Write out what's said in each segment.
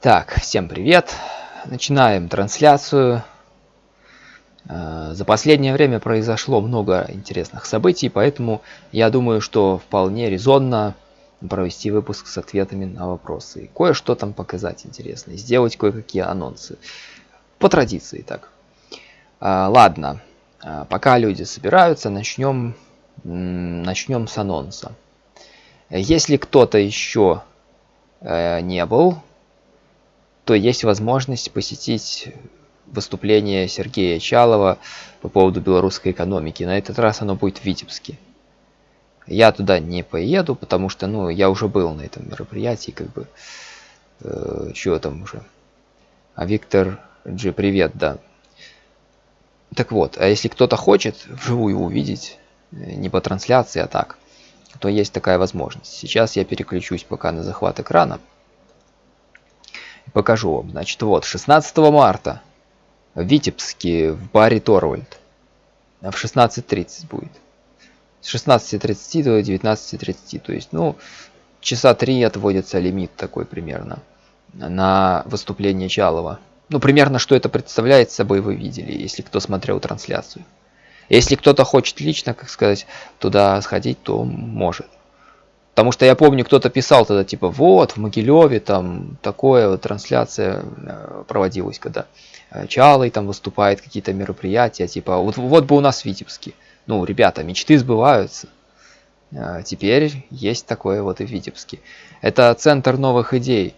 Так, всем привет. Начинаем трансляцию. Э, за последнее время произошло много интересных событий, поэтому я думаю, что вполне резонно провести выпуск с ответами на вопросы. Кое-что там показать интересное, сделать кое-какие анонсы. По традиции так. Э, ладно, э, пока люди собираются, начнем, начнем с анонса. Если кто-то еще не был то есть возможность посетить выступление Сергея Чалова по поводу белорусской экономики. На этот раз оно будет в Витебске. Я туда не поеду, потому что, ну, я уже был на этом мероприятии, как бы, э, чего там уже. А Виктор Джи, привет, да. Так вот, а если кто-то хочет вживую увидеть, э, не по трансляции, а так, то есть такая возможность. Сейчас я переключусь пока на захват экрана покажу вам. Значит, вот, 16 марта в Витебске в баре Торвальд. В 16.30 будет. С 16.30 до 19.30. То есть, ну, часа три отводится лимит такой примерно на выступление Чалова. Ну, примерно, что это представляет собой, вы видели, если кто смотрел трансляцию. Если кто-то хочет лично, как сказать, туда сходить, то может. Потому что я помню, кто-то писал тогда, типа, вот, в Могилеве там такое вот трансляция э, проводилась, когда э, Чалый там выступает, какие-то мероприятия, типа, вот, вот бы у нас в Витебске. Ну, ребята, мечты сбываются. Э, теперь есть такое вот и в Витебске. Это центр новых идей.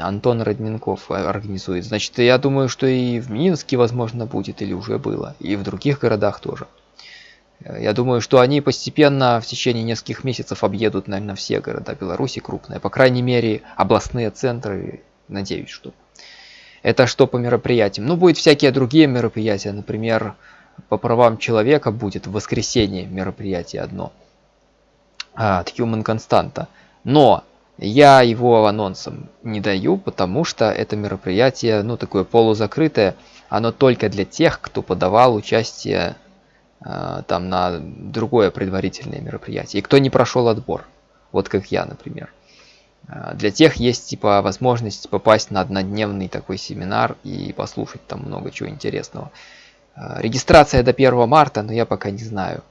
Антон Родненков организует. Значит, я думаю, что и в Минске, возможно, будет, или уже было. И в других городах тоже. Я думаю, что они постепенно в течение нескольких месяцев объедут, наверное, все города Беларуси крупные. По крайней мере, областные центры, надеюсь, что. Это что по мероприятиям. Ну, будет всякие другие мероприятия. Например, по правам человека будет в воскресенье мероприятие одно. От Human Constanta. Но я его анонсом не даю, потому что это мероприятие, ну, такое полузакрытое. Оно только для тех, кто подавал участие там на другое предварительное мероприятие. И кто не прошел отбор, вот как я, например. Э, для тех есть типа возможность попасть на однодневный такой семинар и послушать там много чего интересного. Э, регистрация до 1 марта, но я пока не знаю.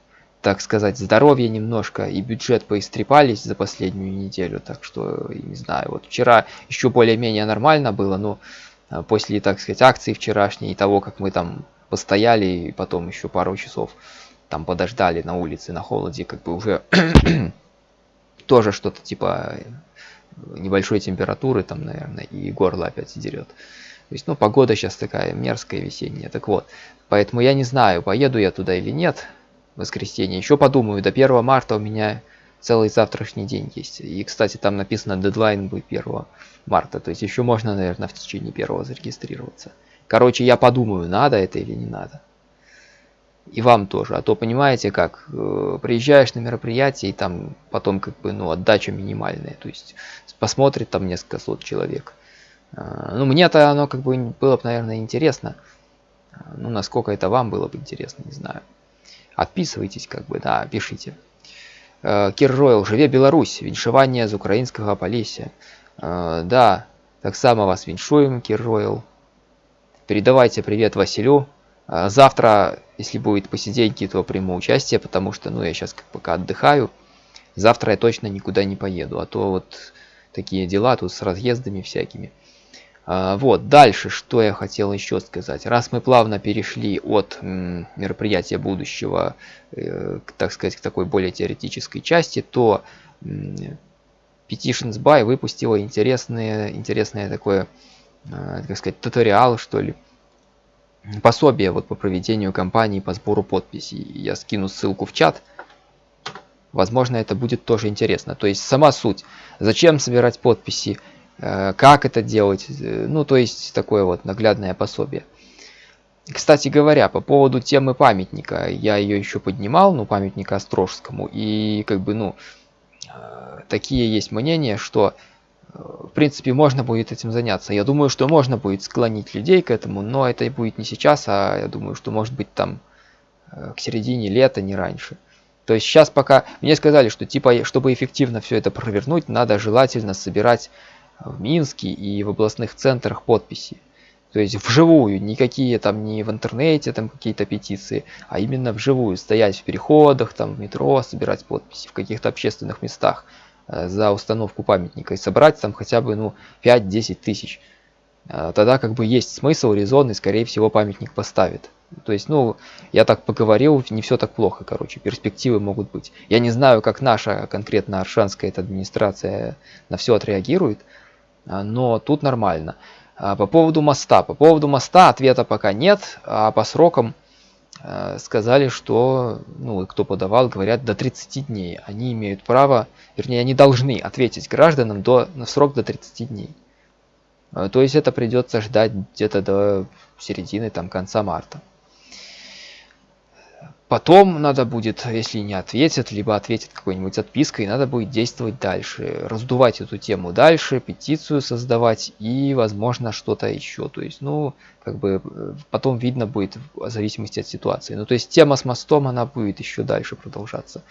Так сказать, здоровье немножко и бюджет поистрепались за последнюю неделю, так что не знаю. Вот вчера еще более-менее нормально было, но после, так сказать, акции вчерашней и того, как мы там постояли и потом еще пару часов там подождали на улице на холоде, как бы уже тоже что-то типа небольшой температуры там, наверное, и горло опять дерет. То есть, ну, погода сейчас такая мерзкая весенняя. Так вот, поэтому я не знаю, поеду я туда или нет в воскресенье. Еще подумаю, до 1 марта у меня целый завтрашний день есть. И, кстати, там написано дедлайн будет 1 марта. То есть еще можно, наверное, в течение первого зарегистрироваться. Короче, я подумаю, надо это или не надо. И вам тоже. А то, понимаете, как, э, приезжаешь на мероприятие, и там потом, как бы, ну, отдача минимальная. То есть, посмотрит там несколько сот человек. Э, ну, мне-то оно, как бы, было бы, наверное, интересно. Ну, насколько это вам было бы интересно, не знаю. Отписывайтесь, как бы, да, пишите. Э, Кир Ройл, живе Беларусь, віншаванне з украінскага палесся. Да, так само вас віншуем, Кир Ройл. Передавайте привет Василю. А, завтра, если будет посиденьки, то приму участие, потому что, ну, я сейчас пока отдыхаю. Завтра я точно никуда не поеду, а то вот такие дела тут с разъездами всякими. А, вот, дальше, что я хотел еще сказать. Раз мы плавно перешли от мероприятия будущего, э, так сказать, к такой более теоретической части, то Petitions By выпустила интересное, интересное такое Э, как сказать, туториал, что ли, пособие вот по проведению кампании по сбору подписей. Я скину ссылку в чат. Возможно, это будет тоже интересно. То есть сама суть. Зачем собирать подписи, э, как это делать. Э, ну, то есть такое вот наглядное пособие. Кстати говоря, по поводу темы памятника, я ее еще поднимал, ну, памятника Острожскому, и как бы, ну, такие есть мнения, что в принципе, можно будет этим заняться. Я думаю, что можно будет склонить людей к этому, но это будет не сейчас, а я думаю, что может быть там э, к середине лета, не раньше. То есть сейчас пока мне сказали, что типа, чтобы эффективно все это провернуть, надо желательно собирать в Минске и в областных центрах подписи. То есть вживую, никакие там не в интернете там какие-то петиции, а именно вживую, стоять в переходах, там в метро, собирать подписи в каких-то общественных местах э, за установку памятника и собрать там хотя бы ну 5-10 тысяч. Э, тогда как бы есть смысл, резон и скорее всего памятник поставит. То есть, ну, я так поговорил, не все так плохо, короче, перспективы могут быть. Я не знаю, как наша конкретно аршанская эта администрация на все отреагирует, э, но тут нормально. А, по поводу моста. По поводу моста ответа пока нет, а по срокам э, сказали, что, ну, кто подавал, говорят, до 30 дней. Они имеют право, вернее, они должны ответить гражданам до, на срок до 30 дней. Э, то есть это придется ждать где-то до середины, там, конца марта. Потом надо будет, если не ответят, либо ответят какой-нибудь отпиской, надо будет действовать дальше, раздувать эту тему дальше, петицию создавать и, возможно, что-то еще. То есть, ну, как бы э, потом видно будет в зависимости от ситуации. Ну, то есть тема с мостом, она будет еще дальше продолжаться.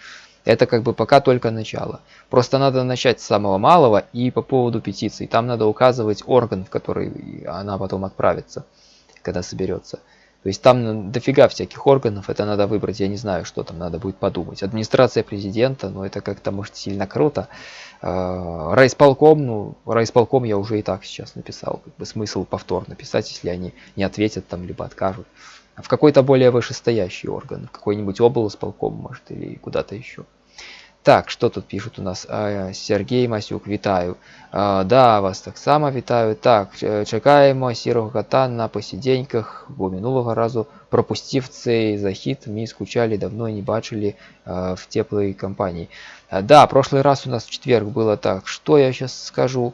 Это как бы пока только начало. Просто надо начать с самого малого и по поводу петиции. Там надо указывать орган, в который она потом отправится, когда соберется. То есть там дофига всяких органов, это надо выбрать, я не знаю, что там надо будет подумать. Администрация президента, ну это как-то может сильно круто. А, райсполком, ну райсполком я уже и так сейчас написал, как бы смысл повторно писать, если они не ответят там, либо откажут. А в какой-то более вышестоящий орган, какой-нибудь облсполком, может, или куда-то еще. Так, что тут пишут у нас? А, Сергей Масюк, вітаю. А, да, вас так само вітаю. Так, чекаємо сірого кота на посиденьках, бо минулого разу пропустив цей захід. Ми скучали, давно не бачили а, в теплой компании. А, да, прошлый раз у нас в четверг было так. Что я сейчас скажу?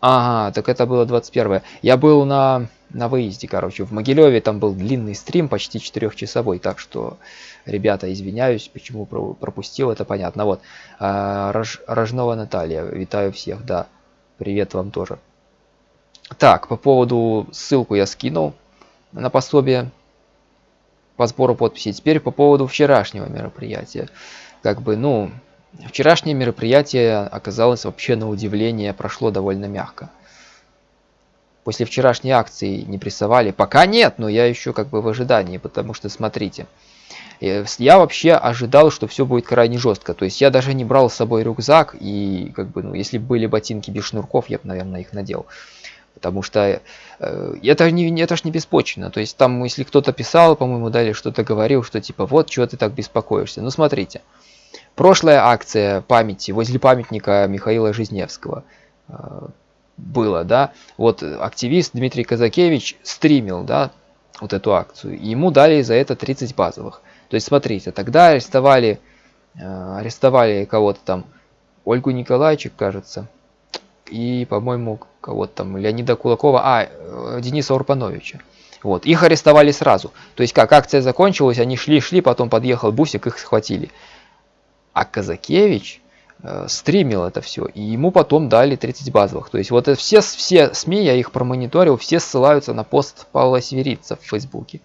Ага, так это было 21 Я был на, на выезде, короче, в Могилеве. Там был длинный стрим, почти четырехчасовой. Так что Ребята, извиняюсь, почему пропустил, это понятно. Вот, а, Рож, Рожнова Наталья, витаю всех, да, привет вам тоже. Так, по поводу, ссылку я скинул на пособие по сбору подписей. Теперь по поводу вчерашнего мероприятия. Как бы, ну, вчерашнее мероприятие оказалось вообще на удивление, прошло довольно мягко. После вчерашней акции не прессовали? Пока нет, но я еще как бы в ожидании, потому что, смотрите, Э, я вообще ожидал, что все будет крайне жестко. То есть я даже не брал с собой рюкзак, и как бы, ну, если были ботинки без шнурков, я бы, наверное, их надел. Потому что э, это, не, это ж не беспочвенно. То есть там, если кто-то писал, по-моему, далее что-то говорил, что типа, вот, чего ты так беспокоишься. Ну, смотрите. Прошлая акция памяти возле памятника Михаила Жизневского э, было, да. Вот активист Дмитрий Казакевич стримил, да, вот эту акцию. И ему дали за это 30 базовых. То есть, смотрите, тогда арестовали, э, арестовали кого-то там, Ольгу Николаевичек, кажется, и, по-моему, кого-то там, Леонида Кулакова, а, э, Дениса Урпановича. Вот, их арестовали сразу. То есть, как акция закончилась, они шли-шли, потом подъехал бусик, их схватили. А Казакевич э, стримил это все, и ему потом дали 30 базовых. То есть, вот все, все СМИ, я их промониторил, все ссылаются на пост Павла Северица в Фейсбуке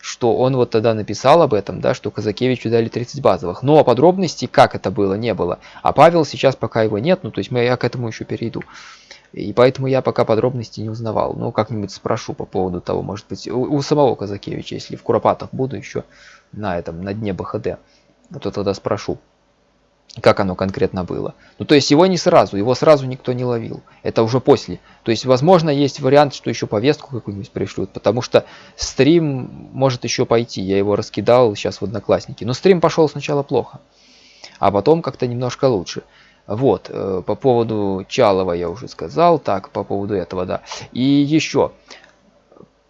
что он вот тогда написал об этом, да, что Казакевичу дали 30 базовых. Но подробностей, как это было, не было. А Павел сейчас пока его нет, ну то есть я к этому еще перейду. И поэтому я пока подробностей не узнавал. Ну, как-нибудь спрошу по поводу того, может быть, у, у самого Казакевича, если в Куропатах буду еще на этом, на дне БХД, то тогда спрошу как оно конкретно было. Ну, то есть его не сразу, его сразу никто не ловил. Это уже после. То есть, возможно, есть вариант, что еще повестку какую-нибудь пришлют, потому что стрим может еще пойти. Я его раскидал сейчас в Одноклассники. Но стрим пошел сначала плохо, а потом как-то немножко лучше. Вот, э, по поводу Чалова я уже сказал, так, по поводу этого, да. И еще,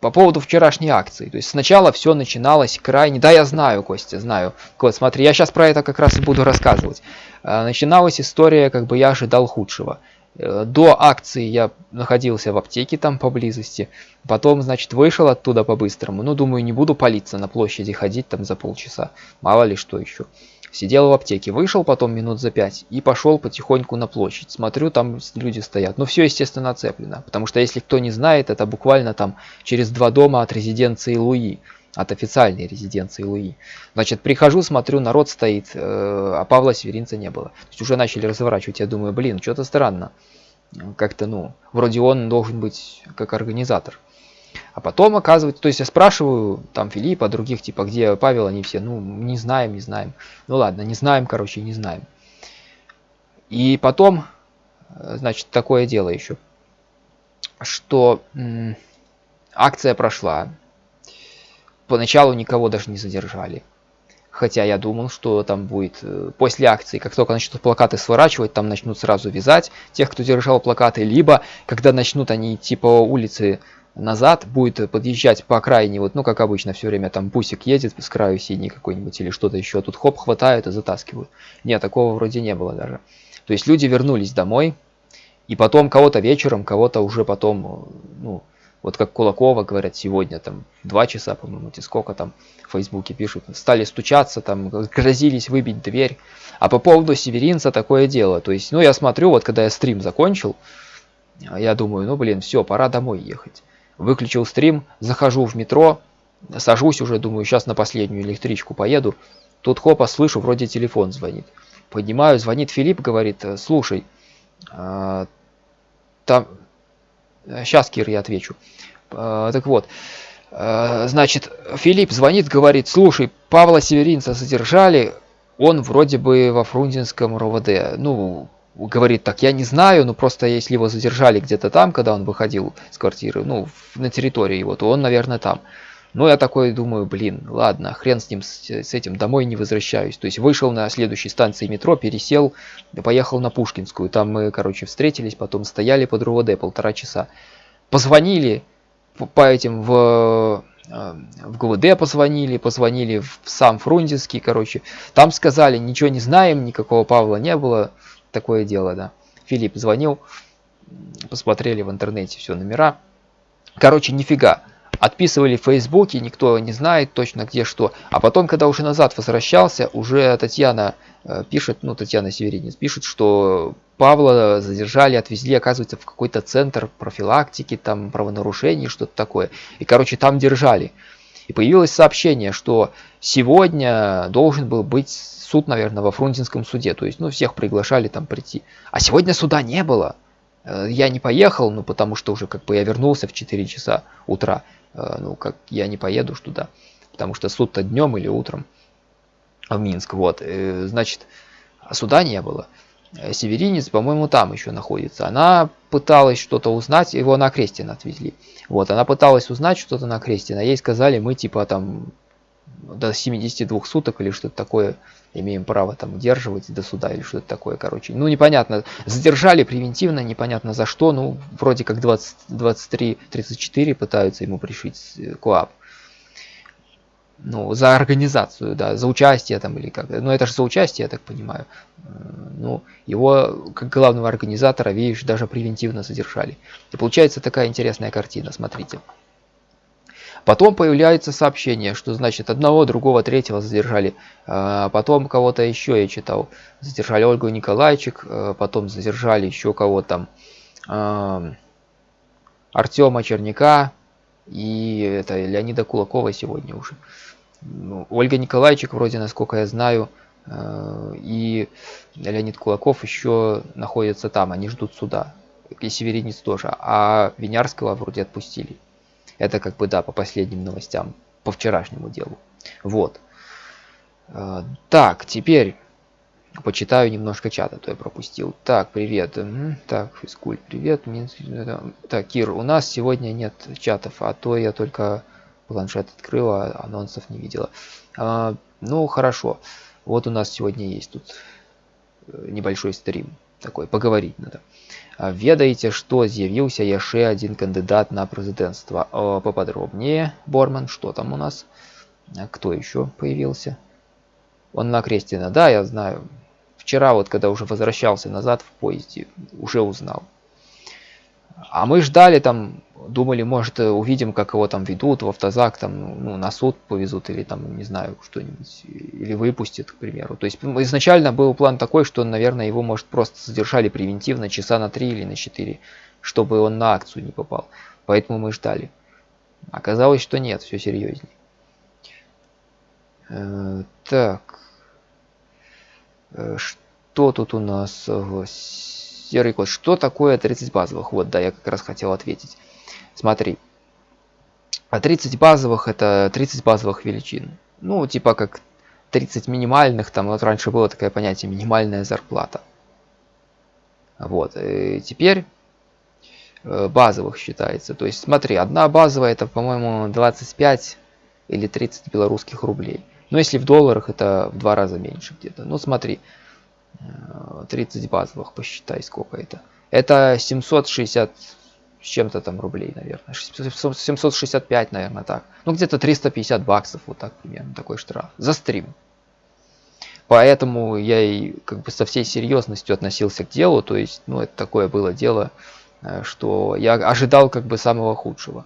по поводу вчерашней акции. То есть сначала все начиналось крайне... Да, я знаю, Костя, знаю. Вот, смотри, я сейчас про это как раз и буду рассказывать. А, начиналась история, как бы я ожидал худшего. Э, до акции я находился в аптеке там поблизости. Потом, значит, вышел оттуда по-быстрому. Ну, думаю, не буду палиться на площади ходить там за полчаса. Мало ли что еще. Сидел в аптеке, вышел потом минут за пять и пошел потихоньку на площадь. Смотрю, там люди стоят. Ну, все, естественно, оцеплено. Потому что, если кто не знает, это буквально там через два дома от резиденции Луи. От официальной резиденции Луи. Значит, прихожу, смотрю, народ стоит, э, а Павла Северинца не было. То есть уже начали разворачивать. Я думаю, блин, что-то странно. как-то, ну, вроде он должен быть как организатор. А потом оказывается, то есть я спрашиваю там Филиппа, других, типа, где Павел, они все, ну, не знаем, не знаем. Ну ладно, не знаем, короче, не знаем. И потом, э, значит, такое дело еще, что акция прошла. Поначалу никого даже не задержали. Хотя я думал, что там будет э, после акции, как только начнут плакаты сворачивать, там начнут сразу вязать тех, кто держал плакаты, либо когда начнут они идти по улице назад, будет подъезжать по окраине, вот, ну, как обычно, все время там бусик едет с краю синий какой-нибудь или что-то еще, тут хоп, хватают и затаскивают. Нет, такого вроде не было даже. То есть люди вернулись домой, и потом кого-то вечером, кого-то уже потом, ну, вот как Кулакова говорят сегодня, там, два часа, по-моему, сколько там в Фейсбуке пишут, стали стучаться, там, грозились выбить дверь. А по поводу Северинца такое дело. То есть, ну, я смотрю, вот когда я стрим закончил, я думаю, ну, блин, все, пора домой ехать выключил стрим, захожу в метро, сажусь уже, думаю, сейчас на последнюю электричку поеду. Тут хопа, слышу, вроде телефон звонит. Поднимаю, звонит Филипп, говорит, слушай, э, там... Сейчас, Кир, я отвечу. Э, так вот, э, значит, Филипп звонит, говорит, слушай, Павла Северинца задержали, он вроде бы во Фрунзенском РОВД. Ну, говорит так, я не знаю, но просто если его задержали где-то там, когда он выходил с квартиры, ну, на территории его, то он, наверное, там. Ну, я такой думаю, блин, ладно, хрен с ним, с, с этим, домой не возвращаюсь. То есть вышел на следующей станции метро, пересел, поехал на Пушкинскую. Там мы, короче, встретились, потом стояли под РУВД полтора часа. Позвонили по этим в э, в ГУВД позвонили, позвонили в сам Фрунзенский, короче. Там сказали, ничего не знаем, никакого Павла не было такое дело, да. Филипп звонил, посмотрели в интернете все номера. Короче, нифига. Отписывали в Фейсбуке, никто не знает точно где что. А потом, когда уже назад возвращался, уже Татьяна э, пишет, ну, Татьяна Северинец пишет, что Павла задержали, отвезли, оказывается, в какой-то центр профилактики, там, правонарушений, что-то такое. И, короче, там держали. И появилось сообщение, что сегодня должен был быть суд, наверное, во Фрунзенском суде. То есть, ну, всех приглашали там прийти. А сегодня суда не было. Э, я не поехал, ну, потому что уже как бы я вернулся в 4 часа утра. Э, ну, как я не поеду туда. Потому что суд-то днем или утром в Минск. Вот, э, значит, суда не было. Северинец, по-моему, там еще находится. Она пыталась что-то узнать, его на Крестина отвезли. Вот, она пыталась узнать что-то на Крестина. Ей сказали, мы типа там до 72 суток или что-то такое имеем право там удерживать до суда или что-то такое, короче. Ну, непонятно, задержали превентивно, непонятно за что, ну, вроде как 23-34 пытаются ему пришить э, КОАП. Ну, за организацию, да, за участие там или как. Ну, это же за участие, я так понимаю. Ну, его, как главного организатора, видишь, даже превентивно задержали. И получается такая интересная картина, смотрите. Потом появляется сообщение, что значит одного, другого, третьего задержали. А, потом кого-то еще я читал. Задержали Ольгу Николайчик, а, потом задержали еще кого-то там. А, Артема Черняка и это Леонида Кулакова сегодня уже. Ну, Ольга Николайчик вроде, насколько я знаю, и Леонид Кулаков еще находятся там, они ждут суда. И Северинец тоже. А Винярского вроде отпустили. Это как бы, да, по последним новостям, по вчерашнему делу. Вот. А, так, теперь почитаю немножко чата, то я пропустил. Так, привет. Так, физкуль, привет. Так, Кир, у нас сегодня нет чатов, а то я только планшет открыла, анонсов не видела. А, ну, хорошо. Вот у нас сегодня есть тут э, небольшой стрим такой, поговорить надо. Ведаеце, што з'явіўся яшчэ адзін кандыдат на прэзідэнцтва. Поподробнее, Борман, что там у нас? Кто еще появился? Он на Крестина, да, я знаю. Вчера вот, когда уже возвращался назад в поезде, уже узнал. А мы ждали там думали, может, э, увидим, как его там ведут в автозак, там, ну, на суд повезут или там, не знаю, что-нибудь, или выпустят, к примеру. То есть изначально был план такой, что, наверное, его, может, просто задержали превентивно часа на 3 или на 4, чтобы он на акцию не попал. Поэтому мы ждали. Оказалось, что нет, все серьезнее. Э, так. Э, что тут у нас? Серый код. Что такое 30 базовых? Вот, да, я как раз хотел ответить. Смотри. А 30 базовых это 30 базовых величин. Ну, типа как 30 минимальных, там вот раньше было такое понятие минимальная зарплата. Вот, и теперь э, базовых считается. То есть смотри, одна базовая это, по-моему, 25 или 30 белорусских рублей. Но если в долларах, это в два раза меньше где-то. Ну смотри, 30 э, базовых, посчитай, сколько это. Это 760 с чем-то там рублей, наверное. 765, наверное, так. Ну, где-то 350 баксов, вот так примерно, такой штраф. За стрим. Поэтому я и как бы со всей серьезностью относился к делу. То есть, ну, это такое было дело, э, что я ожидал как бы самого худшего.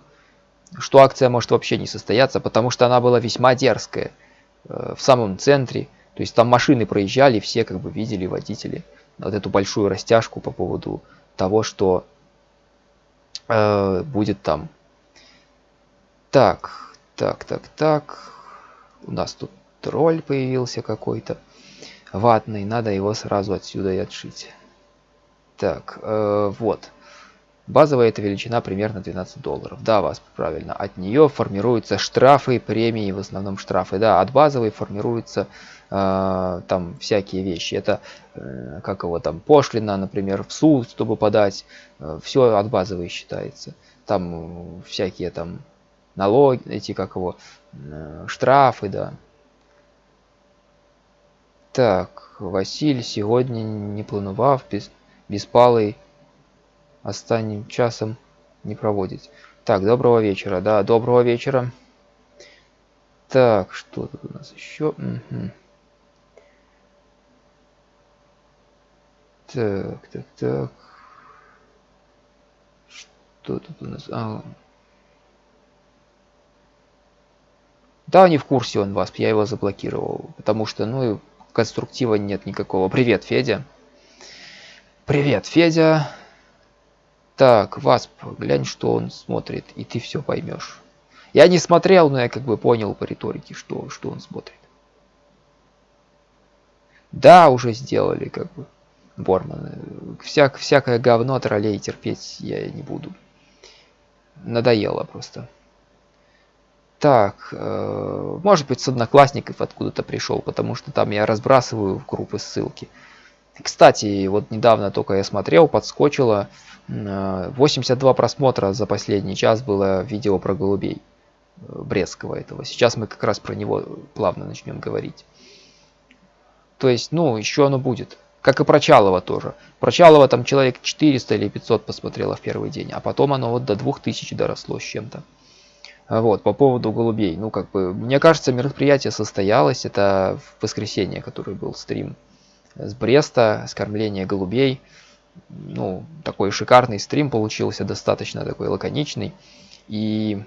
Что акция может вообще не состояться, потому что она была весьма дерзкая. Э, в самом центре. То есть там машины проезжали, все как бы видели водители. Вот эту большую растяжку по поводу того, что э, будет там. Так, так, так, так. У нас тут тролль появился какой-то. Ватный, надо его сразу отсюда и отшить. Так, э, вот. Базовая эта величина примерно 12 долларов. Да, вас правильно. От нее формируются штрафы, премии, в основном штрафы. Да, от базовой формируются э, там всякие вещи. Это э, как его там пошлина, например, в суд, чтобы подать. Э, все от базовой считается. Там э, всякие там налоги, эти как его штрафы, да. Так, Василь сегодня не планував без беспалый останнім часом не проводить. Так, доброго вечера. Да, доброго вечера. Так, что тут у нас еще? Угу. Так, так, так. Что тут у нас? А. Да, не в курсе он вас, я его заблокировал. Потому что, ну, конструктива нет никакого. Привет, Федя. Привет, Федя. Так, Васп, глянь, что он смотрит, и ты все поймешь. Я не смотрел, но я как бы понял по риторике, что, что он смотрит. Да, уже сделали, как бы, Борман. Всяк, всякое говно троллей терпеть я не буду. Надоело просто. Так, э, может быть, с одноклассников откуда-то пришел, потому что там я разбрасываю в группы ссылки. Кстати, вот недавно только я смотрел, подскочило 82 просмотра за последний час было видео про голубей э, Брестского этого. Сейчас мы как раз про него плавно начнем говорить. То есть, ну, еще оно будет. Как и про Чалова тоже. Про Чалова там человек 400 или 500 посмотрело в первый день, а потом оно вот до 2000 доросло с чем-то. Вот, по поводу голубей. Ну, как бы, мне кажется, мероприятие состоялось. Это в воскресенье, который был стрим с Бреста, скормление голубей ну, такой шикарный стрим получился, достаточно такой лаконичный. И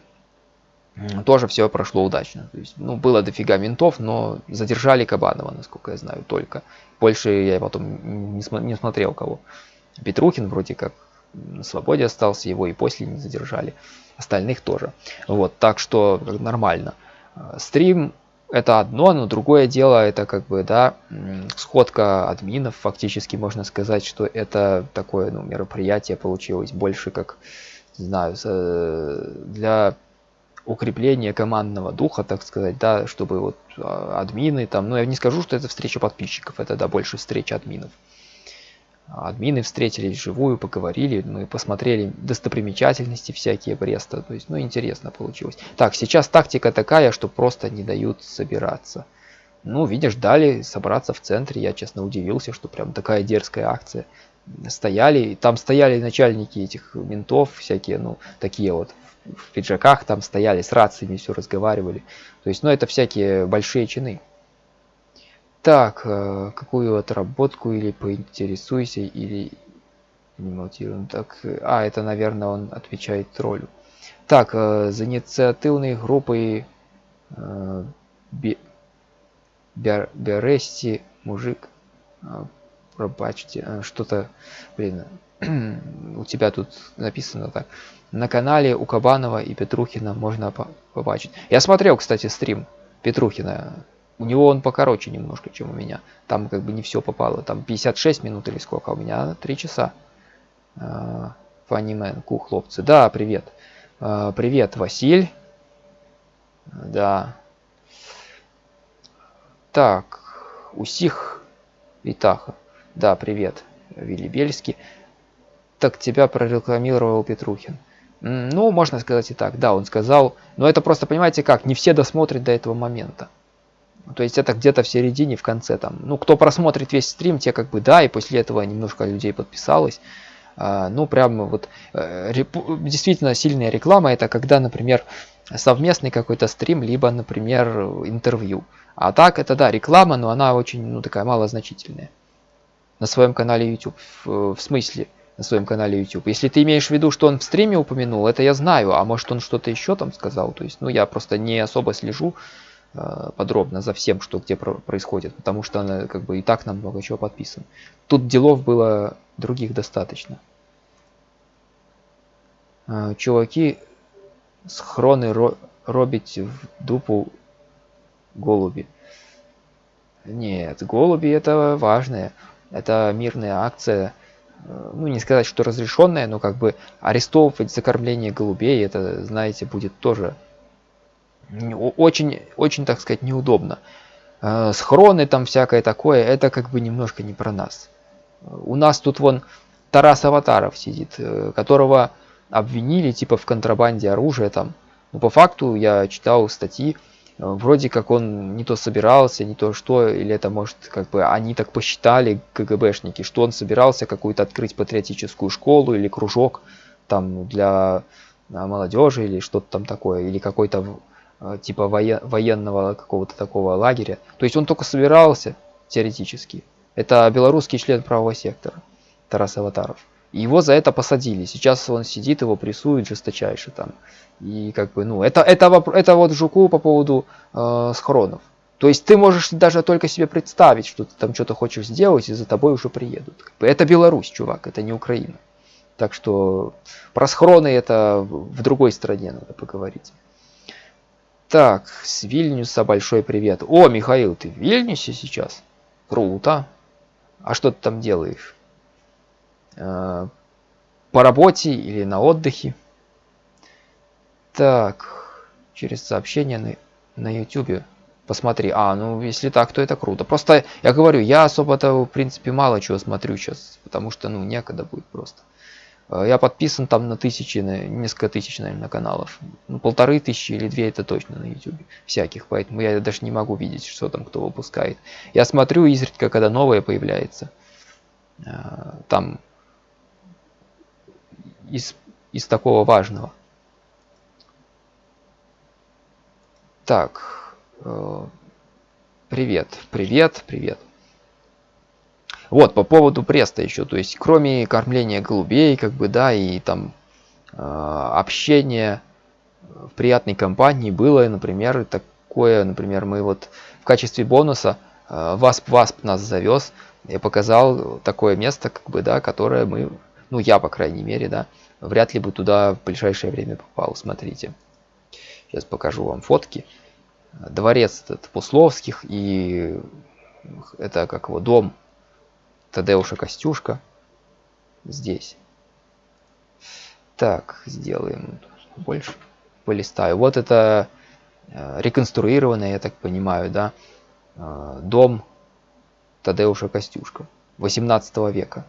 тоже все прошло удачно. То есть, ну, было дофига ментов, но задержали Кабанова, насколько я знаю, только. Больше я потом не, см не смотрел кого. Петрухин вроде как на свободе остался, его и после не задержали. Остальных тоже. Вот, так что нормально. Стрим это одно, но другое дело, это как бы, да, сходка админов, фактически можно сказать, что это такое, ну, мероприятие получилось больше как, не знаю, для укрепления командного духа, так сказать, да, чтобы вот а, админы там, ну, я не скажу, что это встреча подписчиков, это, да, больше встреча админов админы встретились вживую, поговорили, мы посмотрели достопримечательности всякие Бреста, то есть, ну, интересно получилось. Так, сейчас тактика такая, что просто не дают собираться. Ну, видишь, дали собраться в центре, я, честно, удивился, что прям такая дерзкая акция. Стояли, там стояли начальники этих ментов, всякие, ну, такие вот в пиджаках, там стояли с рациями, все разговаривали. То есть, ну, это всякие большие чины. Так, э, какую отработку или поинтересуйся, или не монтируем. Так, э, а, это, наверное, он отвечает троллю. Так, э, за инициативной группой Берести мужик пробачьте что-то блин у тебя тут написано так на канале у кабанова и петрухина можно побачить я смотрел кстати стрим петрухина у него он покороче немножко, чем у меня. Там как бы не все попало. Там 56 минут или сколько, а у меня 3 часа. Фанимен, ку, хлопцы. Да, привет. Привет, Василь. Да. Так, усих Витаха. Да, привет, Вилли Бельский. Так тебя прорекламировал Петрухин. Ну, можно сказать и так. Да, он сказал. Но это просто, понимаете как, не все досмотрят до этого момента. То есть это где-то в середине, в конце там. Ну, кто просмотрит весь стрим, те как бы да, и после этого немножко людей подписалось. А, ну, прямо вот э, действительно сильная реклама, это когда, например, совместный какой-то стрим, либо, например, интервью. А так, это да, реклама, но она очень, ну, такая малозначительная. На своем канале YouTube. В, в смысле, на своем канале YouTube. Если ты имеешь в виду, что он в стриме упомянул, это я знаю, а может он что-то еще там сказал. То есть, ну, я просто не особо слежу э, подробно за всем, что где про происходит, потому что она как бы и так нам много чего подписан. Тут делов было других достаточно. Э, чуваки схроны ро робить в дупу голуби. Нет, голуби это важное. Это мирная акция. Э, ну, не сказать, что разрешенная, но как бы арестовывать за кормление голубей, это, знаете, будет тоже очень, очень, так сказать, неудобно. Э, схроны там всякое такое, это как бы немножко не про нас. У нас тут вон Тарас Аватаров сидит, э, которого обвинили типа в контрабанде оружия там. Но по факту я читал статьи, э, вроде как он не то собирался, не то что, или это может как бы они так посчитали, КГБшники, что он собирался какую-то открыть патриотическую школу или кружок там для а, молодежи или что-то там такое, или какой-то э, типа воен, военного какого-то такого лагеря. То есть он только собирался теоретически. Это белорусский член правого сектора Тарас Аватаров. Его за это посадили. Сейчас он сидит, его прессуют жесточайше там. И как бы, ну, это, это, это вот Жуку по поводу э, схронов. То есть ты можешь даже только себе представить, что ты там что-то хочешь сделать, и за тобой уже приедут. Это Беларусь, чувак, это не Украина. Так что про схроны это в другой стране надо поговорить. Так, с Вильнюса большой привет. О, Михаил, ты в Вильнюсе сейчас? Круто. А что ты там делаешь? Э, по работе или на отдыхе. Так, через сообщение на, на YouTube. Посмотри. А, ну если так, то это круто. Просто я говорю, я особо-то в принципе мало чего смотрю сейчас, потому что ну некогда будет просто. Э, я подписан там на тысячи, на несколько тысяч, наверное, каналов. Ну, полторы тысячи или две это точно на YouTube. Всяких, поэтому я даже не могу видеть, что там кто выпускает. Я смотрю изредка, когда новое появляется. Э, там из, из такого важного. Так, э, привет, привет, привет. Вот, по поводу преста еще, то есть, кроме кормления голубей, как бы, да, и там э, общения в приятной компании было, например, такое, например, мы вот в качестве бонуса э, Васп Васп нас завез, я показал такое место, как бы, да, которое мы ну я, по крайней мере, да, вряд ли бы туда в ближайшее время попал. Смотрите. Сейчас покажу вам фотки. Дворец этот Пусловских и это как его дом Тадеуша Костюшка здесь. Так, сделаем больше. Полистаю. Вот это э, реконструированный, я так понимаю, да, э, дом Тадеуша Костюшка 18 века.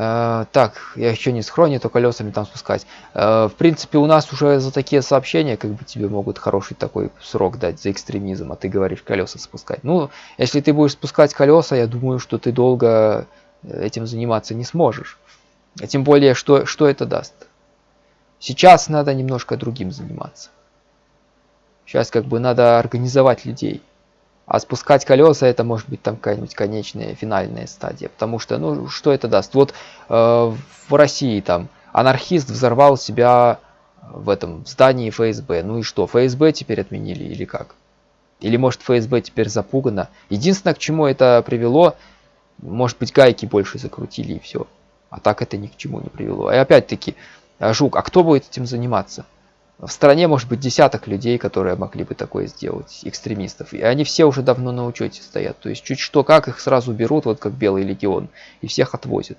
Э, так, я еще не схроне, то колесами там спускать. Э, в принципе, у нас уже за такие сообщения, как бы тебе могут хороший такой срок дать за экстремизм, а ты говоришь колеса спускать. Ну, если ты будешь спускать колеса, я думаю, что ты долго этим заниматься не сможешь. А тем более, что, что это даст? Сейчас надо немножко другим заниматься. Сейчас как бы надо организовать людей. А спускать колеса это может быть там какая-нибудь конечная, финальная стадия. Потому что, ну, что это даст? Вот э, в России там анархист взорвал себя в этом здании ФСБ. Ну и что, ФСБ теперь отменили или как? Или может ФСБ теперь запугано? Единственное, к чему это привело, может быть гайки больше закрутили и все. А так это ни к чему не привело. И опять-таки, Жук, а кто будет этим заниматься? В стране может быть десяток людей, которые могли бы такое сделать, экстремистов. И они все уже давно на учете стоят. То есть чуть что как их сразу берут, вот как Белый Легион, и всех отвозят.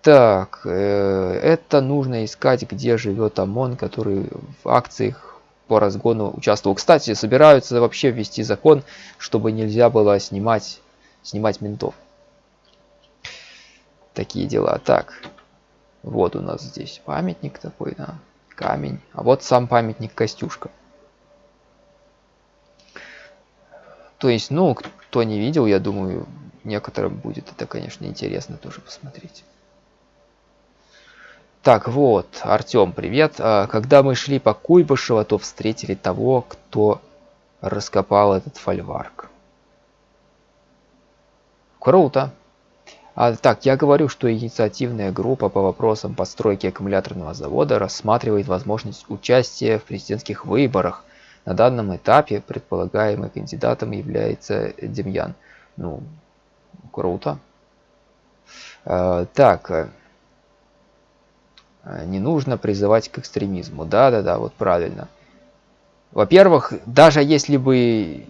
Так, э, это нужно искать, где живет ОМОН, который в акциях по разгону участвовал. Кстати, собираются вообще ввести закон, чтобы нельзя было снимать, снимать ментов. Такие дела. Так, вот у нас здесь памятник такой, да, камень. А вот сам памятник Костюшка. То есть, ну, кто не видел, я думаю, некоторым будет это, конечно, интересно тоже посмотреть. Так, вот, Артем, привет. А, когда мы шли по Куйбышево, то встретили того, кто раскопал этот фольварк. Круто. А, так, я говорю, что инициативная группа по вопросам постройки аккумуляторного завода рассматривает возможность участия в президентских выборах. На данном этапе предполагаемым кандидатом является Демьян. Ну, круто. А, так, э, не нужно призывать к экстремизму. Да-да-да, вот правильно. Во-первых, даже если бы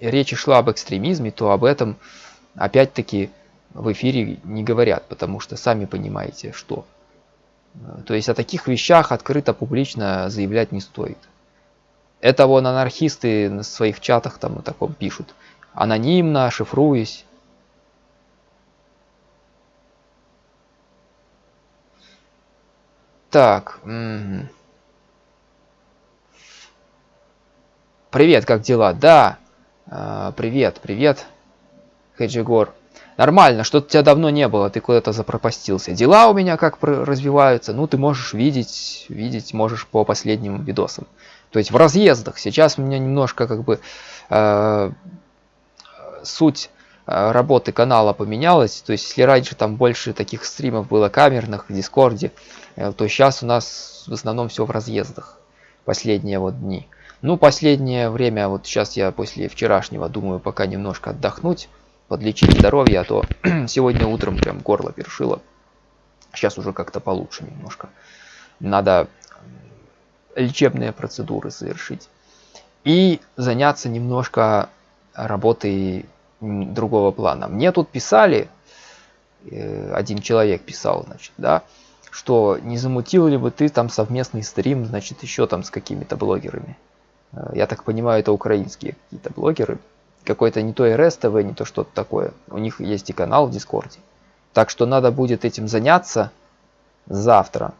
речь шла об экстремизме, то об этом опять-таки в эфире не говорят, потому что сами понимаете, что. То есть о таких вещах открыто, публично заявлять не стоит. Это вон анархисты на своих чатах там на таком пишут. Анонимно, шифруясь. Так. Привет, как дела? Да. А, привет, привет. Хеджигор. Нормально, что-то тебя давно не было, ты куда-то запропастился. Дела у меня как развиваются, ну ты можешь видеть, видеть можешь по последним видосам. То есть в разъездах. Сейчас у меня немножко как бы э, суть э, работы канала поменялась. То есть если раньше там больше таких стримов было камерных в Дискорде, э, то сейчас у нас в основном все в разъездах. Последние вот дни. Ну, последнее время, вот сейчас я после вчерашнего думаю пока немножко отдохнуть подлечить здоровье, а то сегодня утром прям горло першило. Сейчас уже как-то получше немножко. Надо лечебные процедуры совершить. И заняться немножко работой другого плана. Мне тут писали, э, один человек писал, значит, да, что не замутил ли бы ты там совместный стрим, значит, еще там с какими-то блогерами. Э, я так понимаю, это украинские какие-то блогеры какой-то не то РС-ТВ, не то что-то такое. У них есть и канал в Дискорде. Так что надо будет этим заняться завтра.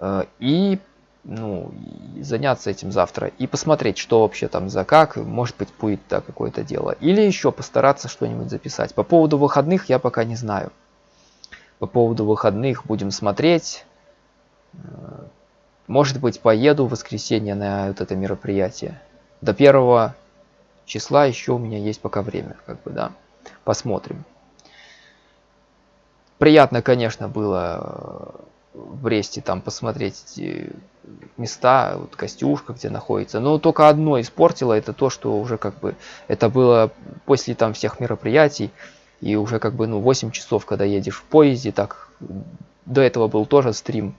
Э, и ну, заняться этим завтра и посмотреть, что вообще там за как, может быть будет да, какое-то дело. Или еще постараться что-нибудь записать. По поводу выходных я пока не знаю. По поводу выходных будем смотреть. Э, может быть поеду в воскресенье на вот это мероприятие. До первого числа еще у меня есть пока время, как бы, да. Посмотрим. Приятно, конечно, было э, в Бресте там посмотреть эти места, вот Костюшка, где находится. Но только одно испортило, это то, что уже как бы это было после там всех мероприятий. И уже как бы ну 8 часов, когда едешь в поезде, так до этого был тоже стрим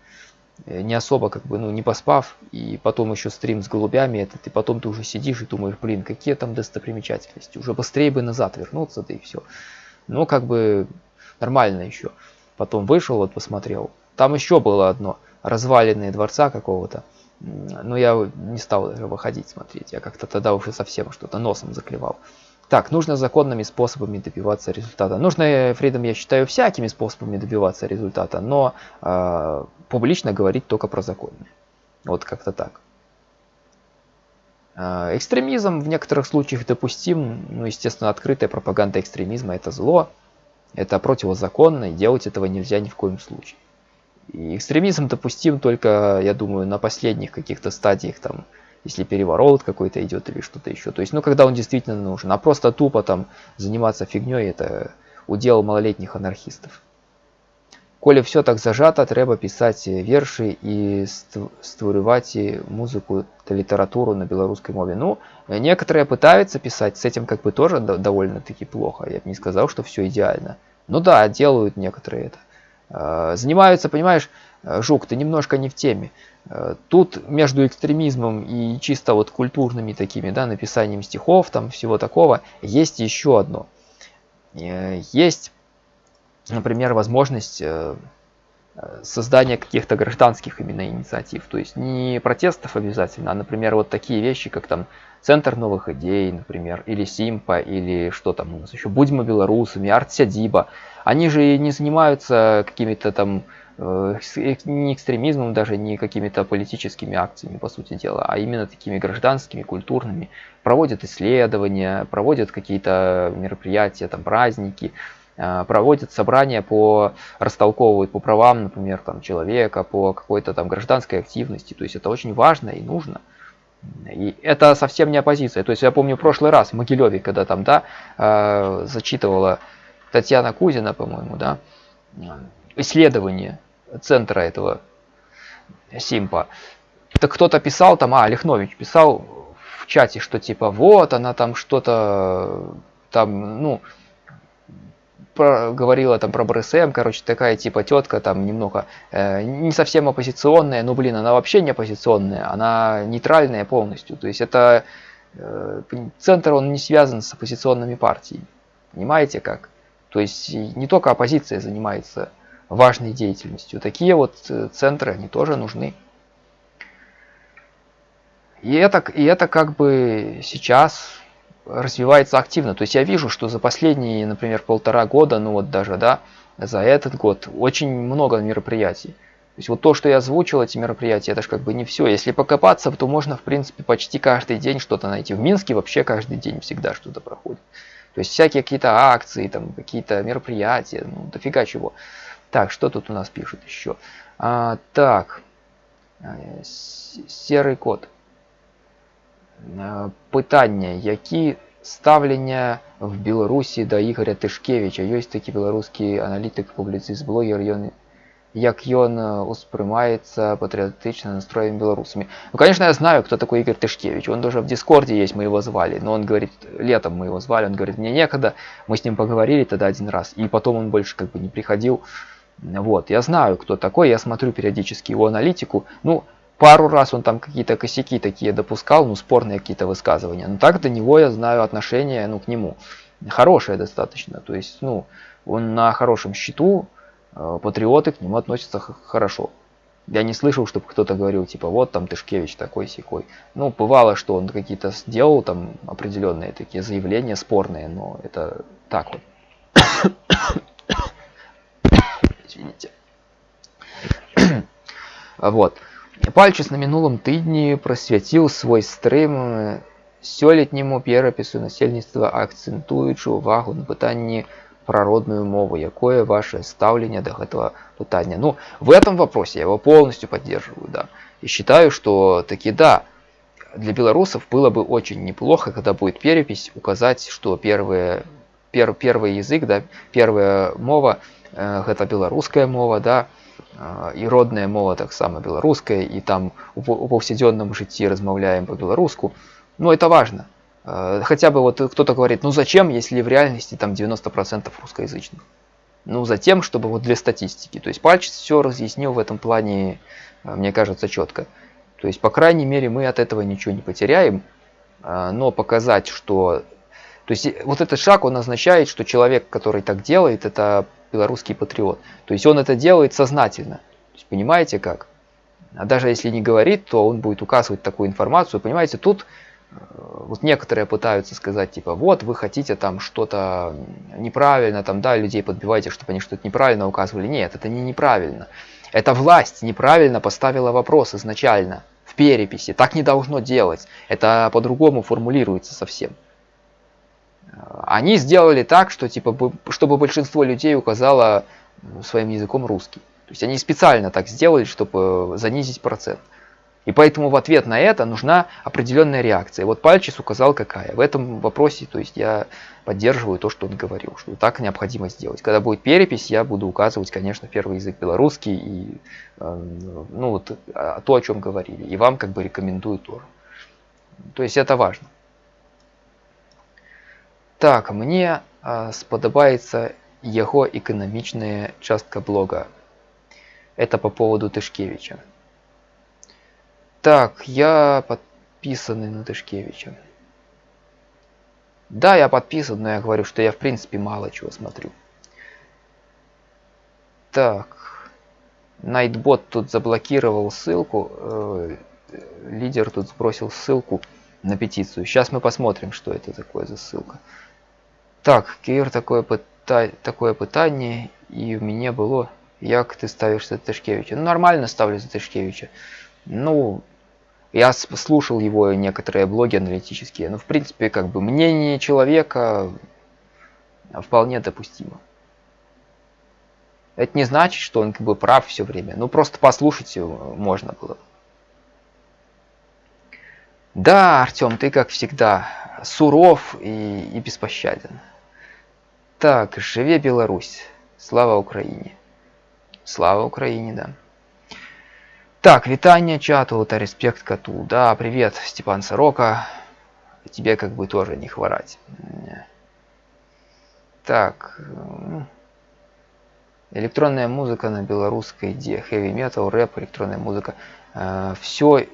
не особо как бы, ну, не поспав, и потом еще стрим с голубями этот, и потом ты уже сидишь и думаешь, блин, какие там достопримечательности, уже быстрее бы назад вернуться, да и все. Ну, как бы нормально еще. Потом вышел, вот посмотрел. Там еще было одно, разваленные дворца какого-то. Но я не стал даже выходить смотреть, я как-то тогда уже совсем что-то носом заклевал. Так, нужно законными способами добиваться результата. Нужно, Фридом, я считаю, всякими способами добиваться результата, но э, публично говорить только про законные. Вот как-то так. Э, экстремизм в некоторых случаях допустим, ну, естественно, открытая пропаганда экстремизма это зло, это противозаконно, и делать этого нельзя ни в коем случае. И экстремизм допустим только, я думаю, на последних каких-то стадиях там если переворот какой-то идет или что-то еще. То есть, ну, когда он действительно нужен. А просто тупо там заниматься фигней, это удел малолетних анархистов. Коли все так зажато, треба писать верши и створювать музыку литературу на белорусской мове. Ну, некоторые пытаются писать, с этим как бы тоже довольно-таки плохо. Я бы не сказал, что все идеально. Ну да, делают некоторые это. Э, занимаются, понимаешь, э, Жук, ты немножко не в теме. Э, тут между экстремизмом и чисто вот культурными такими, да, написанием стихов, там всего такого, есть еще одно. Есть, например, возможность создания каких-то гражданских именно инициатив. То есть не протестов обязательно, а, например, вот такие вещи, как там Центр новых идей, например, или Симпа, или что там у нас еще, Будьмо белорусами, Артсядиба. Они же не занимаются какими-то там э, не экстремизмом даже, не какими-то политическими акциями, по сути дела, а именно такими гражданскими, культурными. Проводят исследования, проводят какие-то мероприятия, там праздники, э, проводят собрания по растолковывают по правам, например, там человека, по какой-то там гражданской активности. То есть это очень важно и нужно. И это совсем не оппозиция. То есть я помню прошлый раз в Могилеве, когда там, да, э, зачитывала Татьяна Кузина, по-моему, да, исследование центра этого Симпа. Так кто-то писал там, а, Лихнович писал в чате, что типа вот она там что-то там, ну, про, говорила там про БРСМ, короче, такая типа тетка там немного э, не совсем оппозиционная, ну блин, она вообще не оппозиционная, она нейтральная полностью. То есть это э, центр, он не связан с оппозиционными партиями. Понимаете как? То есть не только оппозиция занимается важной деятельностью. Такие вот э, центры, они тоже нужны. И это, и это как бы сейчас развивается активно. То есть я вижу, что за последние, например, полтора года, ну вот даже, да, за этот год очень много мероприятий. То есть вот то, что я озвучил, эти мероприятия, это же как бы не все. Если покопаться, то можно, в принципе, почти каждый день что-то найти. В Минске вообще каждый день всегда что-то проходит. То есть всякие какие-то акции, там какие-то мероприятия, ну дофига чего. Так, что тут у нас пишут еще? А, так, э, серый код. Питання, які ставлення в Білорусі до Ігоря Тишкевича? Є такий білоруський аналітик, публіцист, блогер, ён, як ён успрымаецца патриотично настроенными белорусами. Ну, конечно, я знаю, кто такой Игорь Тышкевич. Он даже в Дискорде есть, мы его звали. Но он говорит, летом мы его звали, он говорит, мне некогда. Мы с ним поговорили тогда один раз. И потом он больше как бы не приходил. Вот, я знаю, кто такой, я смотрю периодически его аналитику. Ну, пару раз он там какие-то косяки такие допускал, ну, спорные какие-то высказывания. Но так до него я знаю отношение, ну, к нему. Хорошее достаточно. То есть, ну, он на хорошем счету, э, патриоты к нему относятся хорошо. Я не слышал, чтобы кто-то говорил, типа, вот там Тышкевич такой секой. Ну, бывало, что он какие-то сделал там определенные такие заявления спорные, но это так вот. Извините. вот. Пальчус на мінулым тыдні прасвяціў свой стрым сёлетняму перапісу насельніцтва акцэнтуючы ўвагу на пытанні про родную мову, якое ваше ставление до этого пытания. Ну, в этом вопросе я его полностью поддерживаю, да. И считаю, что таки да, для белорусов было бы очень неплохо, когда будет перепись, указать, что первые, пер, первый язык, да, первая мова, э, это белорусская мова, да, і родная мова таксама беларуская і там у паўсядзённым жыцці размаўляем по-беларуску ну это важно хотя бы вот кто-то говорит ну зачем если в реальности там 90 процентов русскоязычных ну затем чтобы вот для статистики то есть пальчик все разъяснил в этом плане мне кажется четко то есть по крайней мере мы от этого ничего не потеряем но показать что то есть вот этот шаг он означает что человек который так делает это белорусский патриот. То есть он это делает сознательно. Есть, понимаете как? А даже если не говорит, то он будет указывать такую информацию. Понимаете, тут э, вот некоторые пытаются сказать, типа, вот вы хотите там что-то неправильно, там, да, людей подбиваете, чтобы они что-то неправильно указывали. Нет, это не неправильно. Это власть неправильно поставила вопрос изначально в переписи. Так не должно делать. Это по-другому формулируется совсем они сделали так, что типа, чтобы большинство людей указало своим языком русский. То есть они специально так сделали, чтобы занизить процент. И поэтому в ответ на это нужна определенная реакция. Вот Пальчис указал какая. В этом вопросе, то есть я поддерживаю то, что он говорил, что так необходимо сделать. Когда будет перепись, я буду указывать, конечно, первый язык белорусский и э, ну вот а, то, о чем говорили. И вам как бы рекомендую тоже. То есть это важно. Так, мне э, сподобаецца Его экономичная частка блога. Это по поводу Тышкевича. Так, я подписанный на Тышкевича. Да, я подписан, но я говорю, что я в принципе мало чего смотрю. Так. Найтбот тут заблокировал ссылку. Э, лидер тут сбросил ссылку на петицию. Сейчас мы посмотрим, что это такое за ссылка. Так, Кир, такое, пыта... такое пытание, и у меня было, як ты ставишь за Тышкевича. Ну, нормально ставлю за Тышкевича. Ну, я слушал его некоторые блоги аналитические, но в принципе как бы мнение человека вполне допустимо. Это не значит, что он как бы прав все время. Ну просто послушать его можно было. Да, Артем, ты как всегда суров и, и беспощаден. Так, живе Беларусь. Слава Украине. Слава Украине, да. Так, витание чату, та респект коту. Да, привет, Степан Сорока. Тебе как бы тоже не хворать. Так. Электронная музыка на белорусской где? Heavy metal, рэп, электронная музыка. Э, все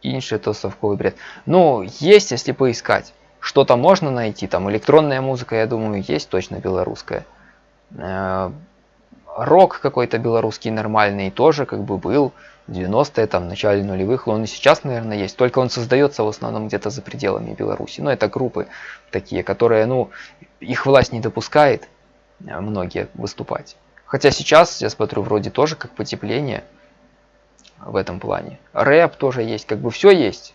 инше то совковый бред. Ну, есть, если поискать. Что-то можно найти. Там электронная музыка, я думаю, есть точно белорусская. Э, рок какой-то белорусский нормальный тоже как бы был. 90-е, там, начале нулевых, он и сейчас, наверное, есть, только он создается в основном где-то за пределами Беларуси. Ну, это группы такие, которые, ну, их власть не допускает э, многие выступать. Хотя сейчас, я смотрю, вроде тоже как потепление в этом плане. Рэп тоже есть, как бы все есть.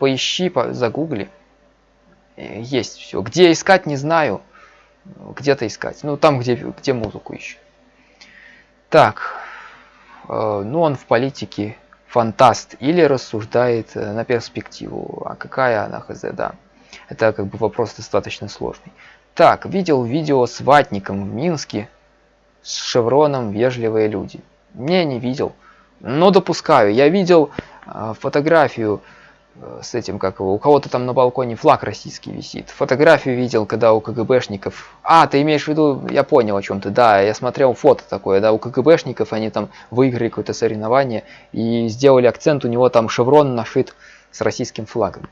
Поищи, загугли. Э, есть все. Где искать, не знаю. Где-то искать. Ну, там, где, где музыку ищу. Так, Э, ну, он в политике фантаст или рассуждает э, на перспективу. А какая она хз, да. Это как бы вопрос достаточно сложный. Так, видел видео с ватником в Минске с шевроном «Вежливые люди». Не, не видел. Но допускаю. Я видел э, фотографию с этим, как его, у кого-то там на балконе флаг российский висит. Фотографию видел, когда у КГБшников... А, ты имеешь в виду, я понял о чем ты, да, я смотрел фото такое, да, у КГБшников они там выиграли какое-то соревнование и сделали акцент, у него там шеврон нашит с российским флагом.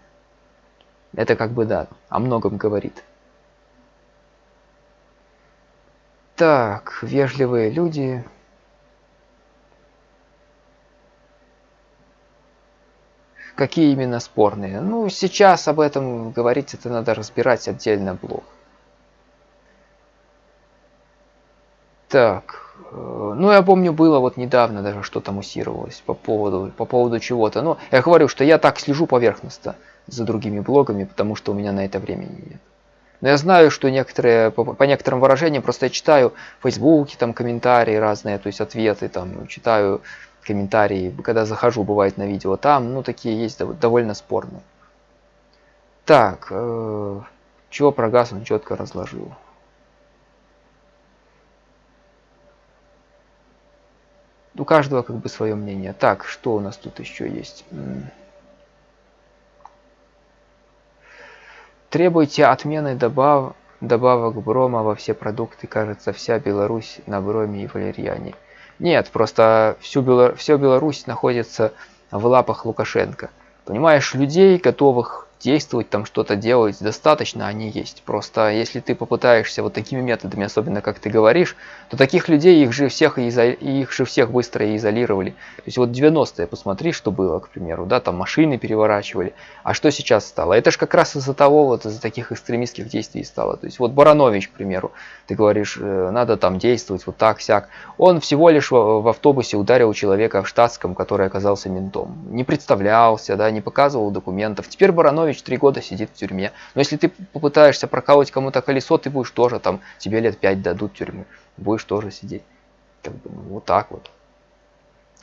Это как бы, да, о многом говорит. Так, вежливые люди, Какие именно спорные? Ну, сейчас об этом говорить, это надо разбирать отдельно блок. Так, э, ну я помню, было вот недавно даже что-то муссировалось по поводу, по поводу чего-то. Но я говорю, что я так слежу поверхностно за другими блогами, потому что у меня на это времени нет. Но я знаю, что некоторые, по, по некоторым выражениям, просто я читаю в Фейсбуке там комментарии разные, то есть ответы, там читаю комментарии, когда захожу, бывает на видео, там, ну, такие есть довольно спорные. Так, э, чего про газ он четко разложил. У каждого как бы свое мнение. Так, что у нас тут еще есть? Требуйте отмены добав... добавок брома во все продукты. Кажется, вся Беларусь на броме и валерьяне. Нет, просто всю Белор... все Беларусь находится в лапах Лукашенко. Понимаешь, людей, готовых действовать, там что-то делать, достаточно они есть. Просто если ты попытаешься вот такими методами, особенно как ты говоришь, то таких людей их же всех, изо... их же всех быстро изолировали. То есть вот 90-е, посмотри, что было, к примеру, да, там машины переворачивали. А что сейчас стало? Это же как раз из-за того, вот из-за таких экстремистских действий стало. То есть вот Баранович, к примеру, ты говоришь, э, надо там действовать вот так, сяк. Он всего лишь в автобусе ударил человека в штатском, который оказался ментом. Не представлялся, да, не показывал документов. Теперь Баранович Иванович три года сидит в тюрьме. Но если ты попытаешься прокалывать кому-то колесо, ты будешь тоже там, тебе лет пять дадут тюрьму. Будешь тоже сидеть. Как бы, ну, вот так вот.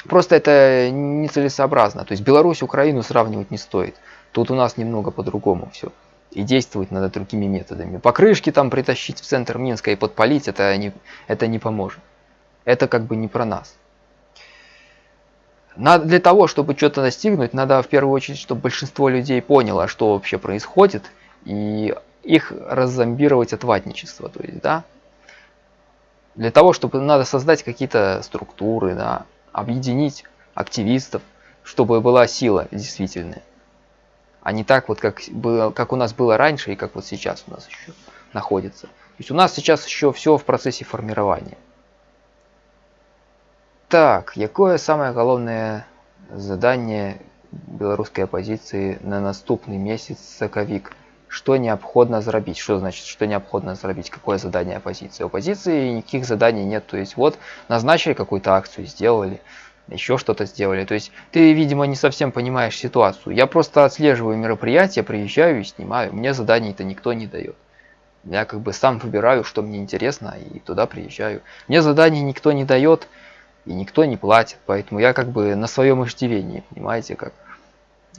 Просто это нецелесообразно. То есть Беларусь, Украину сравнивать не стоит. Тут у нас немного по-другому все. И действовать надо другими методами. Покрышки там притащить в центр Минска и подпалить, это не, это не поможет. Это как бы не про нас. Надо, для того, чтобы что-то достигнуть, надо в первую очередь, чтобы большинство людей поняло, что вообще происходит, и их раззомбировать от ватничества. То есть, да, Для того, чтобы надо создать какие-то структуры, да, объединить активистов, чтобы была сила действительная. А не так вот, как, было, как у нас было раньше и как вот сейчас у нас еще находится. То есть у нас сейчас еще все в процессе формирования. Так, какое самое головное задание белорусской оппозиции на наступный месяц сакавік? Что необходимо зарабить? Что значит, что необходимо зарабить? Какое задание оппозиции? У оппозиции никаких заданий нет. То есть вот назначили какую-то акцию, сделали, еще что-то сделали. То есть ты, видимо, не совсем понимаешь ситуацию. Я просто отслеживаю мероприятия, приезжаю и снимаю. Мне заданий-то никто не дает. Я как бы сам выбираю, что мне интересно, и туда приезжаю. Мне заданий никто не дает, и никто не платит, поэтому я как бы на своем иждивении, понимаете, как.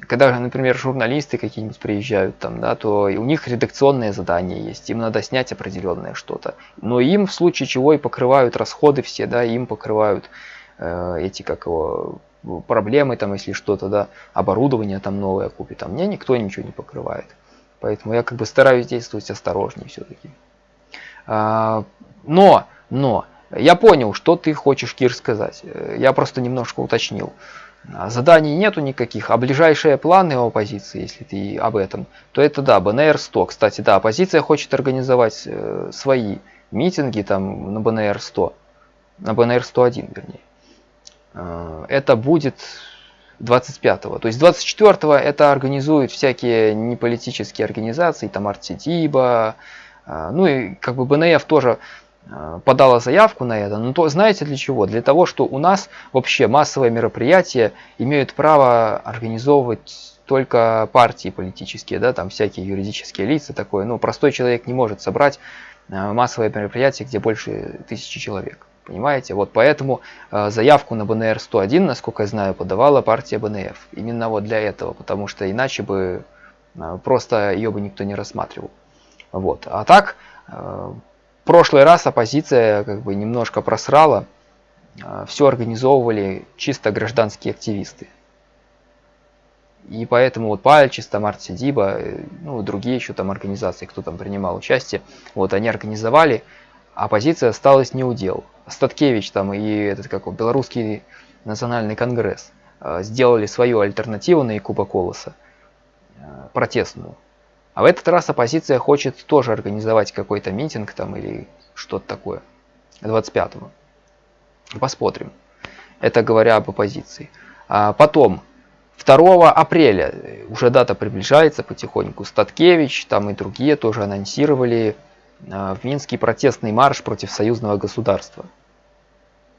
Когда, например, журналисты какие-нибудь приезжают там, да, то у них редакционные задания есть, им надо снять определенное что-то. Но им в случае чего и покрывают расходы все, да, им покрывают э, эти, как его, проблемы там, если что-то, да, оборудование там новое купит, а мне никто ничего не покрывает. Поэтому я как бы стараюсь действовать осторожнее все-таки. А, но, но, я понял, что ты хочешь, Кир, сказать. Э, я просто немножко уточнил. А, заданий нету никаких, а ближайшие планы оппозиции, если ты об этом, то это да, БНР-100. Кстати, да, оппозиция хочет организовать э, свои митинги там на БНР-100, на БНР-101, вернее. Э, это будет 25-го. То есть 24-го это организуют всякие неполитические организации, там Артидиба, ну и как бы БНФ тоже подала заявку на это, но то знаете для чего? Для того, что у нас вообще массовые мероприятия имеют право организовывать только партии политические, да, там всякие юридические лица, такое, ну, простой человек не может собрать э, массовое мероприятие, где больше тысячи человек. Понимаете? Вот поэтому э, заявку на БНР-101, насколько я знаю, подавала партия БНФ. Именно вот для этого, потому что иначе бы э, просто ее бы никто не рассматривал. Вот. А так, э, прошлый раз оппозиция как бы немножко просрала, а, все организовывали чисто гражданские активисты. И поэтому вот Пальчис, там Артсидиба, э, ну другие еще там организации, кто там принимал участие, вот они организовали, а оппозиция осталась не у дел. Статкевич там и этот как он, Белорусский национальный конгресс а, сделали свою альтернативу на Якуба Колоса, а, протестную. А в этот раз оппозиция хочет тоже организовать какой-то митинг там или что-то такое. 25-го. Посмотрим. Это говоря об оппозиции. А потом, 2 апреля, уже дата приближается потихоньку, Статкевич, там и другие тоже анонсировали а, в Минский протестный марш против союзного государства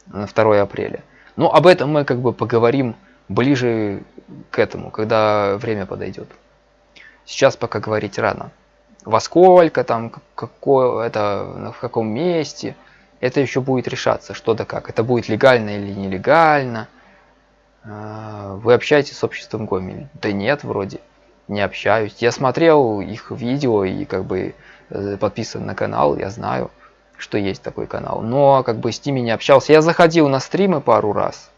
на 2 апреля. Но об этом мы как бы поговорим ближе к этому, когда время подойдет. Сейчас пока говорить рано. Во сколько там, какое, это, в каком месте, это еще будет решаться, что да как. Это будет легально или нелегально. А, вы общаетесь с обществом Гомель? Да нет, вроде не общаюсь. Я смотрел их видео и как бы э, подписан на канал, я знаю, что есть такой канал. Но как бы с ними не общался. Я заходил на стримы пару раз.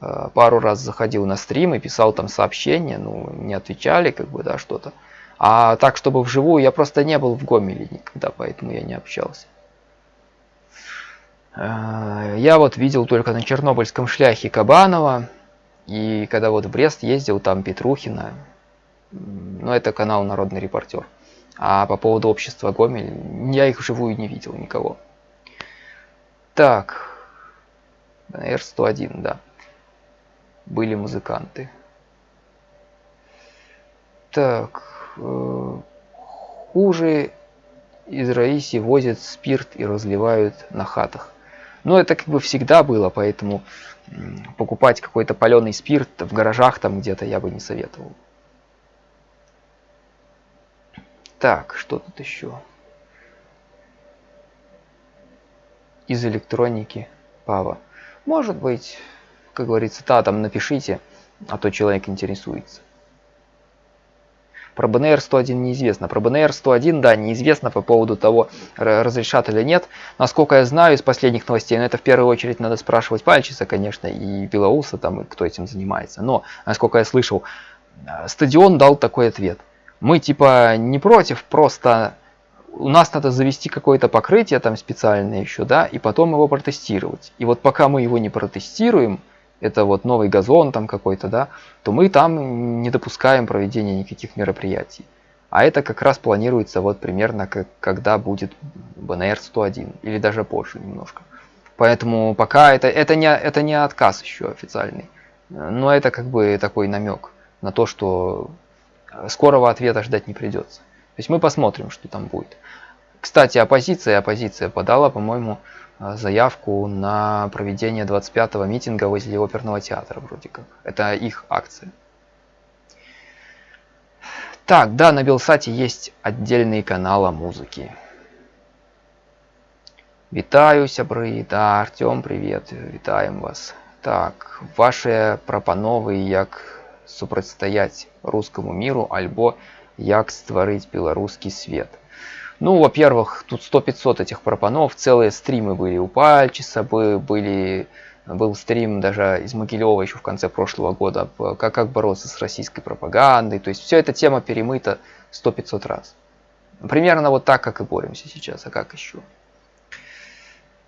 Э, пару раз заходил на стрим и писал там сообщения, ну, не отвечали, как бы, да, что-то. А так, чтобы вживую, я просто не был в Гомеле никогда, поэтому я не общался. Э, я вот видел только на Чернобыльском шляхе Кабанова, и когда вот в Брест ездил, там Петрухина, ну, это канал Народный репортер. А по поводу общества Гомель, я их вживую не видел никого. Так, р-101, да были музыканты. Так, э, хуже из Раиси возят спирт и разливают на хатах. Но это как бы всегда было, поэтому покупать какой-то паленый спирт в гаражах там где-то я бы не советовал. Так, что тут еще? Из электроники Пава. Может быть, как говорится, да, там напишите, а то человек интересуется. Про БНР 101 неизвестно. Про БНР 101, да, неизвестно по поводу того, разрешат или нет. Насколько я знаю из последних новостей, но это в первую очередь надо спрашивать Пальчиса, конечно, и Белоуса, там, и кто этим занимается. Но, насколько я слышал, э, стадион дал такой ответ. Мы типа не против просто у нас надо завести какое-то покрытие там специальное еще, да, и потом его протестировать. И вот пока мы его не протестируем, это вот новый газон там какой-то, да, то мы там не допускаем проведения никаких мероприятий. А это как раз планируется вот примерно как, когда будет БНР-101 или даже позже немножко. Поэтому пока это, это, не, это не отказ еще официальный, но это как бы такой намек на то, что скорого ответа ждать не придется. То есть мы посмотрим, что там будет. Кстати, оппозиция, оппозиция подала, по-моему, заявку на проведение 25-го митинга возле оперного театра вроде как. Это их акция. Так, да, на Белсате есть отдельный канал о музыке. Вітаю, сябры, да, Артем, привет, вітаем вас. Так, ваши прапановы, як супрацьстаяць русскому миру, альбо як стварыць беларускі свет – ну, во-первых, тут 100-500 этих пропанов, целые стримы были у Пальчиса, были, был стрим даже из Могилева еще в конце прошлого года, как, как бороться с российской пропагандой. То есть вся эта тема перемыта 100-500 раз. Примерно вот так, как и боремся сейчас, а как еще?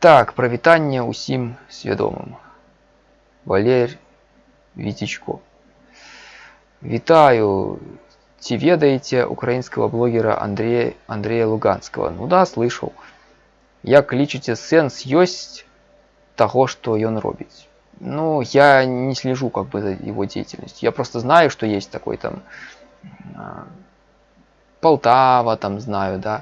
Так, провитание усім свядомым. Валерь Витичко. Витаю Ці ведаеце украинского блогера Андрея, Андрея Луганского? Ну да, слышал. Як лічыце сэнс ёсць того, что ён робіць? Ну, я не слежу как бы за его деятельностью. Я просто знаю, что есть такой там а, Полтава, там знаю, да,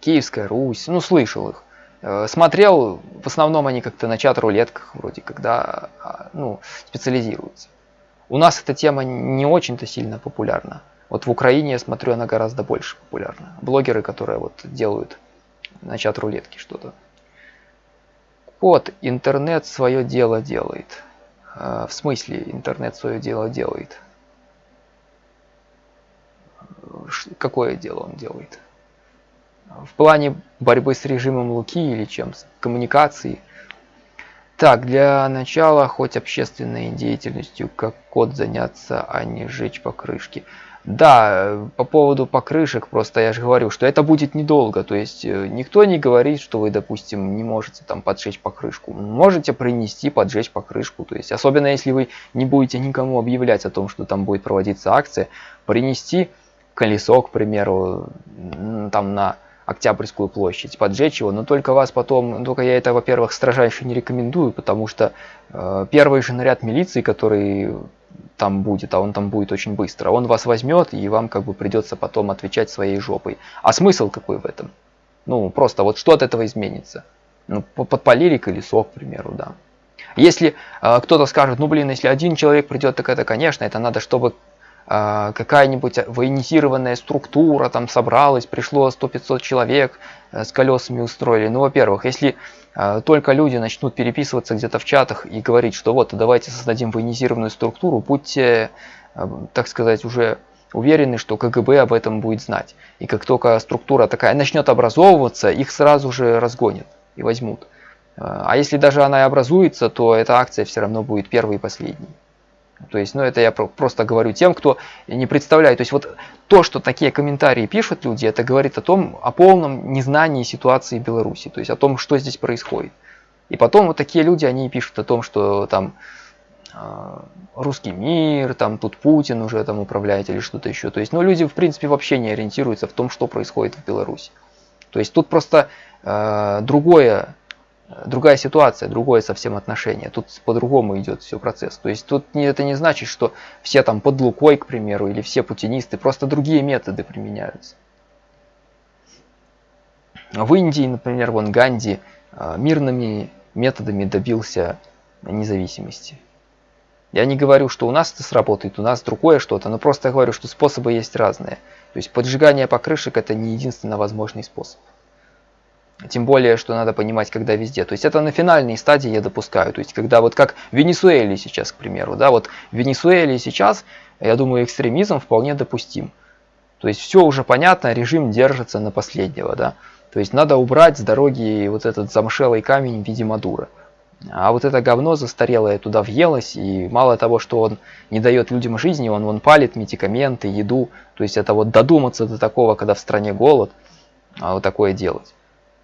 Киевская Русь, ну, слышал их. Э, смотрел, в основном они как-то на чат-рулетках вроде, когда, а, ну, специализируются. У нас эта тема не очень-то сильно популярна. Вот в Украине, я смотрю, она гораздо больше популярна. Блогеры, которые вот делают на чат рулетки что-то. Вот, интернет свое дело делает. Э, в смысле, интернет свое дело делает? Какое дело он делает? В плане борьбы с режимом Луки или чем? С коммуникацией? Так, для начала хоть общественной деятельностью, как код заняться, а не сжечь покрышки. Да, по поводу покрышек, просто я же говорю, что это будет недолго, то есть э, никто не говорит, что вы, допустим, не можете там поджечь покрышку. Можете принести, поджечь покрышку, то есть особенно если вы не будете никому объявлять о том, что там будет проводиться акция, принести колесо, к примеру, там на Октябрьскую площадь, поджечь его, но только вас потом, только я это, во-первых, строжайше не рекомендую, потому что э, первый же наряд милиции, который там будет, а он там будет очень быстро. Он вас возьмет, и вам как бы придется потом отвечать своей жопой. А смысл какой в этом? Ну, просто вот что от этого изменится? Ну, подпалили колесо, к примеру, да. Если э, кто-то скажет, ну блин, если один человек придет, так это, конечно, это надо, чтобы какая-нибудь военизированная структура там собралась, пришло 100-500 человек э, с колесами устроили. Ну, во-первых, если а, только люди начнут переписываться где-то в чатах и говорить, что вот, давайте создадим военизированную структуру, будьте, а, так сказать, уже уверены, что КГБ об этом будет знать. И как только структура такая начнет образовываться, их сразу же разгонят и возьмут. А, а если даже она и образуется, то эта акция все равно будет первой и последней. То есть, ну это я просто говорю тем, кто не представляет. То есть вот то, что такие комментарии пишут люди, это говорит о том, о полном незнании ситуации Беларуси. То есть о том, что здесь происходит. И потом вот такие люди, они пишут о том, что там э, русский мир, там тут Путин уже там управляет или что-то еще. То есть, ну люди в принципе вообще не ориентируются в том, что происходит в Беларуси. То есть тут просто э, другое другая ситуация, другое совсем отношение. Тут по-другому идет все процесс. То есть тут это не значит, что все там под Лукой, к примеру, или все путинисты, просто другие методы применяются. В Индии, например, вон Ганди а, мирными методами добился независимости. Я не говорю, что у нас это сработает, у нас другое что-то, но просто говорю, что способы есть разные. То есть поджигание покрышек это не единственно возможный способ. Тем более, что надо понимать, когда везде. То есть это на финальной стадии я допускаю. То есть когда вот как в Венесуэле сейчас, к примеру. Да, вот в Венесуэле сейчас, я думаю, экстремизм вполне допустим. То есть все уже понятно, режим держится на последнего. Да. То есть надо убрать с дороги вот этот замшелый камень в виде Мадура. А вот это говно застарелое туда въелось, и мало того, что он не дает людям жизни, он, он палит медикаменты, еду. То есть это вот додуматься до такого, когда в стране голод – а, вот такое делать.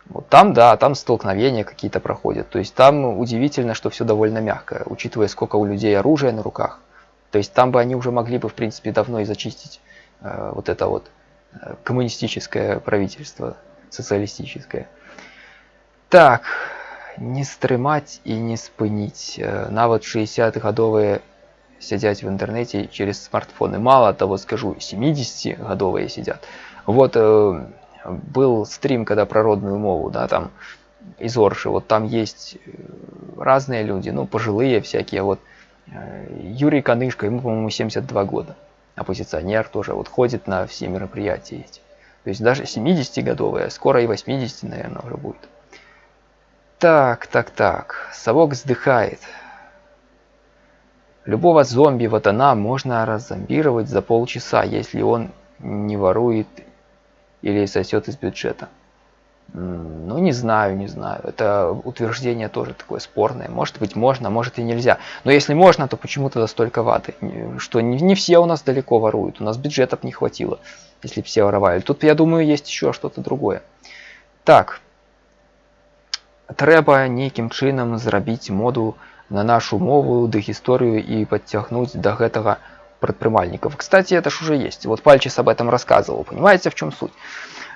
Вот там, да, там столкновения какие-то проходят. То есть там удивительно, что все довольно мягко, учитывая, сколько у людей оружия на руках. То есть там бы они уже могли бы, в принципе, давно и зачистить э, вот это вот э, коммунистическое правительство, социалистическое. Так, не стрымать и не спынить. Э, нават 60-гадовые сидят в интернете через смартфоны. Мало того, скажу, 70-гадовые сидят. Вот э, был стрим, когда про родную мову, да, там из Орши, вот там есть э, разные люди, ну, пожилые всякие, вот э, Юрий Канышко, ему, по-моему, 72 года, оппозиционер тоже, вот ходит на все мероприятия эти. То есть даже 70-годовые, скоро и 80, наверное, уже будет. Так, так, так, совок вздыхает. Любого зомби вот она можно раззомбировать за полчаса, если он не ворует или сосет из бюджета. Ну, не знаю, не знаю. Это утверждение тоже такое спорное. Может быть, можно, может и нельзя. Но если можно, то почему тогда столько ваты? Что не, не все у нас далеко воруют. У нас бюджетов не хватило, если все воровали. Тут, я думаю, есть еще что-то другое. Так. Треба неким чином зрабіць моду на нашу мову, ды гісторыю і подтягнуть до гэтага предпринимальников. Кстати, это ж уже есть. Вот Пальчис об этом рассказывал. Понимаете, в чем суть?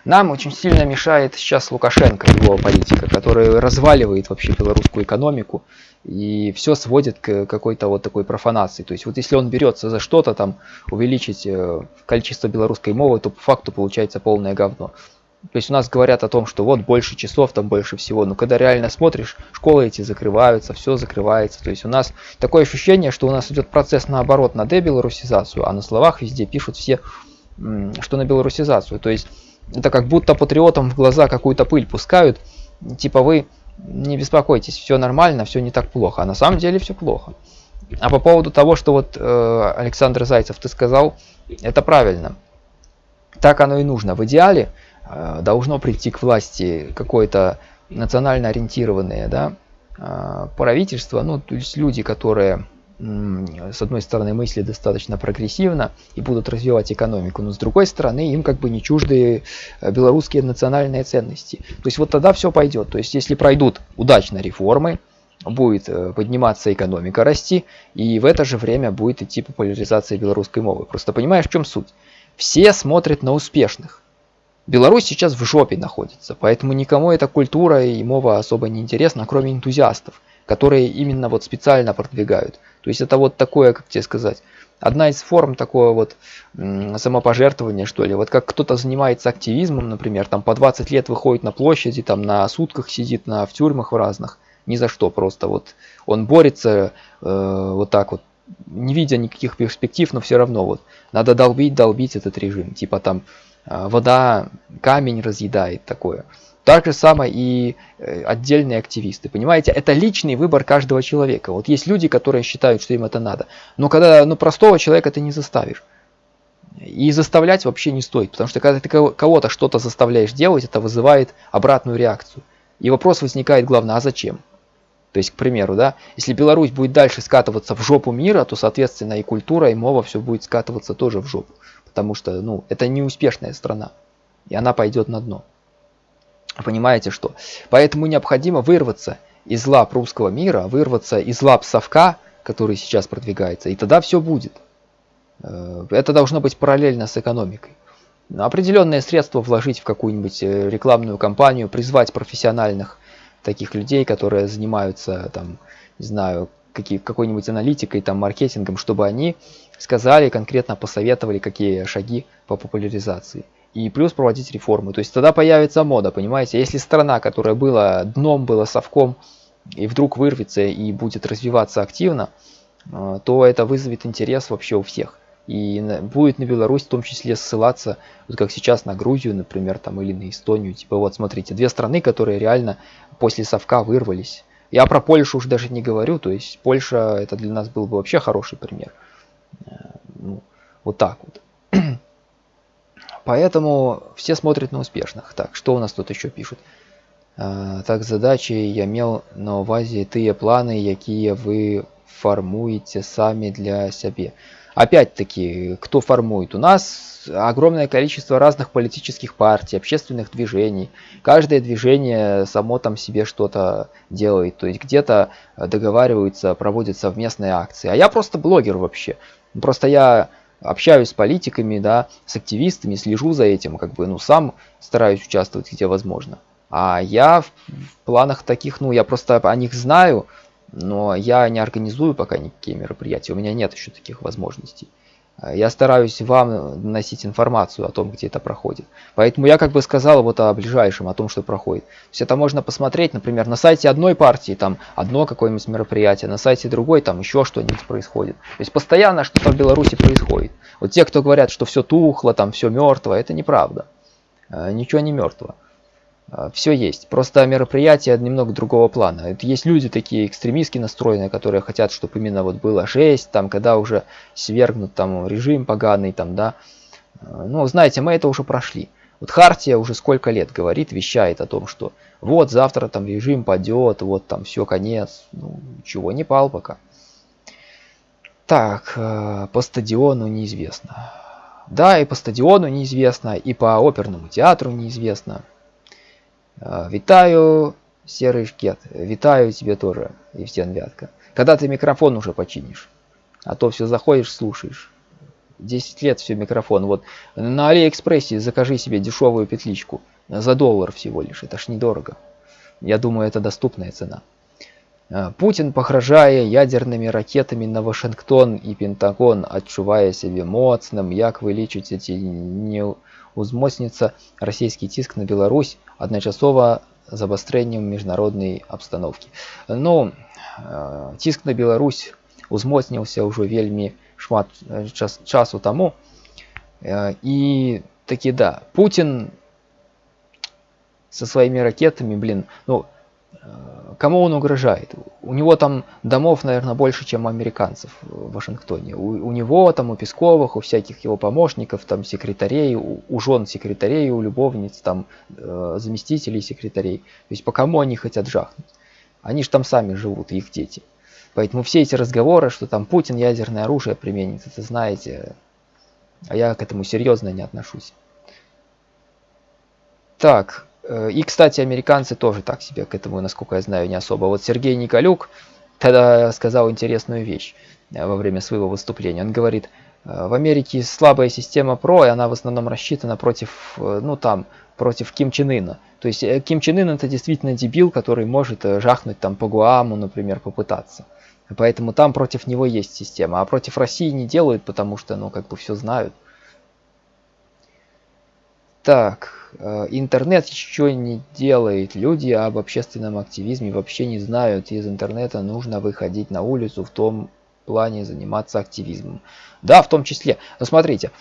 Нам очень сильно мешает сейчас Лукашенко, его политика, который разваливает вообще белорусскую экономику и все сводит к какой-то вот такой профанации. То есть вот если он берется за что-то там увеличить э, количество белорусской мовы, то по факту получается полное говно. То есть у нас говорят о том, что вот больше часов, там больше всего. Но когда реально смотришь, школы эти закрываются, все закрывается. То есть у нас такое ощущение, что у нас идет процесс наоборот на дебелорусизацию, а на словах везде пишут все, что на белорусизацию. То есть это как будто патриотам в глаза какую-то пыль пускают. Типа вы не беспокойтесь, все нормально, все не так плохо. А на самом деле все плохо. А по поводу того, что вот э, Александр Зайцев ты сказал, это правильно. Так оно и нужно. В идеале должно прийти к власти какое-то национально ориентированное да, э, правительство, ну, то есть люди, которые с одной стороны мысли достаточно прогрессивно и будут развивать экономику, но с другой стороны им как бы не чужды э, белорусские национальные ценности. То есть вот тогда все пойдет. То есть если пройдут удачно реформы, будет подниматься экономика, расти, и в это же время будет идти популяризация белорусской мовы. Просто понимаешь, в чем суть? Все смотрят на успешных. Беларусь сейчас в жопе находится, поэтому никому эта культура и мова особо не интересна, кроме энтузиастов, которые именно вот специально продвигают. То есть это вот такое, как тебе сказать, одна из форм такого вот самопожертвования, что ли. Вот как кто-то занимается активизмом, например, там по 20 лет выходит на площади, там на сутках сидит, на, в тюрьмах в разных, ни за что просто. Вот он борется э, вот так вот, не видя никаких перспектив, но все равно вот надо долбить, долбить этот режим. Типа там вода камень разъедает такое. Так же самое и э, отдельные активисты. Понимаете, это личный выбор каждого человека. Вот есть люди, которые считают, что им это надо. Но когда ну, простого человека ты не заставишь. И заставлять вообще не стоит. Потому что когда ты кого-то что-то заставляешь делать, это вызывает обратную реакцию. И вопрос возникает главное, а зачем? То есть, к примеру, да, если Беларусь будет дальше скатываться в жопу мира, то, соответственно, и культура, и мова все будет скатываться тоже в жопу потому что ну, это не успешная страна, и она пойдет на дно. Понимаете что? Поэтому необходимо вырваться из лап русского мира, вырваться из лап совка, который сейчас продвигается, и тогда все будет. Э, это должно быть параллельно с экономикой. Определенные средства вложить в какую-нибудь э, рекламную кампанию, призвать профессиональных таких людей, которые занимаются там, не знаю, какой-нибудь аналитикой, там, маркетингом, чтобы они сказали, конкретно посоветовали, какие шаги по популяризации. И плюс проводить реформы. То есть тогда появится мода, понимаете? Если страна, которая была дном, была совком, и вдруг вырвется и будет развиваться активно, э, то это вызовет интерес вообще у всех. И будет на Беларусь в том числе ссылаться, вот как сейчас на Грузию, например, там, или на Эстонию. Типа вот смотрите, две страны, которые реально после совка вырвались. Я про Польшу уже даже не говорю, то есть Польша это для нас был бы вообще хороший пример. Э, ну, вот так вот. Поэтому все смотрят на успешных. Так, что у нас тут еще пишут? Э, так, задачи я мел на увазе тыя планы, якія вы фармуеце самі для сябе. опять-таки, кто формует? У нас огромное количество разных политических партий, общественных движений. Каждое движение само там себе что-то делает. То есть где-то договариваются, проводят совместные акции. А я просто блогер вообще. Просто я общаюсь с политиками, да, с активистами, слежу за этим, как бы, ну, сам стараюсь участвовать где возможно. А я в, в планах таких, ну, я просто о них знаю, но я не организую пока никакие мероприятия, у меня нет еще таких возможностей. Я стараюсь вам носить информацию о том, где это проходит. Поэтому я как бы сказал вот о ближайшем, о том, что проходит. То есть это можно посмотреть, например, на сайте одной партии, там одно какое-нибудь мероприятие, на сайте другой, там еще что-нибудь происходит. То есть постоянно что-то в Беларуси происходит. Вот те, кто говорят, что все тухло, там все мертво, это неправда. Э, ничего не мертво. А, все есть. Просто мероприятие немного другого плана. Есть люди такие экстремистски настроенные, которые хотят, чтобы именно вот было 6, там, когда уже свергнут там режим поганый, там, да. А, ну, знаете, мы это уже прошли. Вот Хартия уже сколько лет говорит, вещает о том, что вот завтра там режим падет, вот там все, конец. Ну, чего не пал пока. Так, э, по стадиону неизвестно. Да, и по стадиону неизвестно, и по оперному театру неизвестно. А, витаю, серый шкет. Витаю тебе тоже, Евсен Вятка. Когда ты микрофон уже починишь? А то все заходишь, слушаешь. 10 лет все микрофон. Вот на Алиэкспрессе закажи себе дешевую петличку. За доллар всего лишь. Это ж недорого. Я думаю, это доступная цена. А, Путин, погрожая ядерными ракетами на Вашингтон и Пентагон, отчувая себе моцным, як вылічыць эти не узмоцніцца расійскі ціск на Беларусь адначасова з абастрэннем міжнароднай абстаноўкі. Ну ціск на Беларусь узмоцніўся ўжо вельмі шмат час, часу таму. І такі да, Путін со своими ракетами, блин, ну, кому он угрожает? У него там домов, наверное, больше, чем у американцев в Вашингтоне. У, у него там, у Песковых, у всяких его помощников, там, секретарей, у, у жен секретарей, у любовниц, там, э, заместителей секретарей. То есть по кому они хотят жахнуть? Они же там сами живут, их дети. Поэтому все эти разговоры, что там Путин ядерное оружие применит, это знаете, а я к этому серьезно не отношусь. Так, Э, и, кстати, американцы тоже так себе к этому, насколько я знаю, не особо. Вот Сергей Николюк тогда сказал интересную вещь э, во время своего выступления. Он говорит, э, в Америке слабая система ПРО, и она в основном рассчитана против, ну там, против Ким Чен Ына. То есть Ким Чен Ын это действительно дебил, который может жахнуть там по Гуаму, например, попытаться. Поэтому там против него есть система. А против России не делают, потому что, ну, как бы все знают. Так, Э, интернет еще не делает. Люди об общественном активизме вообще не знают. Из интернета нужно выходить на улицу в том плане заниматься активизмом. Да, в том числе. Но смотрите,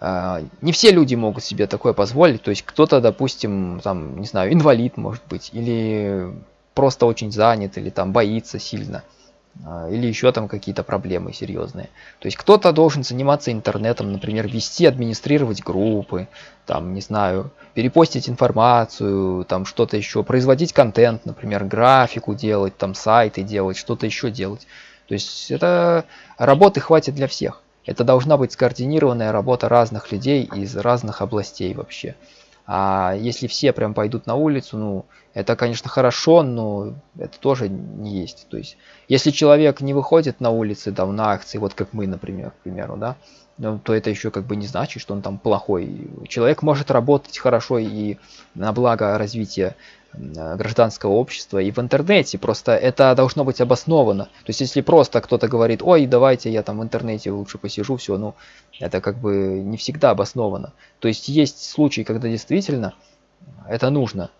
э, не все люди могут себе такое позволить. То есть кто-то, допустим, там, не знаю, инвалид может быть, или просто очень занят, или там боится сильно. А, или еще там какие-то проблемы серьезные. То есть кто-то должен заниматься интернетом, например, вести, администрировать группы, там, не знаю, перепостить информацию, там что-то еще, производить контент, например, графику делать, там сайты делать, что-то еще делать. То есть это работы хватит для всех. Это должна быть скоординированная работа разных людей из разных областей вообще. А если все прям пойдут на улицу, ну, это, конечно, хорошо, но это тоже не есть. То есть, если человек не выходит на улицы, там, на акции, вот как мы, например, к примеру, да, то это еще как бы не значит, что он там плохой. Человек может работать хорошо и на благо развития гражданского общества и в интернете. Просто это должно быть обосновано. То есть, если просто кто-то говорит, ой, давайте я там в интернете лучше посижу, все, ну, это как бы не всегда обосновано. То есть, есть случаи, когда действительно это нужно.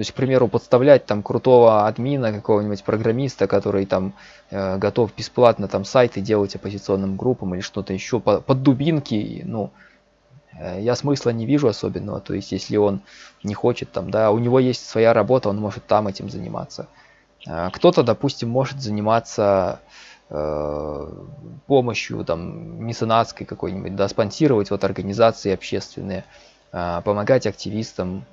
То есть, к примеру, подставлять там крутого админа, какого-нибудь программиста, который там э, готов бесплатно там сайты делать оппозиционным группам или что-то еще по, под дубинки, ну, э, я смысла не вижу особенного. То есть, если он не хочет там, да, у него есть своя работа, он может там этим заниматься. Э, Кто-то, допустим, может заниматься э, помощью там меценатской какой-нибудь, да, спонсировать вот организации общественные, э, помогать активистам,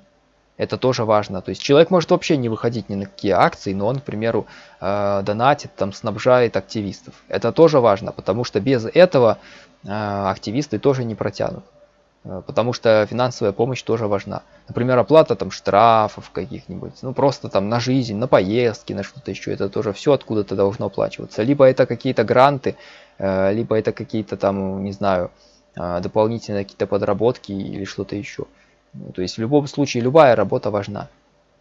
Это тоже важно. То есть человек может вообще не выходить ни на какие акции, но он, к примеру, э, донатит, там, снабжает активистов. Это тоже важно, потому что без этого э, активисты тоже не протянут. Э, потому что финансовая помощь тоже важна. Например, оплата там штрафов каких-нибудь, ну просто там на жизнь, на поездки, на что-то еще. Это тоже все откуда-то должно оплачиваться. Либо это какие-то гранты, либо это какие-то там, не знаю, дополнительные какие-то подработки или что-то еще. Ну, то есть в любом случае любая работа важна.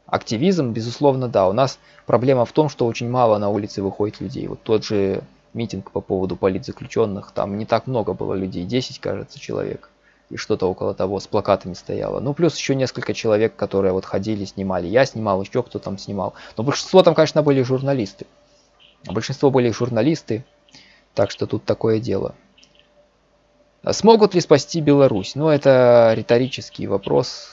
Активизм, безусловно, да. У нас проблема в том, что очень мало на улице выходит людей. Вот тот же митинг по поводу политзаключенных, там не так много было людей, 10, кажется, человек. И что-то около того с плакатами стояло. Ну, плюс еще несколько человек, которые вот ходили, снимали. Я снимал, еще кто там снимал. Но большинство там, конечно, были журналисты. Большинство были журналисты. Так что тут такое дело. А смогут ли спасти Беларусь? Ну, это риторический вопрос.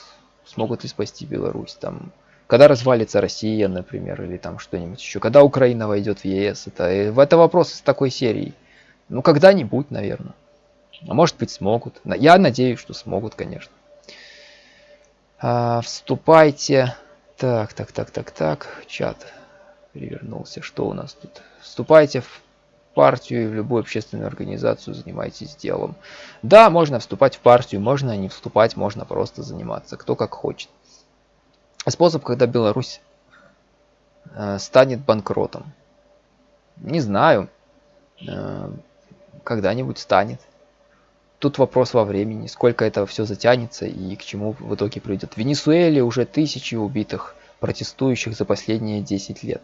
Смогут ли спасти Беларусь? Там, когда развалится Россия, например, или там что-нибудь еще. Когда Украина войдет в ЕС? Это, это вопрос из такой серии. Ну, когда-нибудь, наверное. А может быть, смогут. Я надеюсь, что смогут, конечно. А, вступайте. Так, так, так, так, так. Чат перевернулся. Что у нас тут? Вступайте в партию в любую общественную организацию занимайтесь делом. Да, можно вступать в партию, можно не вступать, можно просто заниматься, кто как хочет. Способ, когда Беларусь э, станет банкротом. Не знаю, э, когда-нибудь станет. Тут вопрос во времени, сколько это все затянется и к чему в итоге придет. В Венесуэле уже тысячи убитых протестующих за последние 10 лет.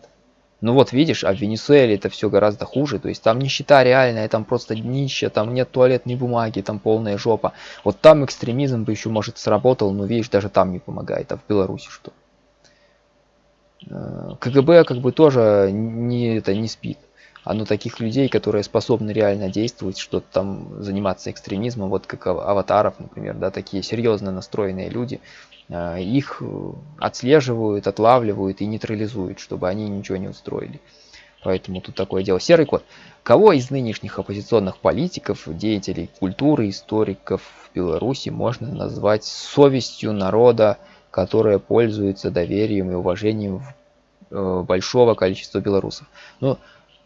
Ну вот видишь, а в Венесуэле это все гораздо хуже. То есть там нищета реальная, там просто днище, там нет туалетной бумаги, там полная жопа. Вот там экстремизм бы еще может сработал, но видишь, даже там не помогает. А в Беларуси что? Э, КГБ как бы тоже не, это, не спит. Оно таких людей, которые способны реально действовать, что-то там заниматься экстремизмом, вот как аватаров, например, да, такие серьезно настроенные люди, а, их э, отслеживают, отлавливают и нейтрализуют, чтобы они ничего не устроили. Поэтому тут такое дело. Серый кот. Кого из нынешних оппозиционных политиков, деятелей культуры, историков в Беларуси можно назвать совестью народа, которая пользуется доверием и уважением э, большого количества белорусов? Ну,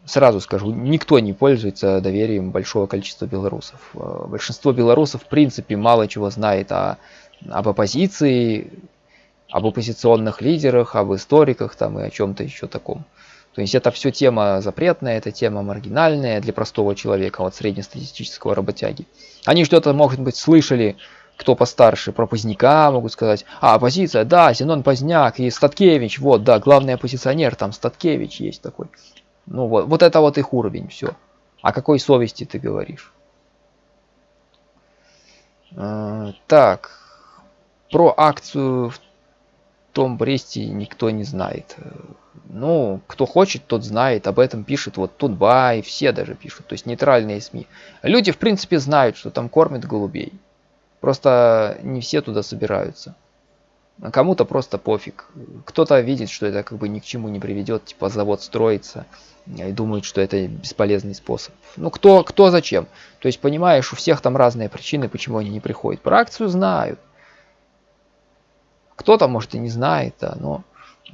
сразу скажу, никто не пользуется доверием большого количества белорусов. Э, большинство белорусов в принципе мало чего знает о, об оппозиции, об оппозиционных лидерах, об историках там и о чем-то еще таком. То есть это все тема запретная, это тема маргинальная для простого человека, вот среднестатистического работяги. Они что-то, может быть, слышали, кто постарше, про Поздняка могут сказать. А, оппозиция, да, Зенон Поздняк и Статкевич, вот, да, главный оппозиционер, там Статкевич есть такой. Ну вот, вот это вот их уровень, все. О какой совести ты говоришь? Э, так, про акцию в том Бресте никто не знает. Ну, кто хочет, тот знает, об этом пишет вот Тутбай, все даже пишут, то есть нейтральные СМИ. Люди, в принципе, знают, что там кормят голубей. Просто не все туда собираются. А кому-то просто пофиг. Кто-то видит, что это как бы ни к чему не приведет, типа завод строится, и думает, что это бесполезный способ. Ну кто, кто зачем? То есть понимаешь, у всех там разные причины, почему они не приходят. Про акцию знают. Кто-то, может, и не знает, да, но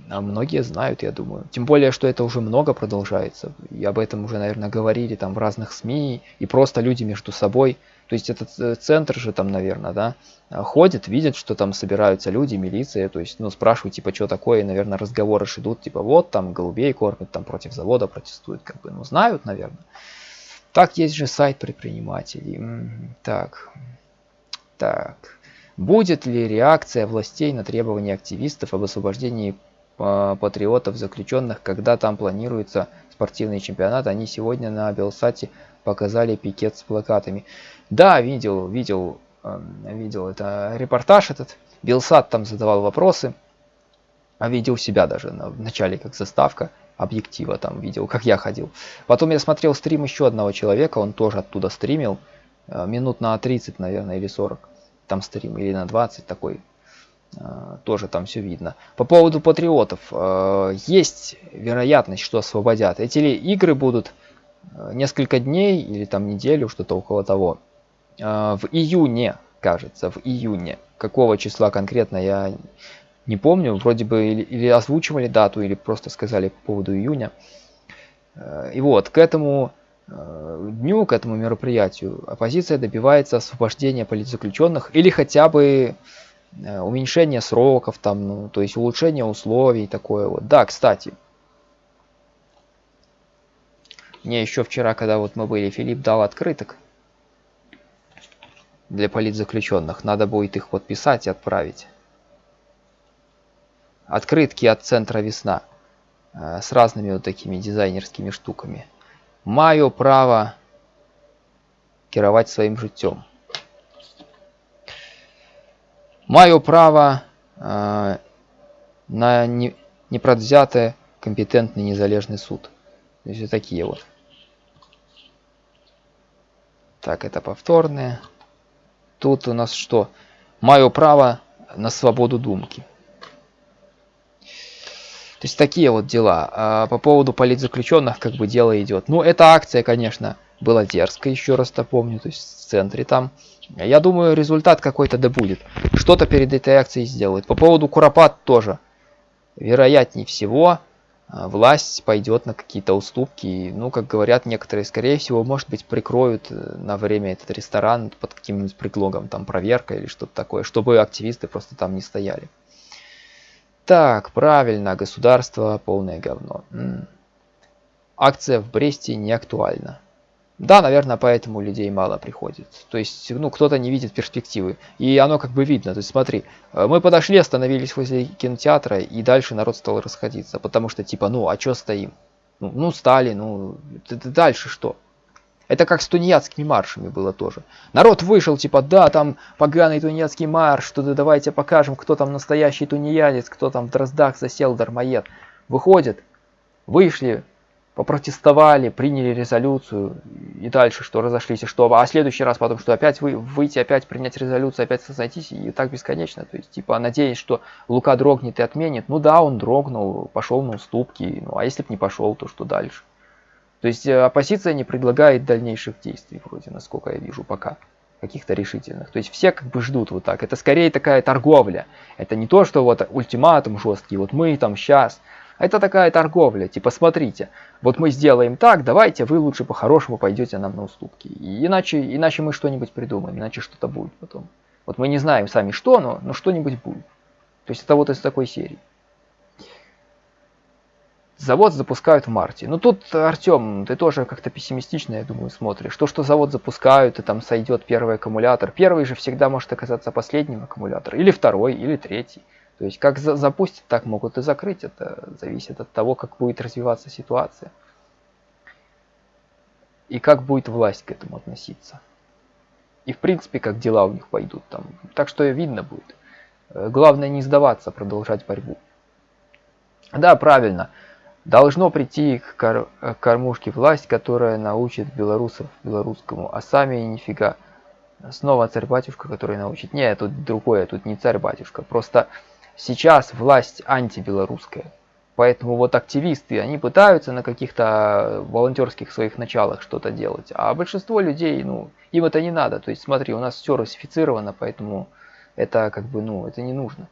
а многие знают, я думаю. Тем более, что это уже много продолжается. И об этом уже, наверное, говорили там в разных СМИ. И просто люди между собой то есть этот э, центр же там, наверное, да, ходит, видит, что там собираются люди, милиция, то есть, ну, спрашивают, типа, что такое, и, наверное, разговоры идут, типа, вот, там, голубей кормят, там, против завода протестуют, как бы, ну, знают, наверное. Так, есть же сайт предпринимателей. Так, так. Будет ли реакция властей на требования активистов об освобождении а, патриотов заключенных, когда там планируется спортивный чемпионат? Они сегодня на Белсате показали пикет с плакатами. Да, видел, видел, эм, видел это репортаж этот. Белсат там задавал вопросы. А видел себя даже на, в начале как заставка объектива там видел, как я ходил. Потом я смотрел стрим еще одного человека, он тоже оттуда стримил. Э, минут на 30, наверное, или 40. Там стрим, или на 20 такой. Э, тоже там все видно. По поводу патриотов. Э, есть вероятность, что освободят. Эти игры будут несколько дней или там неделю, что-то около того. В июне, кажется, в июне. Какого числа конкретно я Не помню, вроде бы или, или озвучивали дату, или просто сказали по поводу июня. Э, и вот, к этому э, дню, к этому мероприятию оппозиция добивается освобождения политзаключенных или хотя бы э, уменьшения сроков, там, ну, то есть улучшения условий, такое вот. Да, кстати, мне еще вчера, когда вот мы были, Филипп дал открыток для политзаключенных. Надо будет их подписать и отправить. Открытки от центра «Весна» э, с разными вот такими дизайнерскими штуками. Маю право керовать своим життем. Маю право э, на не, непредвзятый компетентный незалежный суд. То есть вот такие вот. Так, это повторные. Тут у нас что? Мое право на свободу думки. То есть такие вот дела. А по поводу политзаключенных как бы дело идет. Ну, эта акция, конечно, была дерзкая, еще раз напомню, то есть в центре там. Я думаю, результат какой-то да будет. Что-то перед этой акцией сделают. По поводу Куропат тоже. Вероятнее всего, а, власть пойдет на какие-то уступки. Ну, как говорят некоторые, скорее всего, может быть, прикроют э, на время этот ресторан под каким-нибудь предлогом, там, проверка или что-то такое, чтобы активисты просто там не стояли. Так, правильно, государство полное говно. Акция в Бресте не актуальна. Да, наверное, поэтому людей мало приходит. То есть, ну, кто-то не видит перспективы. И оно как бы видно. То есть, смотри, э, мы подошли, остановились возле кинотеатра, и дальше народ стал расходиться. Потому что, типа, ну, а чё стоим? Ну, ну стали, ну, дальше что? Это как с тунеядскими маршами было тоже. Народ вышел, типа, да, там поганый тунеядский марш, что-то давайте покажем, кто там настоящий тунеядец, кто там в Дроздах засел, дармоед. Выходит, вышли, попротестовали, приняли резолюцию и дальше что разошлись, и что, а следующий раз потом что опять вы, выйти, опять принять резолюцию, опять сознайтись и так бесконечно, то есть типа надеясь, что Лука дрогнет и отменит, ну да, он дрогнул, пошел на уступки, ну а если бы не пошел, то что дальше? То есть э, оппозиция не предлагает дальнейших действий вроде, насколько я вижу пока каких-то решительных. То есть все как бы ждут вот так. Это скорее такая торговля. Это не то, что вот ультиматум жесткий, вот мы там сейчас, это такая торговля, типа смотрите, вот мы сделаем так, давайте вы лучше по-хорошему пойдете нам на уступки. Иначе, иначе мы что-нибудь придумаем, иначе что-то будет потом. Вот мы не знаем сами что, но, но что-нибудь будет. То есть это вот из такой серии. Завод запускают в марте. Ну тут, Артем, ты тоже как-то пессимистично, я думаю, смотришь. То, что завод запускают, и там сойдет первый аккумулятор. Первый же всегда может оказаться последним аккумулятором. Или второй, или третий. То есть как за запустить, так могут и закрыть. Это зависит от того, как будет развиваться ситуация. И как будет власть к этому относиться. И в принципе, как дела у них пойдут там. Так что видно будет. Главное не сдаваться, продолжать борьбу. Да, правильно. Должно прийти к, кор к кормушке власть, которая научит белорусов белорусскому, а сами нифига. Снова царь-батюшка, который научит. Не, тут другое, тут не царь-батюшка. Просто сейчас власть антибелорусская. Поэтому вот активисты, они пытаются на каких-то волонтерских своих началах что-то делать. А большинство людей, ну, им это не надо. То есть смотри, у нас все русифицировано, поэтому это как бы, ну, это не нужно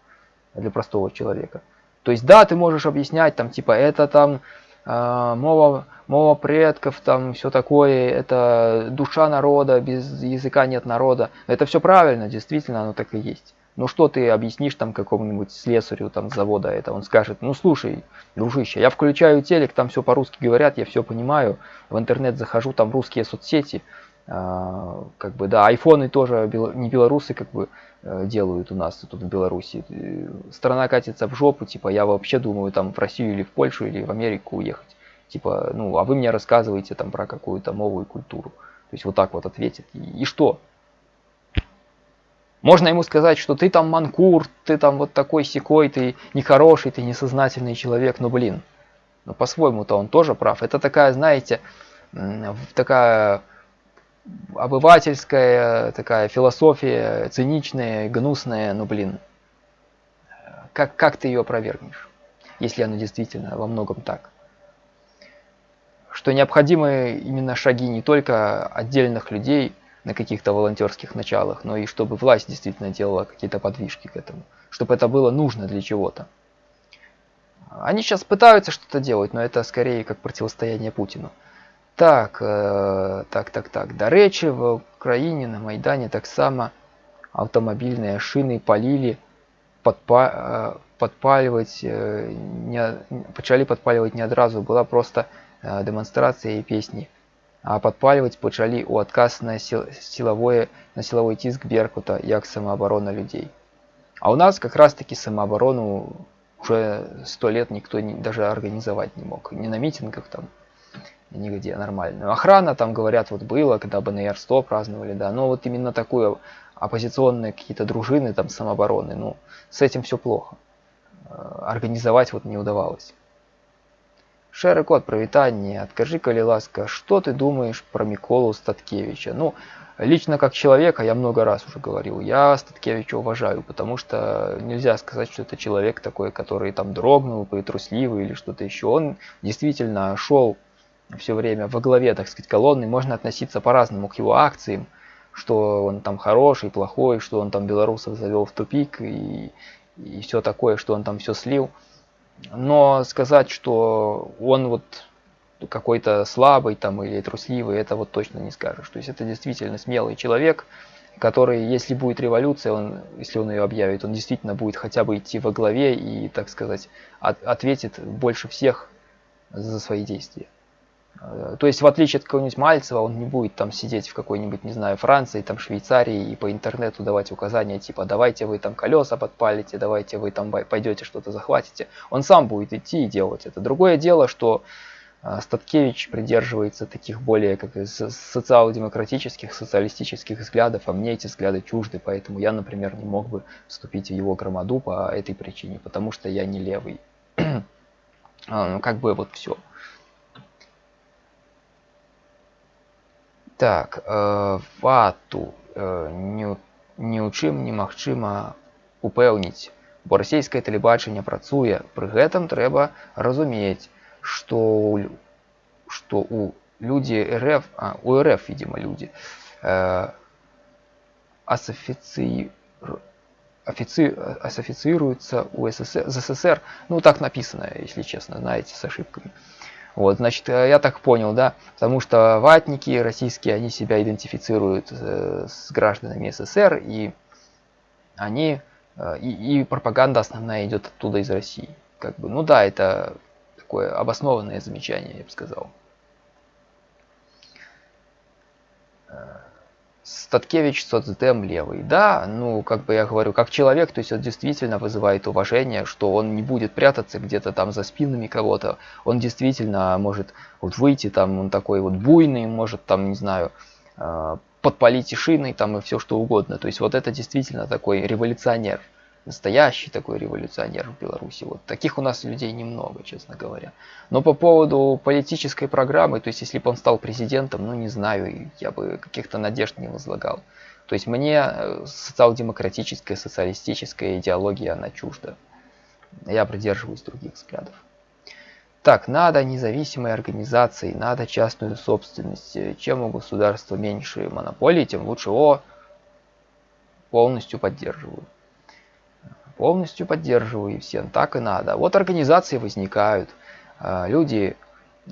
для простого человека. То есть да, ты можешь объяснять, там, типа, это там э, мова, мова предков, там, все такое, это душа народа, без языка нет народа. Это все правильно, действительно, оно так и есть. Ну что ты объяснишь там какому-нибудь слесарю там завода это? Он скажет, ну слушай, дружище, я включаю телек, там все по-русски говорят, я все понимаю, в интернет захожу, там русские соцсети, как бы, да, айфоны тоже не белорусы как бы э, делают у нас тут в Беларуси. Страна катится в жопу, типа я вообще думаю там в Россию или в Польшу или в Америку уехать. Типа, ну, а вы мне рассказываете там про какую-то новую культуру. То есть вот так вот ответит. И, и что? Можно ему сказать, что ты там манкур, ты там вот такой секой, ты нехороший, ты несознательный человек, но блин, но по-своему-то он тоже прав. Это такая, знаете, такая обывательская, такая философия, циничная, гнусная, но блин, как, как ты ее опровергнешь, если она действительно во многом так? Что необходимы именно шаги не только отдельных людей, на каких-то волонтерских началах, но и чтобы власть действительно делала какие-то подвижки к этому, чтобы это было нужно для чего-то. Они сейчас пытаются что-то делать, но это скорее как противостояние Путину. Так, э, так, так, так. До речи в Украине на Майдане так само автомобильные шины полили, э, подпаливать, э, не, почали подпаливать не одразу, была просто демонстрация и песни. А подпаливать почали у отказ на, сил, силовое, на силовой тиск Беркута, як самооборона людей. А у нас как раз таки самооборону уже сто лет никто не, даже организовать не мог. Не на митингах там, нигде нормальную. Охрана там, говорят, вот было, когда БНР 100 праздновали, да, но вот именно такую оппозиционные какие-то дружины там самообороны, ну, с этим все плохо. Э, организовать вот не удавалось. Шэры кот, привітання. Откажи, коли ласка, что ты думаешь про Миколу Статкевича? Ну, лично как человека, я много раз уже говорил, я Статкевича уважаю, потому что нельзя сказать, что это человек такой, который там дрогнул, трусливый или что-то еще. Он действительно шел все время во главе, так сказать, колонны. Можно относиться по-разному к его акциям, что он там хороший, плохой, что он там белорусов завел в тупик и, и все такое, что он там все слил. Но сказать, что он вот какой-то слабый там или трусливый, это вот точно не скажешь. То есть это действительно смелый человек, который, если будет революция, он, если он ее объявит, он действительно будет хотя бы идти во главе и, так сказать, от, ответит больше всех за свои действия. Э, то есть, в отличие от какого-нибудь Мальцева, он не будет там сидеть в какой-нибудь, не знаю, Франции, там, Швейцарии и по интернету давать указания, типа, давайте вы там колеса подпалите, давайте вы там пойдете что-то захватите. Он сам будет идти и делать это. Другое дело, что э, Статкевич придерживается таких более как социал-демократических, социалистических взглядов, а мне эти взгляды чужды, поэтому я, например, не мог бы вступить в его громаду по этой причине, потому что я не левый. А, ну, как бы вот все. Так, э, вату э, не, не ў чым немагчыма упэўніць, бо расійскае тэлебачанне працуе. Пры гэтым трэба разумець, што што у людзі РФ, а, у РФ, видимо, люди, э, асофіцыі асофицируются у СССР, СССР, ну так написано, если честно, знаете, с ошибками. вот, значит, э, я так понял, да, потому что ватники российские, они себя идентифицируют э, с гражданами СССР, и они, э, и, и пропаганда основная идет оттуда из России. Как бы, ну да, это такое обоснованное замечание, я бы сказал. Статкевич соцдем левый. Да, ну, как бы я говорю, как человек, то есть он действительно вызывает уважение, что он не будет прятаться где-то там за спинами кого-то. Он действительно может вот выйти там, он такой вот буйный, может там, не знаю, э, подпалить и шиной там и все что угодно. То есть вот это действительно такой революционер настоящий такой революционер в Беларуси. Вот таких у нас людей немного, честно говоря. Но по поводу политической программы, то есть если бы он стал президентом, ну не знаю, я бы каких-то надежд не возлагал. То есть мне э, социал-демократическая, социалистическая идеология, она чужда. Я придерживаюсь других взглядов. Так, надо независимой организации, надо частную собственность. Чем у государства меньше монополий, тем лучше. О, полностью поддерживаю полностью поддерживаю и всем так и надо. Вот организации возникают, а, люди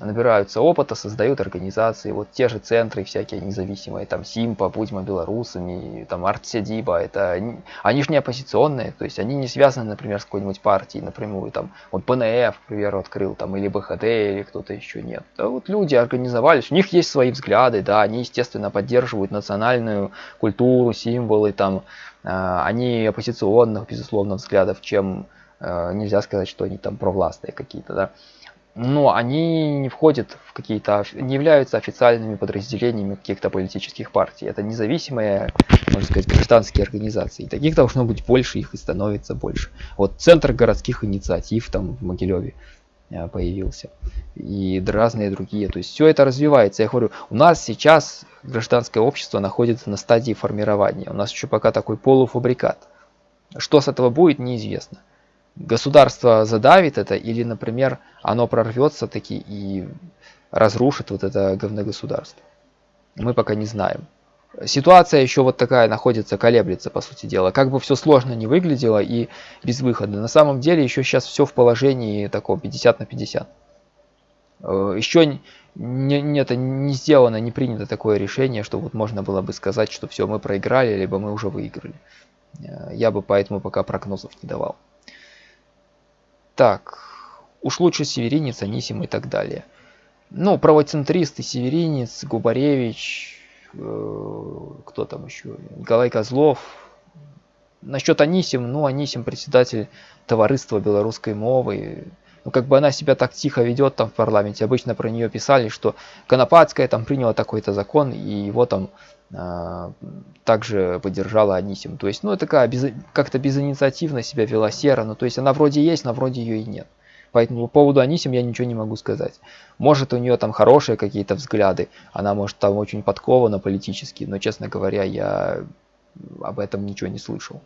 набираются опыта, создают организации, вот те же центры всякие независимые, там Симпа, Будьмо белорусами, там Артсядиба, это они же не оппозиционные, то есть они не связаны, например, с какой-нибудь партией напрямую, там вот ПНФ, к примеру, открыл, там или БХД, или кто-то еще нет. Да, вот люди организовались, у них есть свои взгляды, да, они, естественно, поддерживают национальную культуру, символы, там, э, они оппозиционных, безусловно, взглядов, чем э, нельзя сказать, что они там провластные какие-то, да но они не входят в какие-то, не являются официальными подразделениями каких-то политических партий. Это независимые, можно сказать, гражданские организации. И таких должно быть больше, их и становится больше. Вот Центр городских инициатив там в Могилеве э, появился. И разные другие. То есть все это развивается. Я говорю, у нас сейчас гражданское общество находится на стадии формирования. У нас еще пока такой полуфабрикат. Что с этого будет, неизвестно государство задавит это или, например, оно прорвется таки и разрушит вот это говногосударство. Мы пока не знаем. ситуация еще вот такая находится, колеблется, по сути дела. Как бы все сложно не выглядело и без выхода. На самом деле еще сейчас все в положении такого 50 на 50. Э, еще не, не, это не сделано, не принято такое решение, что вот можно было бы сказать, что все, мы проиграли, либо мы уже выиграли. Э, я бы поэтому пока прогнозов не давал. Так, уж лучше Северинец, Анисим и так далее. Ну, правоцентристы, Северинец, Губаревич, э, кто там еще, Николай Козлов. Насчет Анисим, ну, Анисим председатель товариства белорусской мовы. Ну, как бы она себя так тихо ведет там в парламенте. Обычно про нее писали, что Конопадская там приняла такой-то закон, и его там также поддержала Анисим. То есть, ну, такая без, как-то безинициативно себя вела Сера. Ну, то есть, она вроде есть, но вроде ее и нет. Поэтому по поводу Анисим я ничего не могу сказать. Может, у нее там хорошие какие-то взгляды, она может там очень подкована политически, но, честно говоря, я об этом ничего не слышал.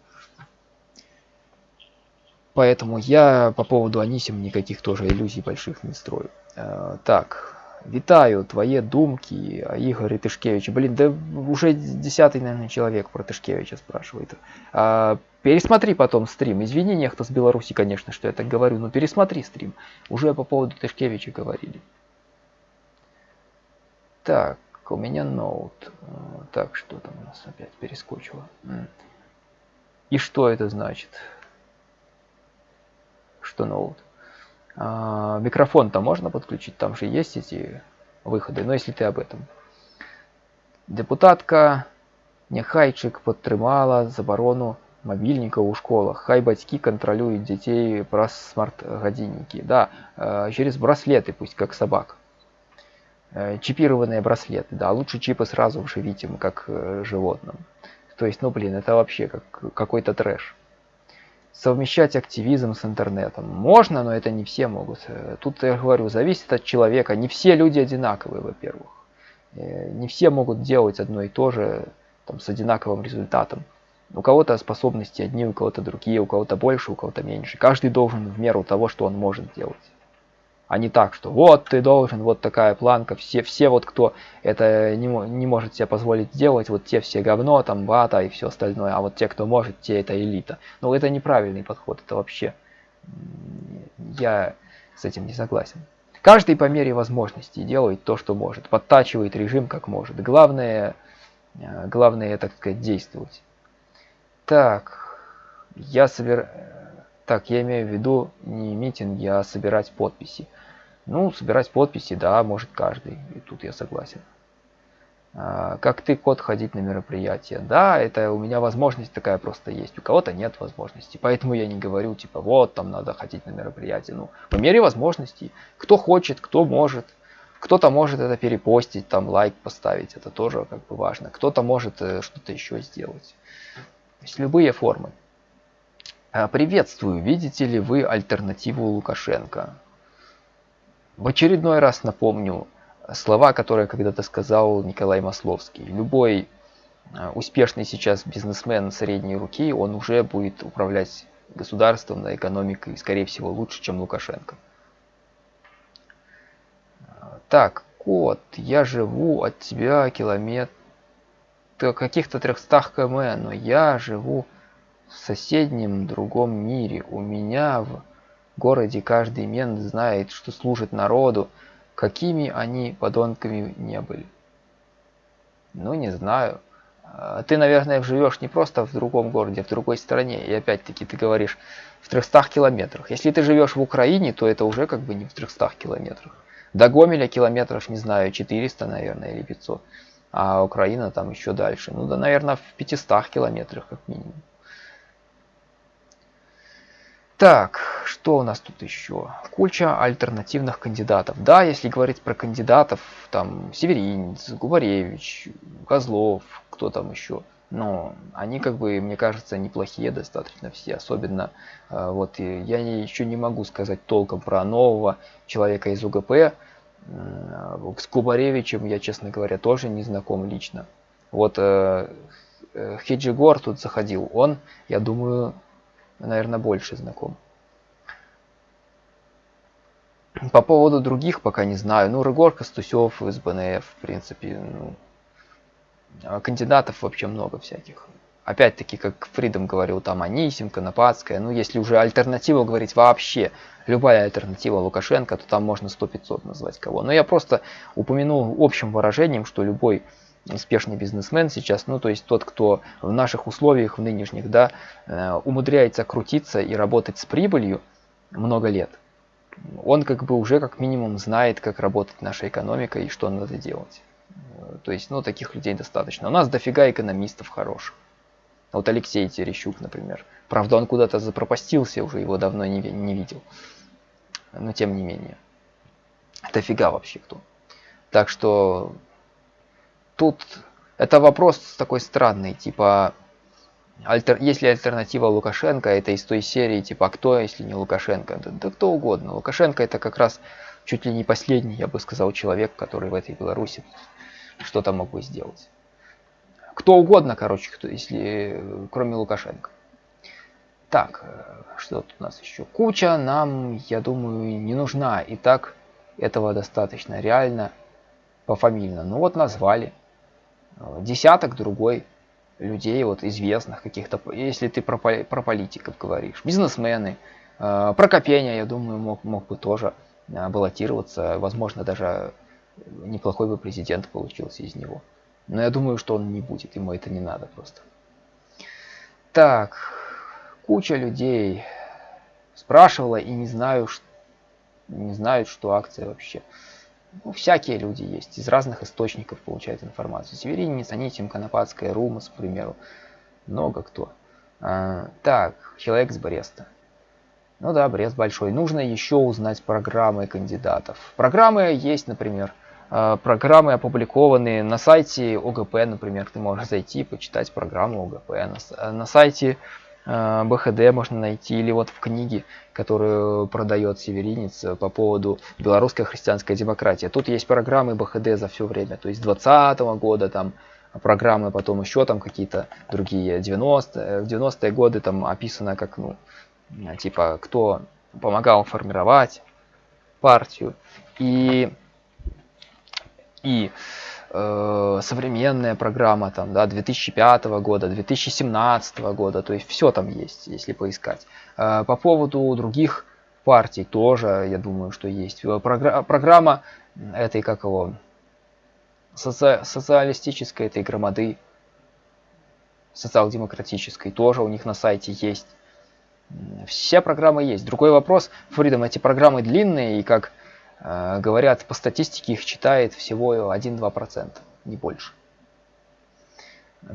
Поэтому я по поводу Анисим никаких тоже иллюзий больших не строю. Э, так, витаю, твои думки о Игоре Тышкевиче. Блин, да уже десятый, наверное, человек про Тышкевича спрашивает. А, пересмотри потом стрим. Извини, нехто с Беларуси, конечно, что я так говорю, но пересмотри стрим. Уже по поводу Тышкевича говорили. Так, у меня ноут. Э, так, что там у нас опять перескочило? И что это значит? что ноут. А, Микрофон-то можно подключить, там же есть эти выходы, но если ты об этом. Депутатка Нехайчик підтримала заборону мобільника у школах. Хай батьки контролюють детей про смарт-годинники. Да, э, через браслеты, пусть как собак. Э, чипированные браслеты, да, лучше чипы сразу вживить им, как э, животным. То есть, ну блин, это вообще как какой-то трэш совмещать активизм с интернетом. Можно, но это не все могут. Э, тут я говорю, зависит от человека. Не все люди одинаковые, во-первых. Э, не все могут делать одно и то же там, с одинаковым результатом. У кого-то способности одни, у кого-то другие, у кого-то больше, у кого-то меньше. Каждый должен в меру того, что он может делать а не так, что вот ты должен, вот такая планка, все, все вот кто это не, не может себе позволить сделать, вот те все говно, там бата и все остальное, а вот те, кто может, те это элита. Но это неправильный подход, это вообще, я с этим не согласен. Каждый по мере возможностей делает то, что может, подтачивает режим как может. Главное, э, главное, так сказать, действовать. Так, я собер... Так, я имею в виду не митинги, а собирать подписи. Ну, собирать подписи, да, может каждый. И тут я согласен. А, как ты, код, ходить на мероприятия? Да, это у меня возможность такая просто есть. У кого-то нет возможности. Поэтому я не говорю, типа, вот, там надо ходить на мероприятие. Ну, по мере возможностей. Кто хочет, кто может. Кто-то может это перепостить, там лайк поставить, это тоже как бы важно. Кто-то может э, что-то еще сделать. То есть любые формы. А, приветствую, видите ли вы альтернативу Лукашенко? В очередной раз напомню слова, которые когда-то сказал Николай Масловский. Любой э, успешный сейчас бизнесмен средней руки, он уже будет управлять государством, на экономикой, скорее всего, лучше, чем Лукашенко. Так, кот, я живу от тебя километр каких-то 300 км, но я живу в соседнем другом мире. У меня в городе каждый мент знает, что служит народу, какими они подонками не были. Ну, не знаю. А, ты, наверное, живешь не просто в другом городе, а в другой стране. И опять-таки ты говоришь в 300 километрах. Если ты живешь в Украине, то это уже как бы не в 300 километрах. До Гомеля километров, не знаю, 400, наверное, или 500. А Украина там еще дальше. Ну да, наверное, в 500 километрах как минимум. Так, что у нас тут еще? Куча альтернативных кандидатов. Да, если говорить про кандидатов, там Северинец, Губаревич, Козлов, кто там еще. Но они, как бы, мне кажется, неплохие достаточно все. Особенно, э, вот я еще не могу сказать толком про нового человека из УГП. Э, с Губаревичем я, честно говоря, тоже не знаком лично. Вот э, Хиджигор тут заходил. Он, я думаю, наверное, больше знаком. По поводу других пока не знаю. Ну, Рыгор Костусев из БНФ, в принципе, ну, а, кандидатов вообще много всяких. Опять-таки, как Фридом говорил, там Анисим, Конопадская. Ну, если уже альтернативу говорить вообще, любая альтернатива Лукашенко, то там можно 100-500 назвать кого. Но я просто упомянул общим выражением, что любой успешный бизнесмен сейчас, ну то есть тот, кто в наших условиях, в нынешних, да, э, умудряется крутиться и работать с прибылью много лет, он как бы уже как минимум знает, как работает наша экономика и что надо делать. То есть, ну, таких людей достаточно. У нас дофига экономистов хороших. Вот Алексей Терещук, например. Правда, он куда-то запропастился, уже его давно не, не видел. Но тем не менее. Дофига вообще кто. Так что тут это вопрос такой странный, типа, альтер, если альтернатива Лукашенко, это из той серии, типа, а кто, если не Лукашенко? Да, да кто угодно. Лукашенко это как раз чуть ли не последний, я бы сказал, человек, который в этой Беларуси что-то мог бы сделать. Кто угодно, короче, кто, если кроме Лукашенко. Так, что тут у нас еще? Куча нам, я думаю, не нужна. И так этого достаточно реально пофамильно. Ну вот назвали десяток другой людей, вот известных каких-то, если ты про, про политиков говоришь, бизнесмены, э, про Копения, я думаю, мог, мог бы тоже э, баллотироваться, возможно, даже неплохой бы президент получился из него. Но я думаю, что он не будет, ему это не надо просто. Так, куча людей спрашивала и не знаю, не знают, что акция вообще. Ну, всякие люди есть, из разных источников получают информацию. Северинец, Анисим, Конопадская, Румас, к примеру. Много кто. А, так, человек с Бреста. Ну да, Брест большой. Нужно еще узнать программы кандидатов. Программы есть, например, а, программы опубликованные на сайте ОГП, например. Ты можешь зайти, почитать программу ОГП. На, на сайте БХД можно найти, или вот в книге, которую продает Северинец э, по поводу белорусской христианской демократии. Тут есть программы БХД за все время, то есть 20 -го года, там программы, потом еще там какие-то другие 90 э, в 90-е годы там описано как, ну, типа, кто помогал формировать партию. И, и э, современная программа там, да, 2005 года, 2017 года, то есть все там есть, если поискать. Э, по поводу других партий тоже, я думаю, что есть. Э, програ программа этой, как его, соци социалистической этой громады, социал-демократической, тоже у них на сайте есть. Все программы есть. Другой вопрос, Фридом, эти программы длинные, и как говорят, по статистике их читает всего 1-2%, не больше.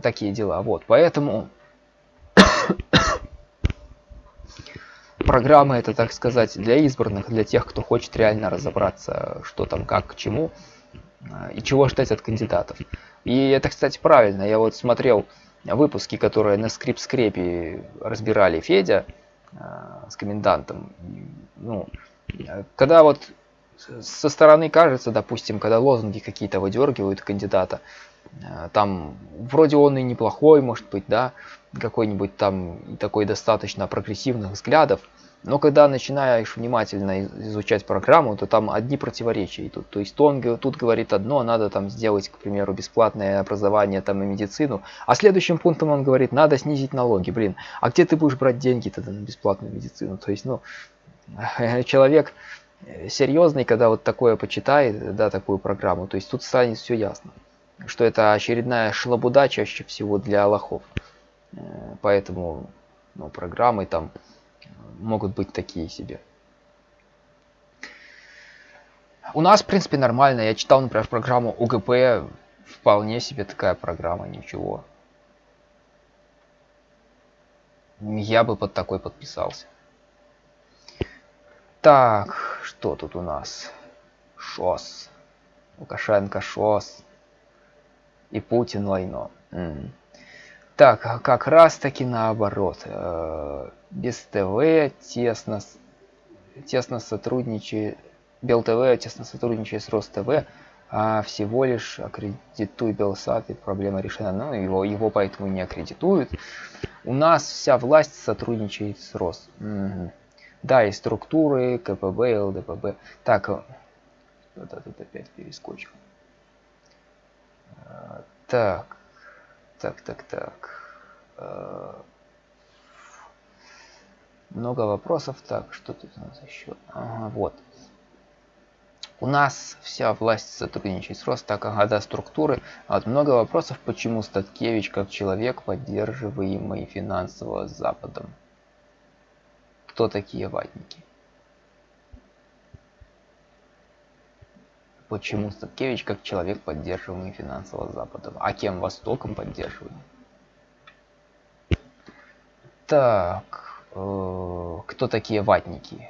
Такие дела. Вот, поэтому программы это, так сказать, для избранных, для тех, кто хочет реально разобраться, что там, как, к чему, э, и чего ждать от кандидатов. И это, кстати, правильно. Я вот смотрел выпуски, которые на скрип-скрепе разбирали Федя э, с комендантом. Ну, когда вот со стороны кажется, допустим, когда лозунги какие-то выдергивают кандидата, э, там вроде он и неплохой, может быть, да, какой-нибудь там такой достаточно прогрессивных взглядов, но когда начинаешь внимательно изучать программу, то там одни противоречия идут. То есть он тут говорит одно, надо там сделать, к примеру, бесплатное образование там и медицину, а следующим пунктом он говорит, надо снизить налоги. Блин, а где ты будешь брать деньги тогда на бесплатную медицину? То есть, ну, человек серьезный, когда вот такое почитает, да, такую программу, то есть тут станет все ясно, что это очередная шлабуда чаще всего для лохов. Э, поэтому ну, программы там могут быть такие себе. У нас, в принципе, нормально. Я читал, например, программу УГП. Вполне себе такая программа, ничего. Я бы под такой подписался. Так, что тут у нас? ШОС. Лукашенко ШОС. И Путин войну. Так, а как раз таки наоборот. Э, без ТВ тесно, тесно сотрудничает, БелТВ тесно сотрудничает с РосТВ, а всего лишь аккредитуй Белсат и проблема решена. Ну, его, его поэтому не аккредитуют. У нас вся власть сотрудничает с Рос. Угу. Да, и структуры, КПБ, ЛДПБ. Так, вот тут опять перескочил. Так, Так, так, так. Э, много вопросов. Так, что тут у нас еще? Ага, вот. У нас вся власть сотрудничает с Рост, так ага, да, структуры. А вот много вопросов, почему Статкевич как человек, поддерживаемый финансово Западом. Кто такие ватники? Почему Статкевич как человек, поддерживаемый финансово Западом? А кем Востоком поддерживаемый? Так, э, кто такие ватники?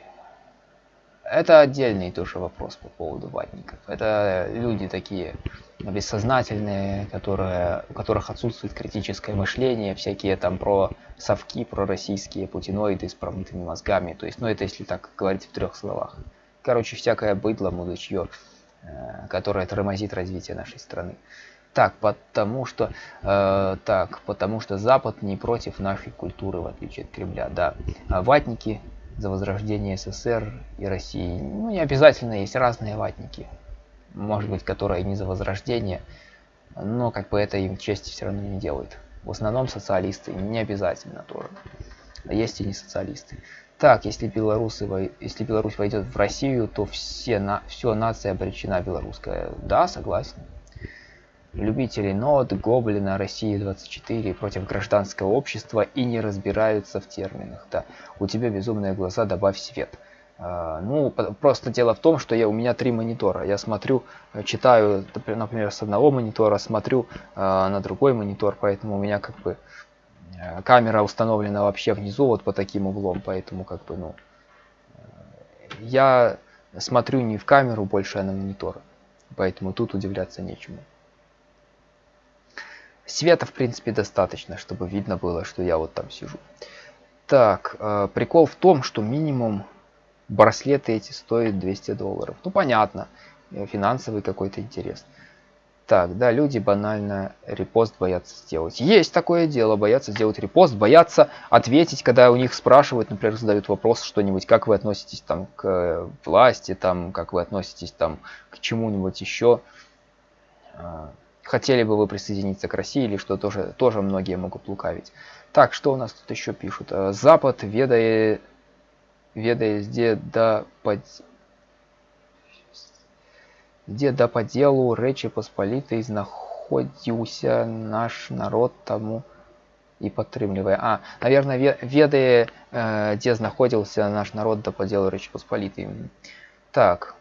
Это отдельный тоже вопрос по поводу ватников. Это люди такие бессознательные, которые, у которых отсутствует критическое мышление, всякие там про совки, про российские путиноиды с промытыми мозгами. То есть, ну это если так говорить в трех словах. Короче, всякое быдло, мудачье, э, которое тормозит развитие нашей страны. Так, потому что, э, так, потому что Запад не против нашей культуры, в отличие от Кремля, да. А ватники за возрождение СССР и России. Ну, не обязательно, есть разные ватники. Может быть, которые не за возрождение, но как бы это им чести все равно не делает. В основном социалисты, не обязательно тоже. Есть и не социалисты. Так, если белорусы, если Беларусь войдет в Россию, то все, на, все нация обречена белорусская. Да, согласен любители нот, гоблина, России 24 против гражданского общества и не разбираются в терминах. Да, у тебя безумные глаза, добавь свет. А, ну, просто дело в том, что я, у меня три монитора. Я смотрю, э, читаю, например, с одного монитора, смотрю а, на другой монитор, поэтому у меня как бы э, камера установлена вообще внизу, вот по таким углом, поэтому как бы, ну, э, я смотрю не в камеру больше, а на монитор. Поэтому тут удивляться нечему. Света, в принципе, достаточно, чтобы видно было, что я вот там сижу. Так, э, прикол в том, что минимум браслеты эти стоят 200 долларов. Ну, понятно, э, финансовый какой-то интерес. Так, да, люди банально репост боятся сделать. Есть такое дело, боятся сделать репост, боятся ответить, когда у них спрашивают, например, задают вопрос что-нибудь, как вы относитесь там к власти, там, как вы относитесь там к чему-нибудь еще А, хотели бы вы присоединиться к России или что тоже, тоже многие могут лукавить. Так, что у нас тут еще пишут? Э, Запад, ведая, ведая где да под... Где да по делу Речи Посполитой знаходился наш народ тому и падтрымлівае А наверное ведае э, где знаходзіўся наш народ да по делу Речи Посполитой так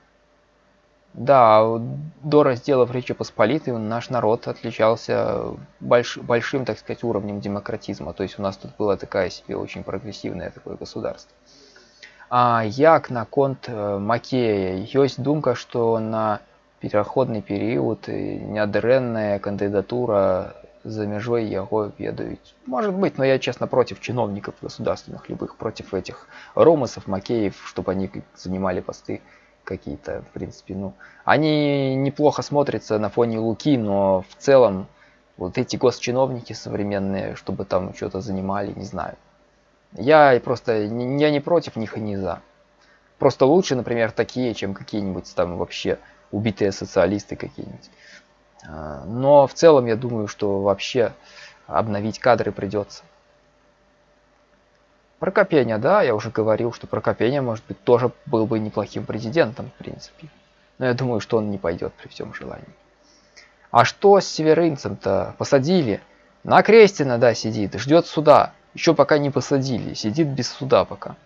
да, до разделов Речи Посполитой наш народ отличался больш, большим, так сказать, уровнем демократизма. То есть у нас тут была такая себе очень прогрессивное такое государство. А як наконт э, Макея? Ёсць думка, что на пераходны период нядрэнная кандидатура за мяжой яго ведаюць. Может быть, но я честно против чиновников государственных любых, против этих ромасов, Макеев, чтобы они занимали посты какие-то, в принципе, ну, они неплохо смотрятся на фоне Луки, но в целом вот эти госчиновники современные, чтобы там что-то занимали, не знаю. Я просто, я не против них и не за. Просто лучше, например, такие, чем какие-нибудь там вообще убитые социалисты какие-нибудь. А, но в целом я думаю, что вообще обновить кадры придется. Прокопения, да, я уже говорил, что Прокопения, может быть, тоже был бы неплохим президентом, в принципе. Но я думаю, что он не пойдет при всем желании. А что с северынцем-то? Посадили. На Крестина, да, сидит, ждет суда. Еще пока не посадили, сидит без суда пока.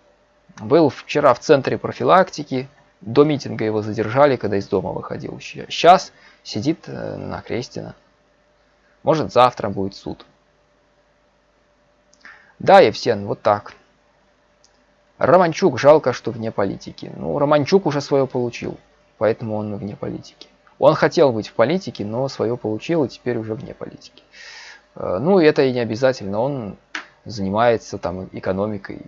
Был вчера в центре профилактики, до митинга его задержали, когда из дома выходил. Сейчас сидит э, на Крестина. Может, завтра будет суд. Да, Евсен, вот так. Романчук жалко, что вне политики. Ну, Романчук уже свое получил, поэтому он вне политики. Он хотел быть в политике, но свое получил и теперь уже вне политики. Э, ну, это и не обязательно, он занимается там экономикой.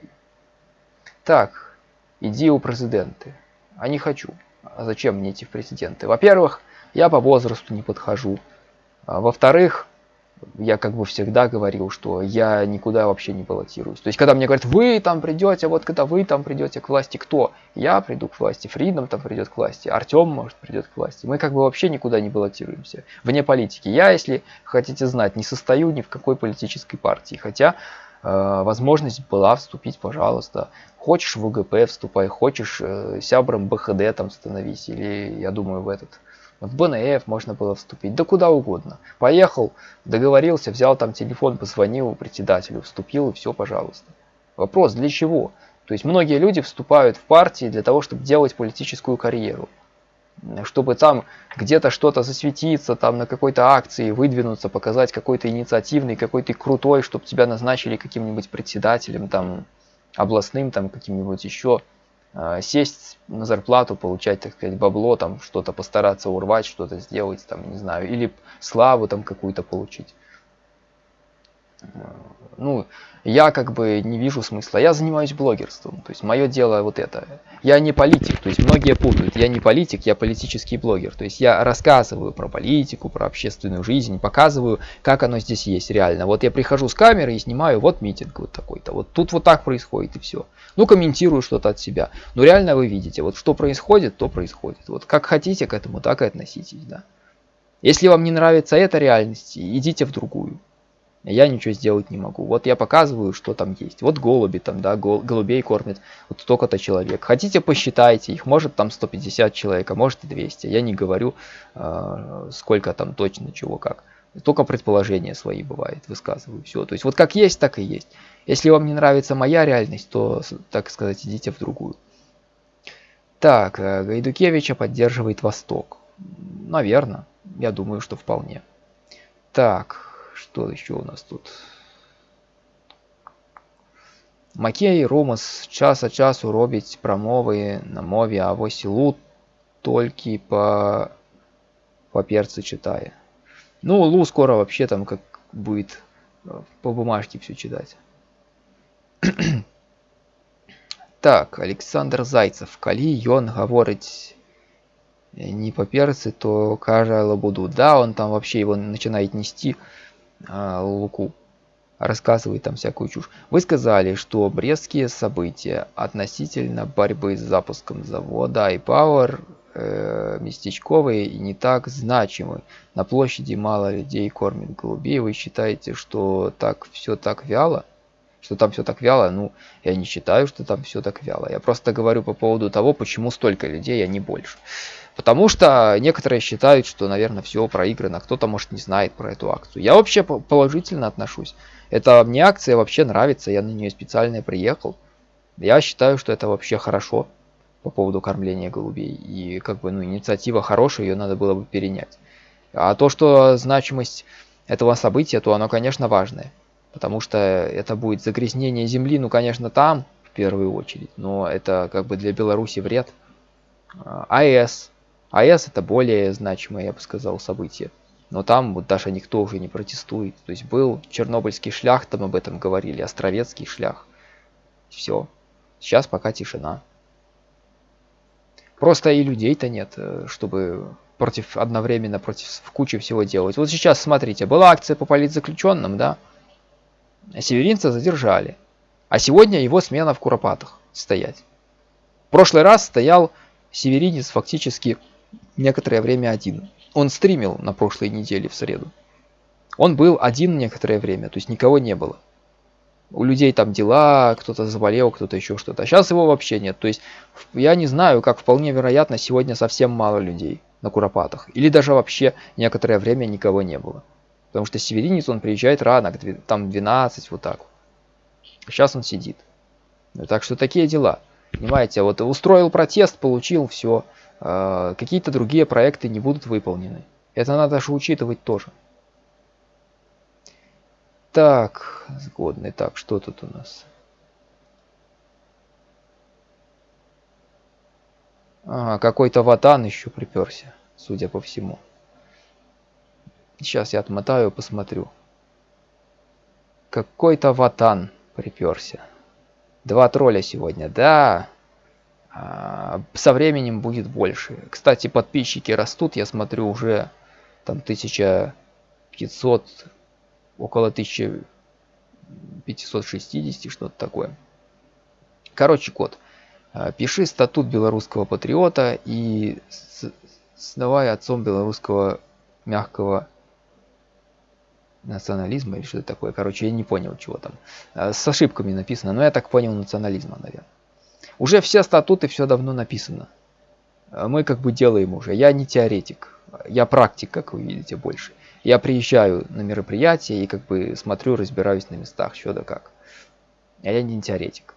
Так, иди у президенты. А не хочу. А зачем мне идти в президенты? Во-первых, я по возрасту не подхожу. А Во-вторых, я как бы всегда говорил, что я никуда вообще не баллотируюсь. То есть, когда мне говорят, вы там придете, вот когда вы там придете к власти, кто? Я приду к власти, Фридом там придет к власти, Артем, может, придет к власти. Мы как бы вообще никуда не баллотируемся, вне политики. Я, если хотите знать, не состою ни в какой политической партии, хотя э, возможность была вступить, пожалуйста. Хочешь в УГП вступай, хочешь э, сябром БХД там становись, или, я думаю, в этот в БНФ можно было вступить, да куда угодно. Поехал, договорился, взял там телефон, позвонил председателю, вступил и все, пожалуйста. Вопрос, для чего? То есть многие люди вступают в партии для того, чтобы делать политическую карьеру. Чтобы там где-то что-то засветиться, там на какой-то акции выдвинуться, показать какой-то инициативный, какой-то крутой, чтобы тебя назначили каким-нибудь председателем, там, областным, там, каким-нибудь еще. А, сесть на зарплату, получать, так сказать, бабло, там что-то постараться урвать, что-то сделать, там, не знаю, или славу там какую-то получить ну, я как бы не вижу смысла. Я занимаюсь блогерством, то есть мое дело вот это. Я не политик, то есть многие путают. Я не политик, я политический блогер. То есть я рассказываю про политику, про общественную жизнь, показываю, как оно здесь есть реально. Вот я прихожу с камеры и снимаю, вот митинг вот такой-то. Вот тут вот так происходит и все. Ну, комментирую что-то от себя. Но реально вы видите, вот что происходит, то происходит. Вот как хотите к этому, так и относитесь, да. Если вам не нравится эта реальность, идите в другую я ничего сделать не могу. Вот я показываю, что там есть. Вот голуби там, да, гол, голубей кормят вот столько-то человек. Хотите, посчитайте их, может там 150 человек, а может и 200. Я не говорю, э, сколько там точно, чего, как. Только предположения свои бывает, высказываю все. То есть вот как есть, так и есть. Если вам не нравится моя реальность, то, так сказать, идите в другую. Так, э, Гайдукевича поддерживает Восток. Наверное, я думаю, что вполне. Так, что еще у нас тут? Макей Ромас час от часу робить промови на мові, а ось Лут только по, по перцу читая. Ну, Лу скоро вообще там как будет э, по бумажке все читать. так, Александр Зайцев. Калі ён гаворыць не по перцы, то кажа лабуду. Да, он там вообще его начинает нести а, Луку рассказывает там всякую чушь. Вы сказали, что брестские события относительно борьбы с запуском завода iPower э, местечковые и не так значимы. На площади мало людей кормят голубей. Вы считаете, что так все так вяло? Что там все так вяло? Ну, я не считаю, что там все так вяло. Я просто говорю по поводу того, почему столько людей, а не больше. Потому что некоторые считают, что, наверное, все проиграно. Кто-то, может, не знает про эту акцию. Я вообще положительно отношусь. Это мне акция вообще нравится. Я на нее специально приехал. Я считаю, что это вообще хорошо по поводу кормления голубей. И как бы, ну, инициатива хорошая, ее надо было бы перенять. А то, что значимость этого события, то оно, конечно, важное. Потому что это будет загрязнение земли, ну, конечно, там, в первую очередь. Но это как бы для Беларуси вред. А, АЭС АЭС это более значимое, я бы сказал, событие. Но там вот даже никто уже не протестует. То есть был Чернобыльский шлях, там об этом говорили, Островецкий шлях. Все. Сейчас пока тишина. Просто и людей-то нет, э, чтобы против одновременно против в куче всего делать. Вот сейчас смотрите, была акция по политзаключенным, да? Северинца задержали. А сегодня его смена в Куропатах стоять. В прошлый раз стоял северинец фактически некоторое время один. Он стримил на прошлой неделе в среду. Он был один некоторое время, то есть никого не было. У людей там дела, кто-то заболел, кто-то еще что-то. А сейчас его вообще нет. То есть я не знаю, как вполне вероятно, сегодня совсем мало людей на Куропатах. Или даже вообще некоторое время никого не было. Потому что северинец, он приезжает рано, там 12, вот так. Сейчас он сидит. Так что такие дела. Понимаете, вот устроил протест, получил, все. А, какие-то другие проекты не будут выполнены. Это надо же учитывать тоже. Так, сгодный. Так, что тут у нас? А, какой-то ватан еще приперся, судя по всему. Сейчас я отмотаю, посмотрю. Какой-то ватан приперся. Два тролля сегодня, да. А, со временем будет больше. Кстати, подписчики растут, я смотрю уже там 1500 около 1560, что-то такое. Короче, код. Э, пиши статут белорусского патриота и снавай отцом белорусского мягкого национализма или что-то такое. Короче, я не понял, чего там. Э, с ошибками написано, но я так понял национализма, наверное. Уже все статуты, все давно написано. Э, мы как бы делаем уже. Я не теоретик, я практик, как вы видите, больше. Я приезжаю на мероприятия и как бы смотрю, разбираюсь на местах, что да как. А я не теоретик.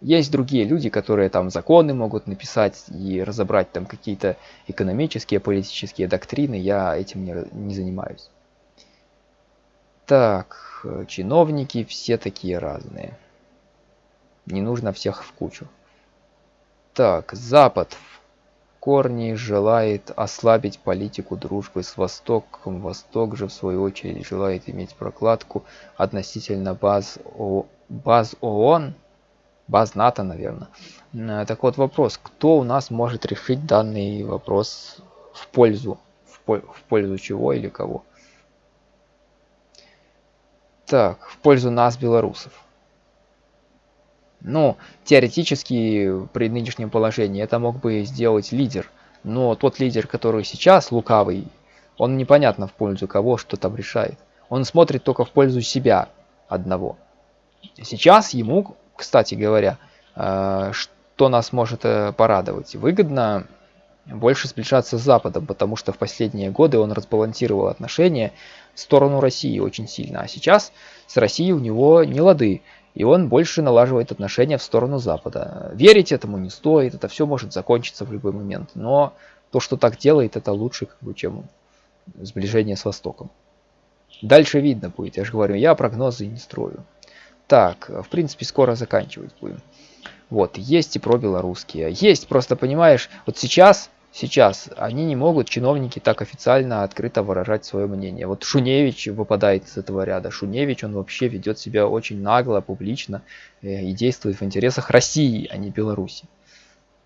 Есть другие люди, которые там законы могут написать и разобрать там какие-то экономические, политические доктрины. Я этим не, не занимаюсь. Так, чиновники все такие разные. Не нужно всех в кучу. Так, Запад в корне желает ослабить политику дружбы с Востоком. Восток же, в свою очередь, желает иметь прокладку относительно баз, О... баз ООН баз НАТО, наверное. Э, так вот вопрос, кто у нас может решить данный вопрос в пользу, в, в пользу чего или кого? Так, в пользу нас, белорусов. Ну, теоретически, при нынешнем положении, это мог бы сделать лидер. Но тот лидер, который сейчас лукавый, он непонятно в пользу кого, что там решает. Он смотрит только в пользу себя одного. Сейчас ему кстати говоря, э, что нас может э, порадовать? Выгодно больше сближаться с Западом, потому что в последние годы он разбалансировал отношения в сторону России очень сильно. А сейчас с Россией у него не лады, и он больше налаживает отношения в сторону Запада. Верить этому не стоит, это все может закончиться в любой момент. Но то, что так делает, это лучше, как бы, чем сближение с Востоком. Дальше видно будет, я же говорю, я прогнозы не строю. Так, в принципе, скоро заканчивать будем. Вот, есть и про белорусские. Есть, просто понимаешь, вот сейчас, сейчас они не могут, чиновники, так официально, открыто выражать свое мнение. Вот Шуневич выпадает из этого ряда. Шуневич, он вообще ведет себя очень нагло, публично э, и действует в интересах России, а не Беларуси.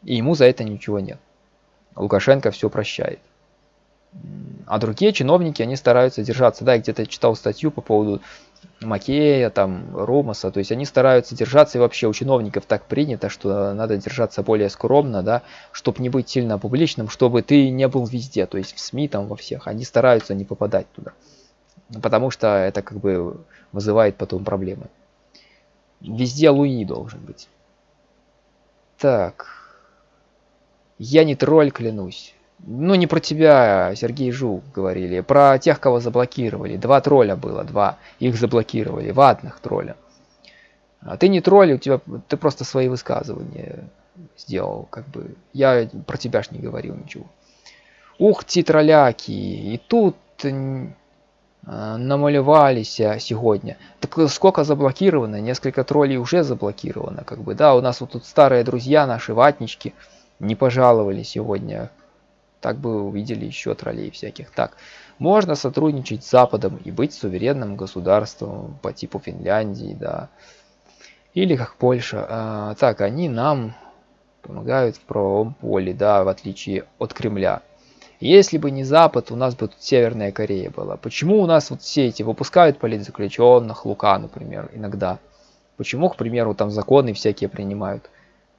И ему за это ничего нет. Лукашенко все прощает. А другие чиновники, они стараются держаться. Да, я где-то читал статью по поводу Макея, там, Ромаса, то есть они стараются держаться, и вообще у чиновников так принято, что надо держаться более скромно, да, чтобы не быть сильно публичным, чтобы ты не был везде, то есть в СМИ там во всех, они стараются не попадать туда, потому что это как бы вызывает потом проблемы. Везде Луи должен быть. Так, я не тролль, клянусь. Ну, не про тебя, Сергей Жук, говорили. Про тех, кого заблокировали. Два тролля было, два. Их заблокировали, ватных тролля. А ты не тролль, у тебя ты просто свои высказывания сделал, как бы. Я про тебя ж не говорил ничего. Ух ти, тролляки, и тут намалевались сегодня. Так сколько заблокировано? Несколько троллей уже заблокировано, как бы, да. У нас вот тут старые друзья наши, ватнички, не пожаловали сегодня так бы увидели еще троллей всяких. Так, можно сотрудничать с Западом и быть суверенным государством по типу Финляндии, да. Или как Польша. А, так, они нам помогают в правовом поле, да, в отличие от Кремля. Если бы не Запад, у нас бы тут Северная Корея была. Почему у нас вот все эти выпускают политзаключенных, Лука, например, иногда? Почему, к примеру, там законы всякие принимают?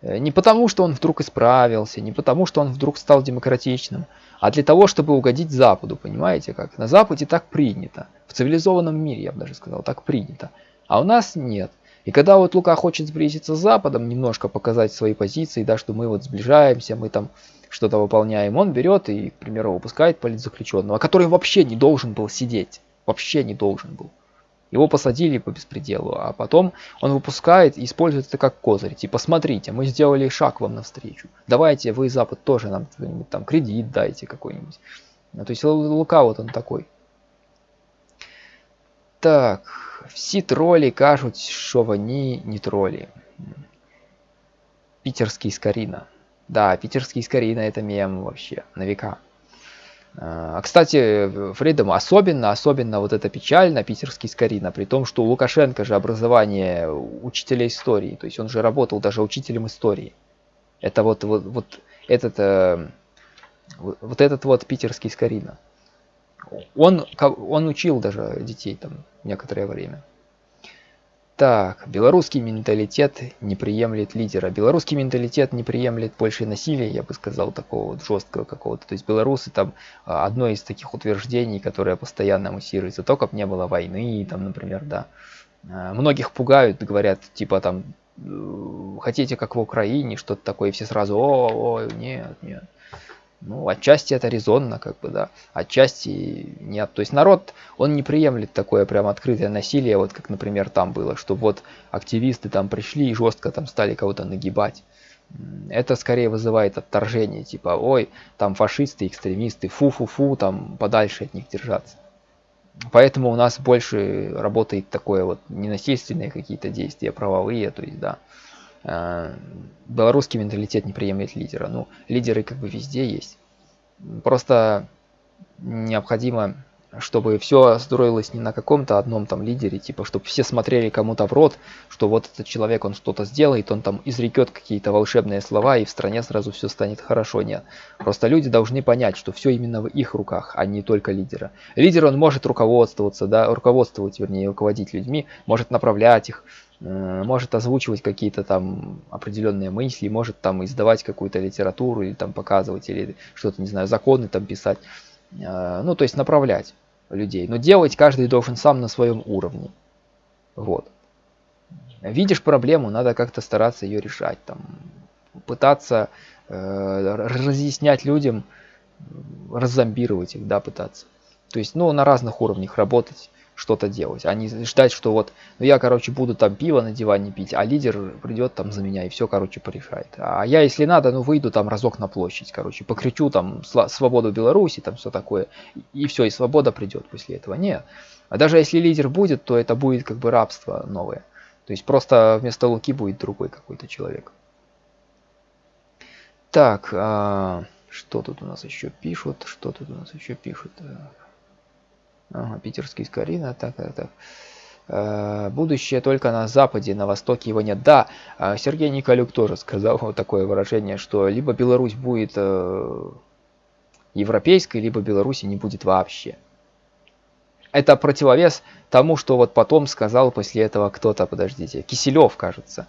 Э, не потому, что он вдруг исправился, не потому, что он вдруг стал демократичным, а для того, чтобы угодить Западу, понимаете как? На Западе так принято. В цивилизованном мире, я бы даже сказал, так принято. А у нас нет. И когда вот Лука хочет сблизиться с Западом, немножко показать свои позиции, да, что мы вот сближаемся, мы там что-то выполняем, он берет и, к примеру, выпускает политзаключенного, который вообще не должен был сидеть. Вообще не должен был. Его посадили по беспределу, а потом он выпускает и использует это как козырь. Типа, смотрите, мы сделали шаг вам навстречу. Давайте, вы, Запад, тоже нам там кредит дайте какой-нибудь. Ну, то есть Лука вот он такой. Так, все тролли кажут, что они не тролли. Питерский Скорина. Да, питерский Скорина это мем вообще, на века. А, кстати, Фридом особенно, особенно вот это печально, питерский Скорина, при том, что у Лукашенко же образование учителя истории, то есть он же работал даже учителем истории. Это вот, вот, вот этот, э, вот этот вот питерский Скорина. Он, он учил даже детей там некоторое время. Так, белорусский менталитет не приемлет лидера. Белорусский менталитет не приемлет больше насилия, я бы сказал, такого вот жесткого какого-то. То есть белорусы там а, одно из таких утверждений, которое постоянно муссируется, только бы не было войны, там, например, да. А, многих пугают, говорят, типа там, э, хотите как в Украине, что-то такое, все сразу, о, о, нет, нет. Ну, отчасти это резонно, как бы, да, отчасти нет. То есть народ, он не приемлет такое прям открытое насилие, вот как, например, там было, что вот активисты там пришли и жестко там стали кого-то нагибать. Это скорее вызывает отторжение, типа, ой, там фашисты, экстремисты, фу-фу-фу, там подальше от них держаться. Поэтому у нас больше работает такое вот ненасильственные какие-то действия, правовые, то есть, да. Э, белорусский менталитет не приемлет лидера. Ну, лидеры как бы везде есть. Просто необходимо, чтобы все строилось не на каком-то одном там лидере, типа, чтобы все смотрели кому-то в рот, что вот этот человек, он что-то сделает, он там изрекет какие-то волшебные слова, и в стране сразу все станет хорошо. Нет. Просто люди должны понять, что все именно в их руках, а не только лидера. Лидер, он может руководствоваться, да, руководствовать, вернее, руководить людьми, может направлять их, может озвучивать какие-то там определенные мысли, может там издавать какую-то литературу или там показывать, или что-то, не знаю, законы там писать. Э, ну, то есть направлять людей. Но делать каждый должен сам на своем уровне. Вот. Видишь проблему, надо как-то стараться ее решать. Там, пытаться э, разъяснять людям, раззомбировать их, да, пытаться. То есть, ну, на разных уровнях работать что-то делать, а не ждать, что вот, ну я, короче, буду там пиво на диване пить, а лидер придет там за меня и все, короче, порешает. А я, если надо, ну выйду там разок на площадь, короче, покричу там свободу Беларуси, там все такое, и все, и свобода придет после этого. Нет. А даже если лидер будет, то это будет как бы рабство новое. То есть просто вместо Луки будет другой какой-то человек. Так, а, что тут у нас еще пишут? Что тут у нас еще пишут? Ага, питерский Скорина, так, так, так. Э, будущее только на западе, на востоке его нет. Да, э, Сергей Николюк тоже сказал вот такое выражение, что либо Беларусь будет э, европейской, либо Беларуси не будет вообще. Это противовес тому, что вот потом сказал после этого кто-то, подождите, Киселев, кажется.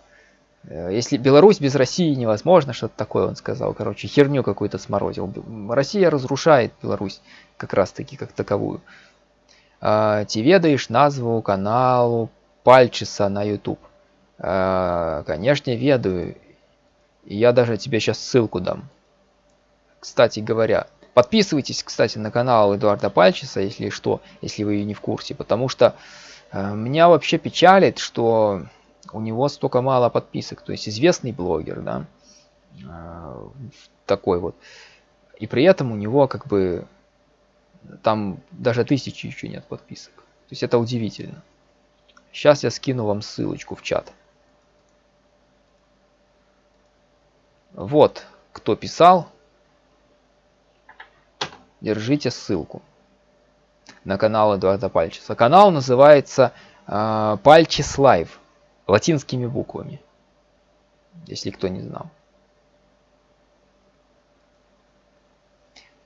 Если Беларусь без России невозможно, что-то такое он сказал, короче, херню какую-то сморозил. Россия разрушает Беларусь как раз-таки как таковую. Ці а, ведаеш назву каналу пальчиса на YouTube? А, конечно, ведаю. Я даже тебе сейчас ссылку дам. Кстати говоря, подписывайтесь, кстати, на канал Эдуарда Пальчиса, если что, если вы не в курсе, потому что э, меня вообще печалит, что у него столько мало подписок, то есть известный блогер, да, э, такой вот, и при этом у него как бы там даже тысячи еще нет подписок. То есть это удивительно. Сейчас я скину вам ссылочку в чат. Вот, кто писал. Держите ссылку на канал Эдуарда Пальчиса. Канал называется э, Пальчис Лайв латинскими буквами, если кто не знал.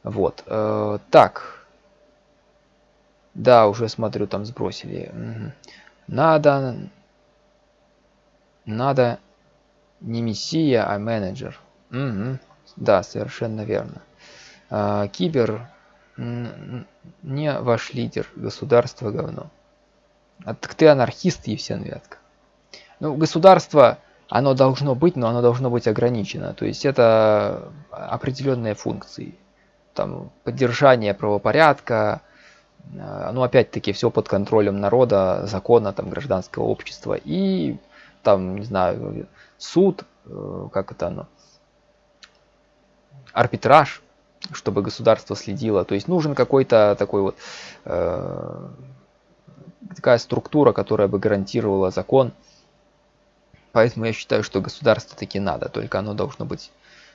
Вот, э, так, да, уже смотрю, там сбросили. Надо... Надо не мессия, а менеджер. Угу. Да, совершенно верно. А, кибер не ваш лидер, государство говно. А так ты анархист, Евсен Вятка. Ну, государство, оно должно быть, но оно должно быть ограничено. То есть это определенные функции. Там поддержание правопорядка, ну опять-таки все под контролем народа, закона, там гражданского общества и там, не знаю, суд, э, как это оно, арбитраж, чтобы государство следило. То есть нужен какой-то такой вот э, такая структура, которая бы гарантировала закон. Поэтому я считаю, что государство таки надо, только оно должно быть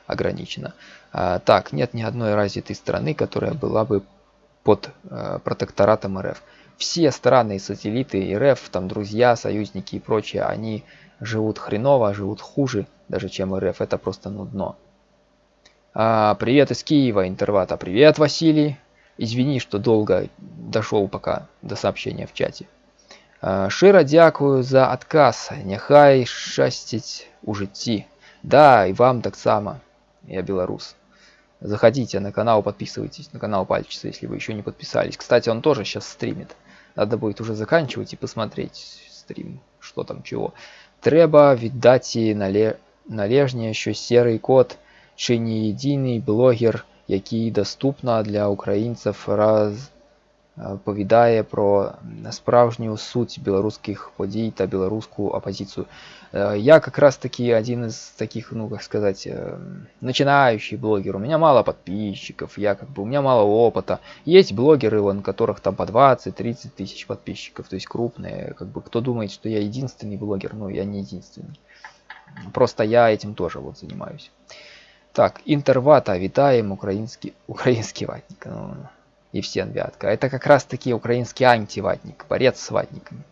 ограничено. А, так, нет ни одной развитой страны, которая была бы под э, протекторатом РФ. Все страны и сателлиты РФ, там друзья, союзники и прочее, они живут хреново, живут хуже даже, чем РФ. Это просто нудно. А, привет из Киева, Интервата. Привет, Василий. Извини, что долго дошел пока до сообщения в чате. Широ дякую за отказ. Нехай шастить у житті. Да, и вам так само. Я белорус. Заходите на канал, подписывайтесь на канал Пальчица, если вы еще не подписались. Кстати, он тоже сейчас стримит. Надо будет уже заканчивать и посмотреть стрим, что там чего. Треба віддати нале... належне, що серий код чи не єдиний блогер, який доступно для українців раз повідає про справжню суть білоруських подій та білоруську опозицію. Я как раз таки один из таких, ну как сказать, начинающий блогер. У меня мало подписчиков, я как бы, у меня мало опыта. Есть блогеры, у которых там по 20-30 тысяч подписчиков, то есть крупные. Как бы кто думает, что я единственный блогер, ну я не единственный. Просто я этим тоже вот занимаюсь. Так, интервата, витаем, украинский, украинский ватник. Ну, Евсен Вятка. Это как раз таки украинский антиватник, борец с ватниками.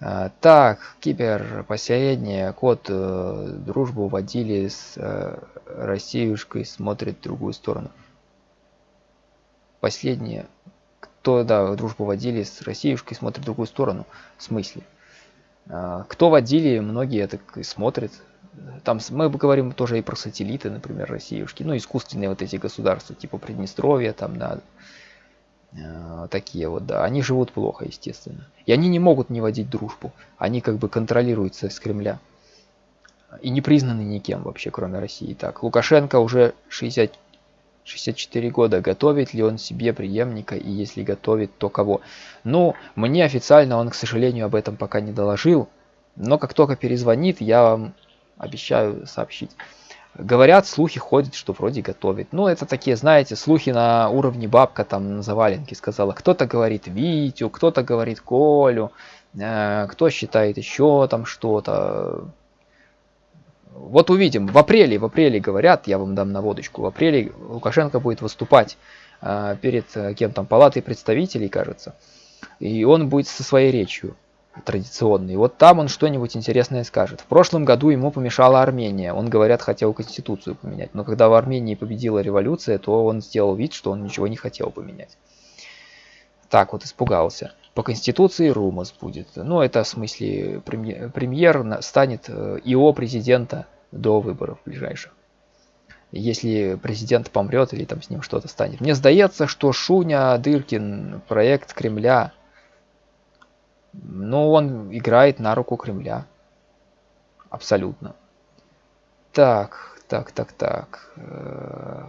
А, так, кибер последнее. Код э, дружбу водили с э, Россиюшкой, смотрит в другую сторону. Последнее. Кто, да, дружбу водили с Россиюшкой, смотрит в другую сторону. В смысле? А, кто водили, многие так и смотрят. Там мы говорим тоже и про сателлиты, например, Россиюшки. Ну, искусственные вот эти государства, типа Приднестровья, там, да, Э, такие вот, да, они живут плохо, естественно. И они не могут не водить дружбу. Они как бы контролируются с Кремля. И не признаны никем вообще, кроме России. Так, Лукашенко уже 60, 64 года. Готовит ли он себе преемника? И если готовит, то кого? Ну, мне официально он, к сожалению, об этом пока не доложил. Но как только перезвонит, я вам обещаю сообщить. Говорят, слухи ходят, что вроде готовит. Ну, это такие, знаете, слухи на уровне бабка там на заваленке сказала. Кто-то говорит Витю, кто-то говорит Колю, э, кто считает еще там что-то. Вот увидим. В апреле, в апреле говорят, я вам дам наводочку, в апреле Лукашенко будет выступать э, перед э, кем там, палатой представителей, кажется. И он будет со своей речью традиционный. Вот там он что-нибудь интересное скажет. В прошлом году ему помешала Армения. Он, говорят, хотел конституцию поменять. Но когда в Армении победила революция, то он сделал вид, что он ничего не хотел поменять. Так вот, испугался. По конституции Румас будет. Ну, это в смысле премьер, премьер станет э, ИО президента до выборов ближайших. Если президент помрет или там с ним что-то станет. Мне сдается, что Шуня Дыркин, проект Кремля, но он играет на руку Кремля. Абсолютно. Так, так, так, так. Э,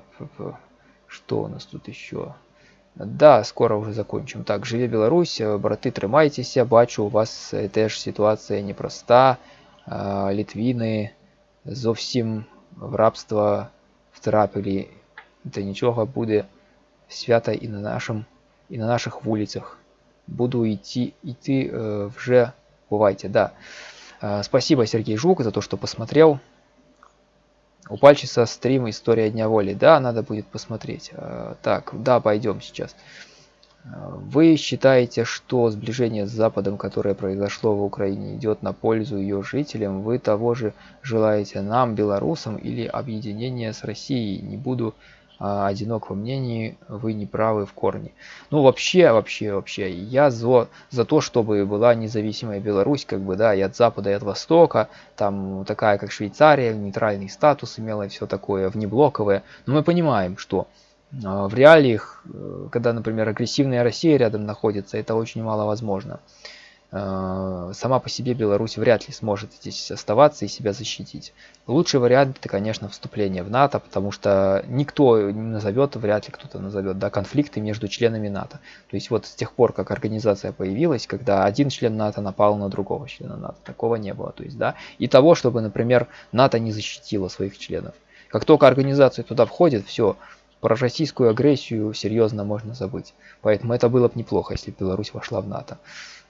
что у нас тут еще? Да, скоро уже закончим. Так, живе Беларусь, браты, тримайтеся. Бачу, у вас теж ситуація непроста. Літвіни зовсім в рабство втрапили. Та нічого буде свято і на нашим, і на наших вулицях буду идти, идти э, вже бывайте, да. Э, спасибо, Сергей Жук, за то, что посмотрел. У Пальчиса стрим «История Дня Воли». Да, надо будет посмотреть. Э, так, да, пойдем сейчас. Э, вы считаете, что сближение с Западом, которое произошло в Украине, идет на пользу ее жителям? Вы того же желаете нам, белорусам, или объединение с Россией? Не буду а, одинок во мнении, вы не правы в корне. Ну вообще, вообще, вообще, я за, за то, чтобы была независимая Беларусь, как бы, да, и от Запада, и от Востока, там такая, как Швейцария, нейтральный статус имела и все такое, внеблоковое. Но мы понимаем, что э, в реалиях, э, когда, например, агрессивная Россия рядом находится, это очень мало возможно. Э, сама по себе Беларусь вряд ли сможет здесь оставаться и себя защитить. Лучший вариант это, конечно, вступление в НАТО, потому что никто не назовет, вряд ли кто-то назовет, да, конфликты между членами НАТО. То есть вот с тех пор, как организация появилась, когда один член НАТО напал на другого члена НАТО, такого не было. То есть, да, и того, чтобы, например, НАТО не защитило своих членов. Как только организация туда входит, все, про российскую агрессию серьезно можно забыть. Поэтому это было бы неплохо, если Беларусь вошла в НАТО.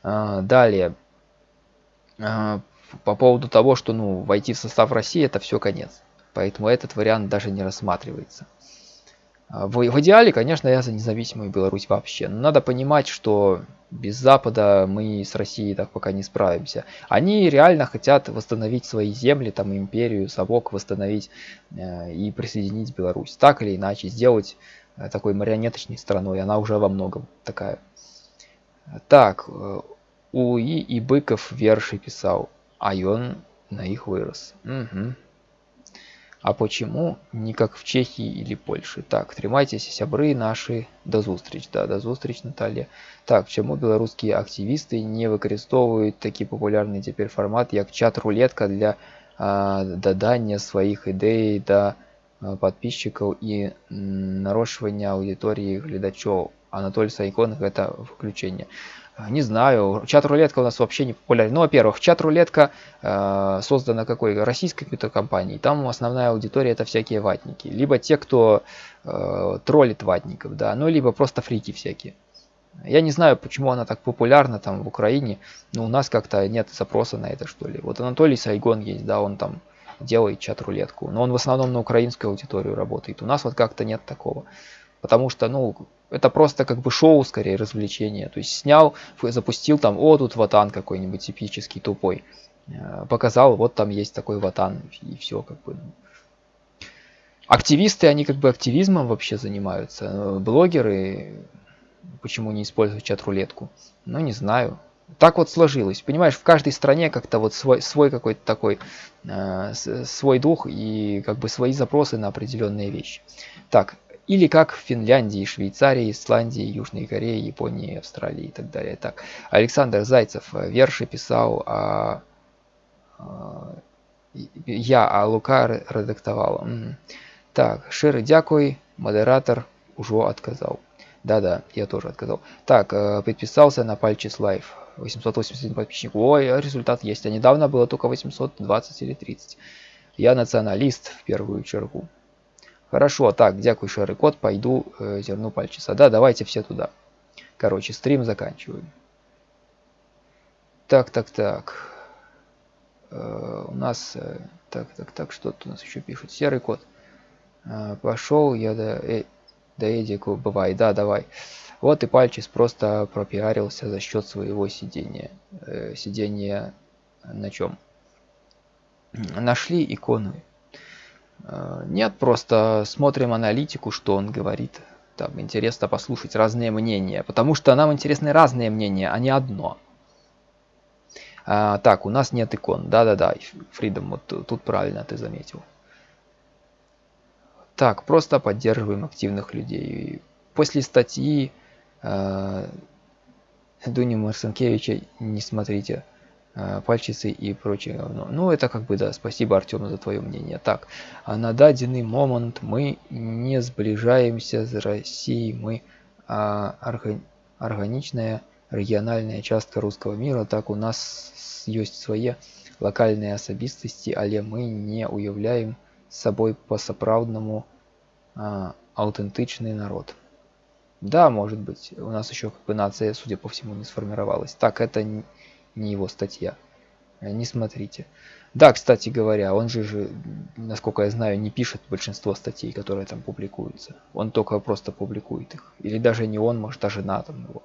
А, далее. А, по поводу того, что ну, войти в состав России это все конец. Поэтому этот вариант даже не рассматривается. А, в, в идеале, конечно, я за независимую Беларусь вообще. Но надо понимать, что без Запада мы с Россией так пока не справимся. Они реально хотят восстановить свои земли, там империю, совок восстановить э, и присоединить Беларусь. Так или иначе, сделать э, такой марионеточной страной, она уже во многом такая. Так, э, УИ и Быков верши писал, а он на их вырос. Угу. А почему не как в Чехии или Польше? Так, тримайтесь, сябры наши. До зустріч, да, до зустріч, Наталья. Так, чому белорусские активисты не використовують такий популярний тепер формат, як чат-рулетка для а, додання своїх ідей до а, подписчиков і нарощування аудиторії глядачів? Анатолий Сайкон это включение. Не знаю, чат-рулетка у нас вообще не популярна. Ну, во-первых, чат-рулетка э, создана какой? Российской какой-то компанией. Там основная аудитория это всякие ватники. Либо те, кто э, троллит ватников, да, ну, либо просто фрики всякие. Я не знаю, почему она так популярна там в Украине, но у нас как-то нет запроса на это, что ли. Вот Анатолий Сайгон есть, да, он там делает чат-рулетку, но он в основном на украинскую аудиторию работает. У нас вот как-то нет такого. Потому что, ну, это просто как бы шоу, скорее, развлечение. То есть снял, запустил там, о, тут ватан какой-нибудь типический, тупой. Э, показал, вот там есть такой ватан, и все, как бы. Активисты, они как бы активизмом вообще занимаются. Э, блогеры, почему не используют чат-рулетку? Ну, не знаю. Так вот сложилось. Понимаешь, в каждой стране как-то вот свой, свой какой-то такой, э, свой дух и как бы свои запросы на определенные вещи. Так, или как в Финляндии, Швейцарии, Исландии, Южной Корее, Японии, Австралии и так далее. Так, Александр Зайцев э, верши писал, а, а я, а Лука редактовал. Так, шире дякую, модератор уже отказал. Да-да, я тоже отказал. Так, э, подписался на Пальчис Лайф. 881 подписчиков. Ой, результат есть. А недавно было только 820 или 30. Я националист в первую чергу. Хорошо, так, дякую, шерый код, пойду э, зерну пальчица. Да, давайте все туда. Короче, стрим заканчиваем. Так, так, так. Э, у нас, э, так, так, так, что тут у нас еще пишут? Серый код. Э, пошел я до, э, до Эдику, бывай, да, давай. Вот и пальчис просто пропиарился за счет своего сидения. Э, сидения на чем? Нашли икону Э, нет, просто смотрим аналитику, что он говорит. Там интересно послушать разные мнения, потому что нам интересны разные мнения, а не одно. А, так, у нас нет икон. Да-да-да, Фридом, вот тут правильно ты заметил. Так, просто поддерживаем активных людей. После статьи э, Дуни Марсенкевича не смотрите. Э, пальчицы и прочее говно. Ну, это как бы, да, спасибо, Артем, за твое мнение. Так, а на даденный момент мы не сближаемся с Россией, мы а, орга, органичная региональная частка русского мира, так у нас есть свои локальные особистости, але мы не уявляем собой по-сапраўднаму а, аутентичный народ. Да, может быть, у нас еще как бы нация, судя по всему, не сформировалась. Так, это не его статья. Э, не смотрите. Да, кстати говоря, он же, же, насколько я знаю, не пишет большинство статей, которые там публикуются. Он только просто публикует их. Или даже не он, может, а жена там его.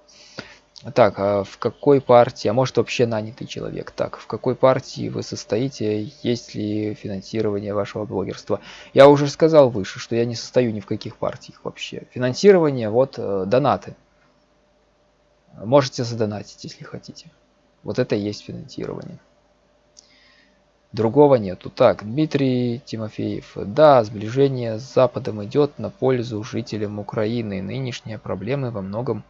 Так, а в какой партии, а может вообще нанятый человек? Так, в какой партии вы состоите? Есть ли финансирование вашего блогерства? Я уже сказал выше, что я не состою ни в каких партиях вообще. Финансирование, вот, э, донаты. Можете задонатить, если хотите. Вот это и есть финансирование. Другого нету. Так, Дмитрий Тимофеев. Да, сближение с Западом идет на пользу жителям Украины. Нынешние проблемы во многом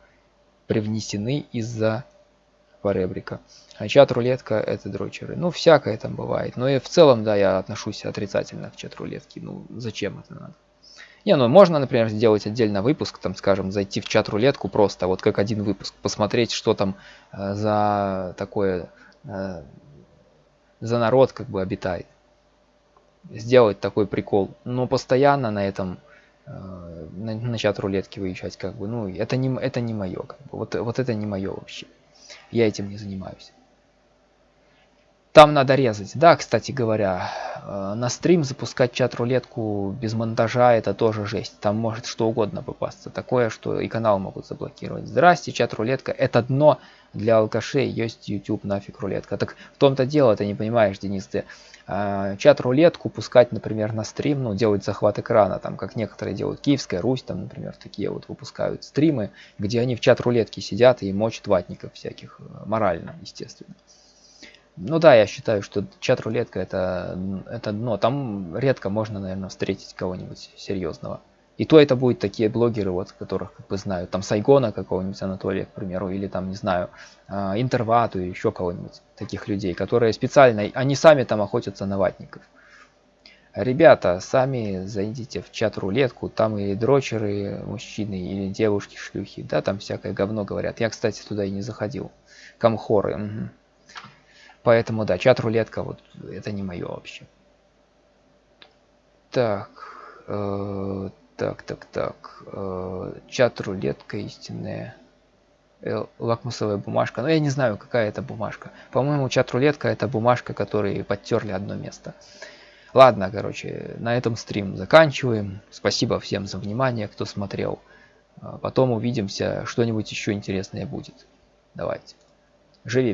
привнесены из-за поребрика. А чат-рулетка это дрочеры. Ну, всякое там бывает. Но и в целом, да, я отношусь отрицательно к чат-рулетке. Ну, зачем это надо? Не, ну можно, например, сделать отдельно выпуск, там, скажем, зайти в чат-рулетку просто, вот как один выпуск, посмотреть, что там э, за такое, э, за народ как бы обитает. Сделать такой прикол. Но постоянно на этом, э, на, на чат-рулетке выезжать, как бы, ну, это не, это не мое, как бы, вот, вот это не мое вообще. Я этим не занимаюсь. Там надо резать. Да, кстати говоря, э, на стрим запускать чат-рулетку без монтажа это тоже жесть. Там может что угодно попасться. Такое, что и канал могут заблокировать. Здрасте, чат-рулетка. Это дно для алкашей. Есть YouTube, нафиг рулетка. Так в том-то дело, ты не понимаешь, Денис, ты а, чат-рулетку пускать, например, на стрим, ну, делать захват экрана, там, как некоторые делают, Киевская Русь, там, например, такие вот выпускают стримы, где они в чат-рулетке сидят и мочат ватников всяких, э, морально, естественно. Ну да, я считаю, что чат-рулетка это, это дно. Там редко можно, наверное, встретить кого-нибудь серьезного. И то это будут такие блогеры, вот, которых как бы знаю, там Сайгона какого-нибудь Анатолия, к примеру, или там, не знаю, а, Интервату, еще кого-нибудь, таких людей, которые специально, они сами там охотятся на ватников. Ребята, сами зайдите в чат-рулетку, там и дрочеры, мужчины, или девушки, шлюхи, да, там всякое говно говорят. Я, кстати, туда и не заходил. Камхоры. Угу. Поэтому, да, чат-рулетка, вот, это не мое вообще. Так, э, так, так, так. Э, чат-рулетка истинная. Э, лакмусовая бумажка. Но ну, я не знаю, какая это бумажка. По-моему, чат-рулетка это бумажка, которые подтерли одно место. Ладно, короче, на этом стрим заканчиваем. Спасибо всем за внимание, кто смотрел. Потом увидимся, что-нибудь еще интересное будет. Давайте. Живи.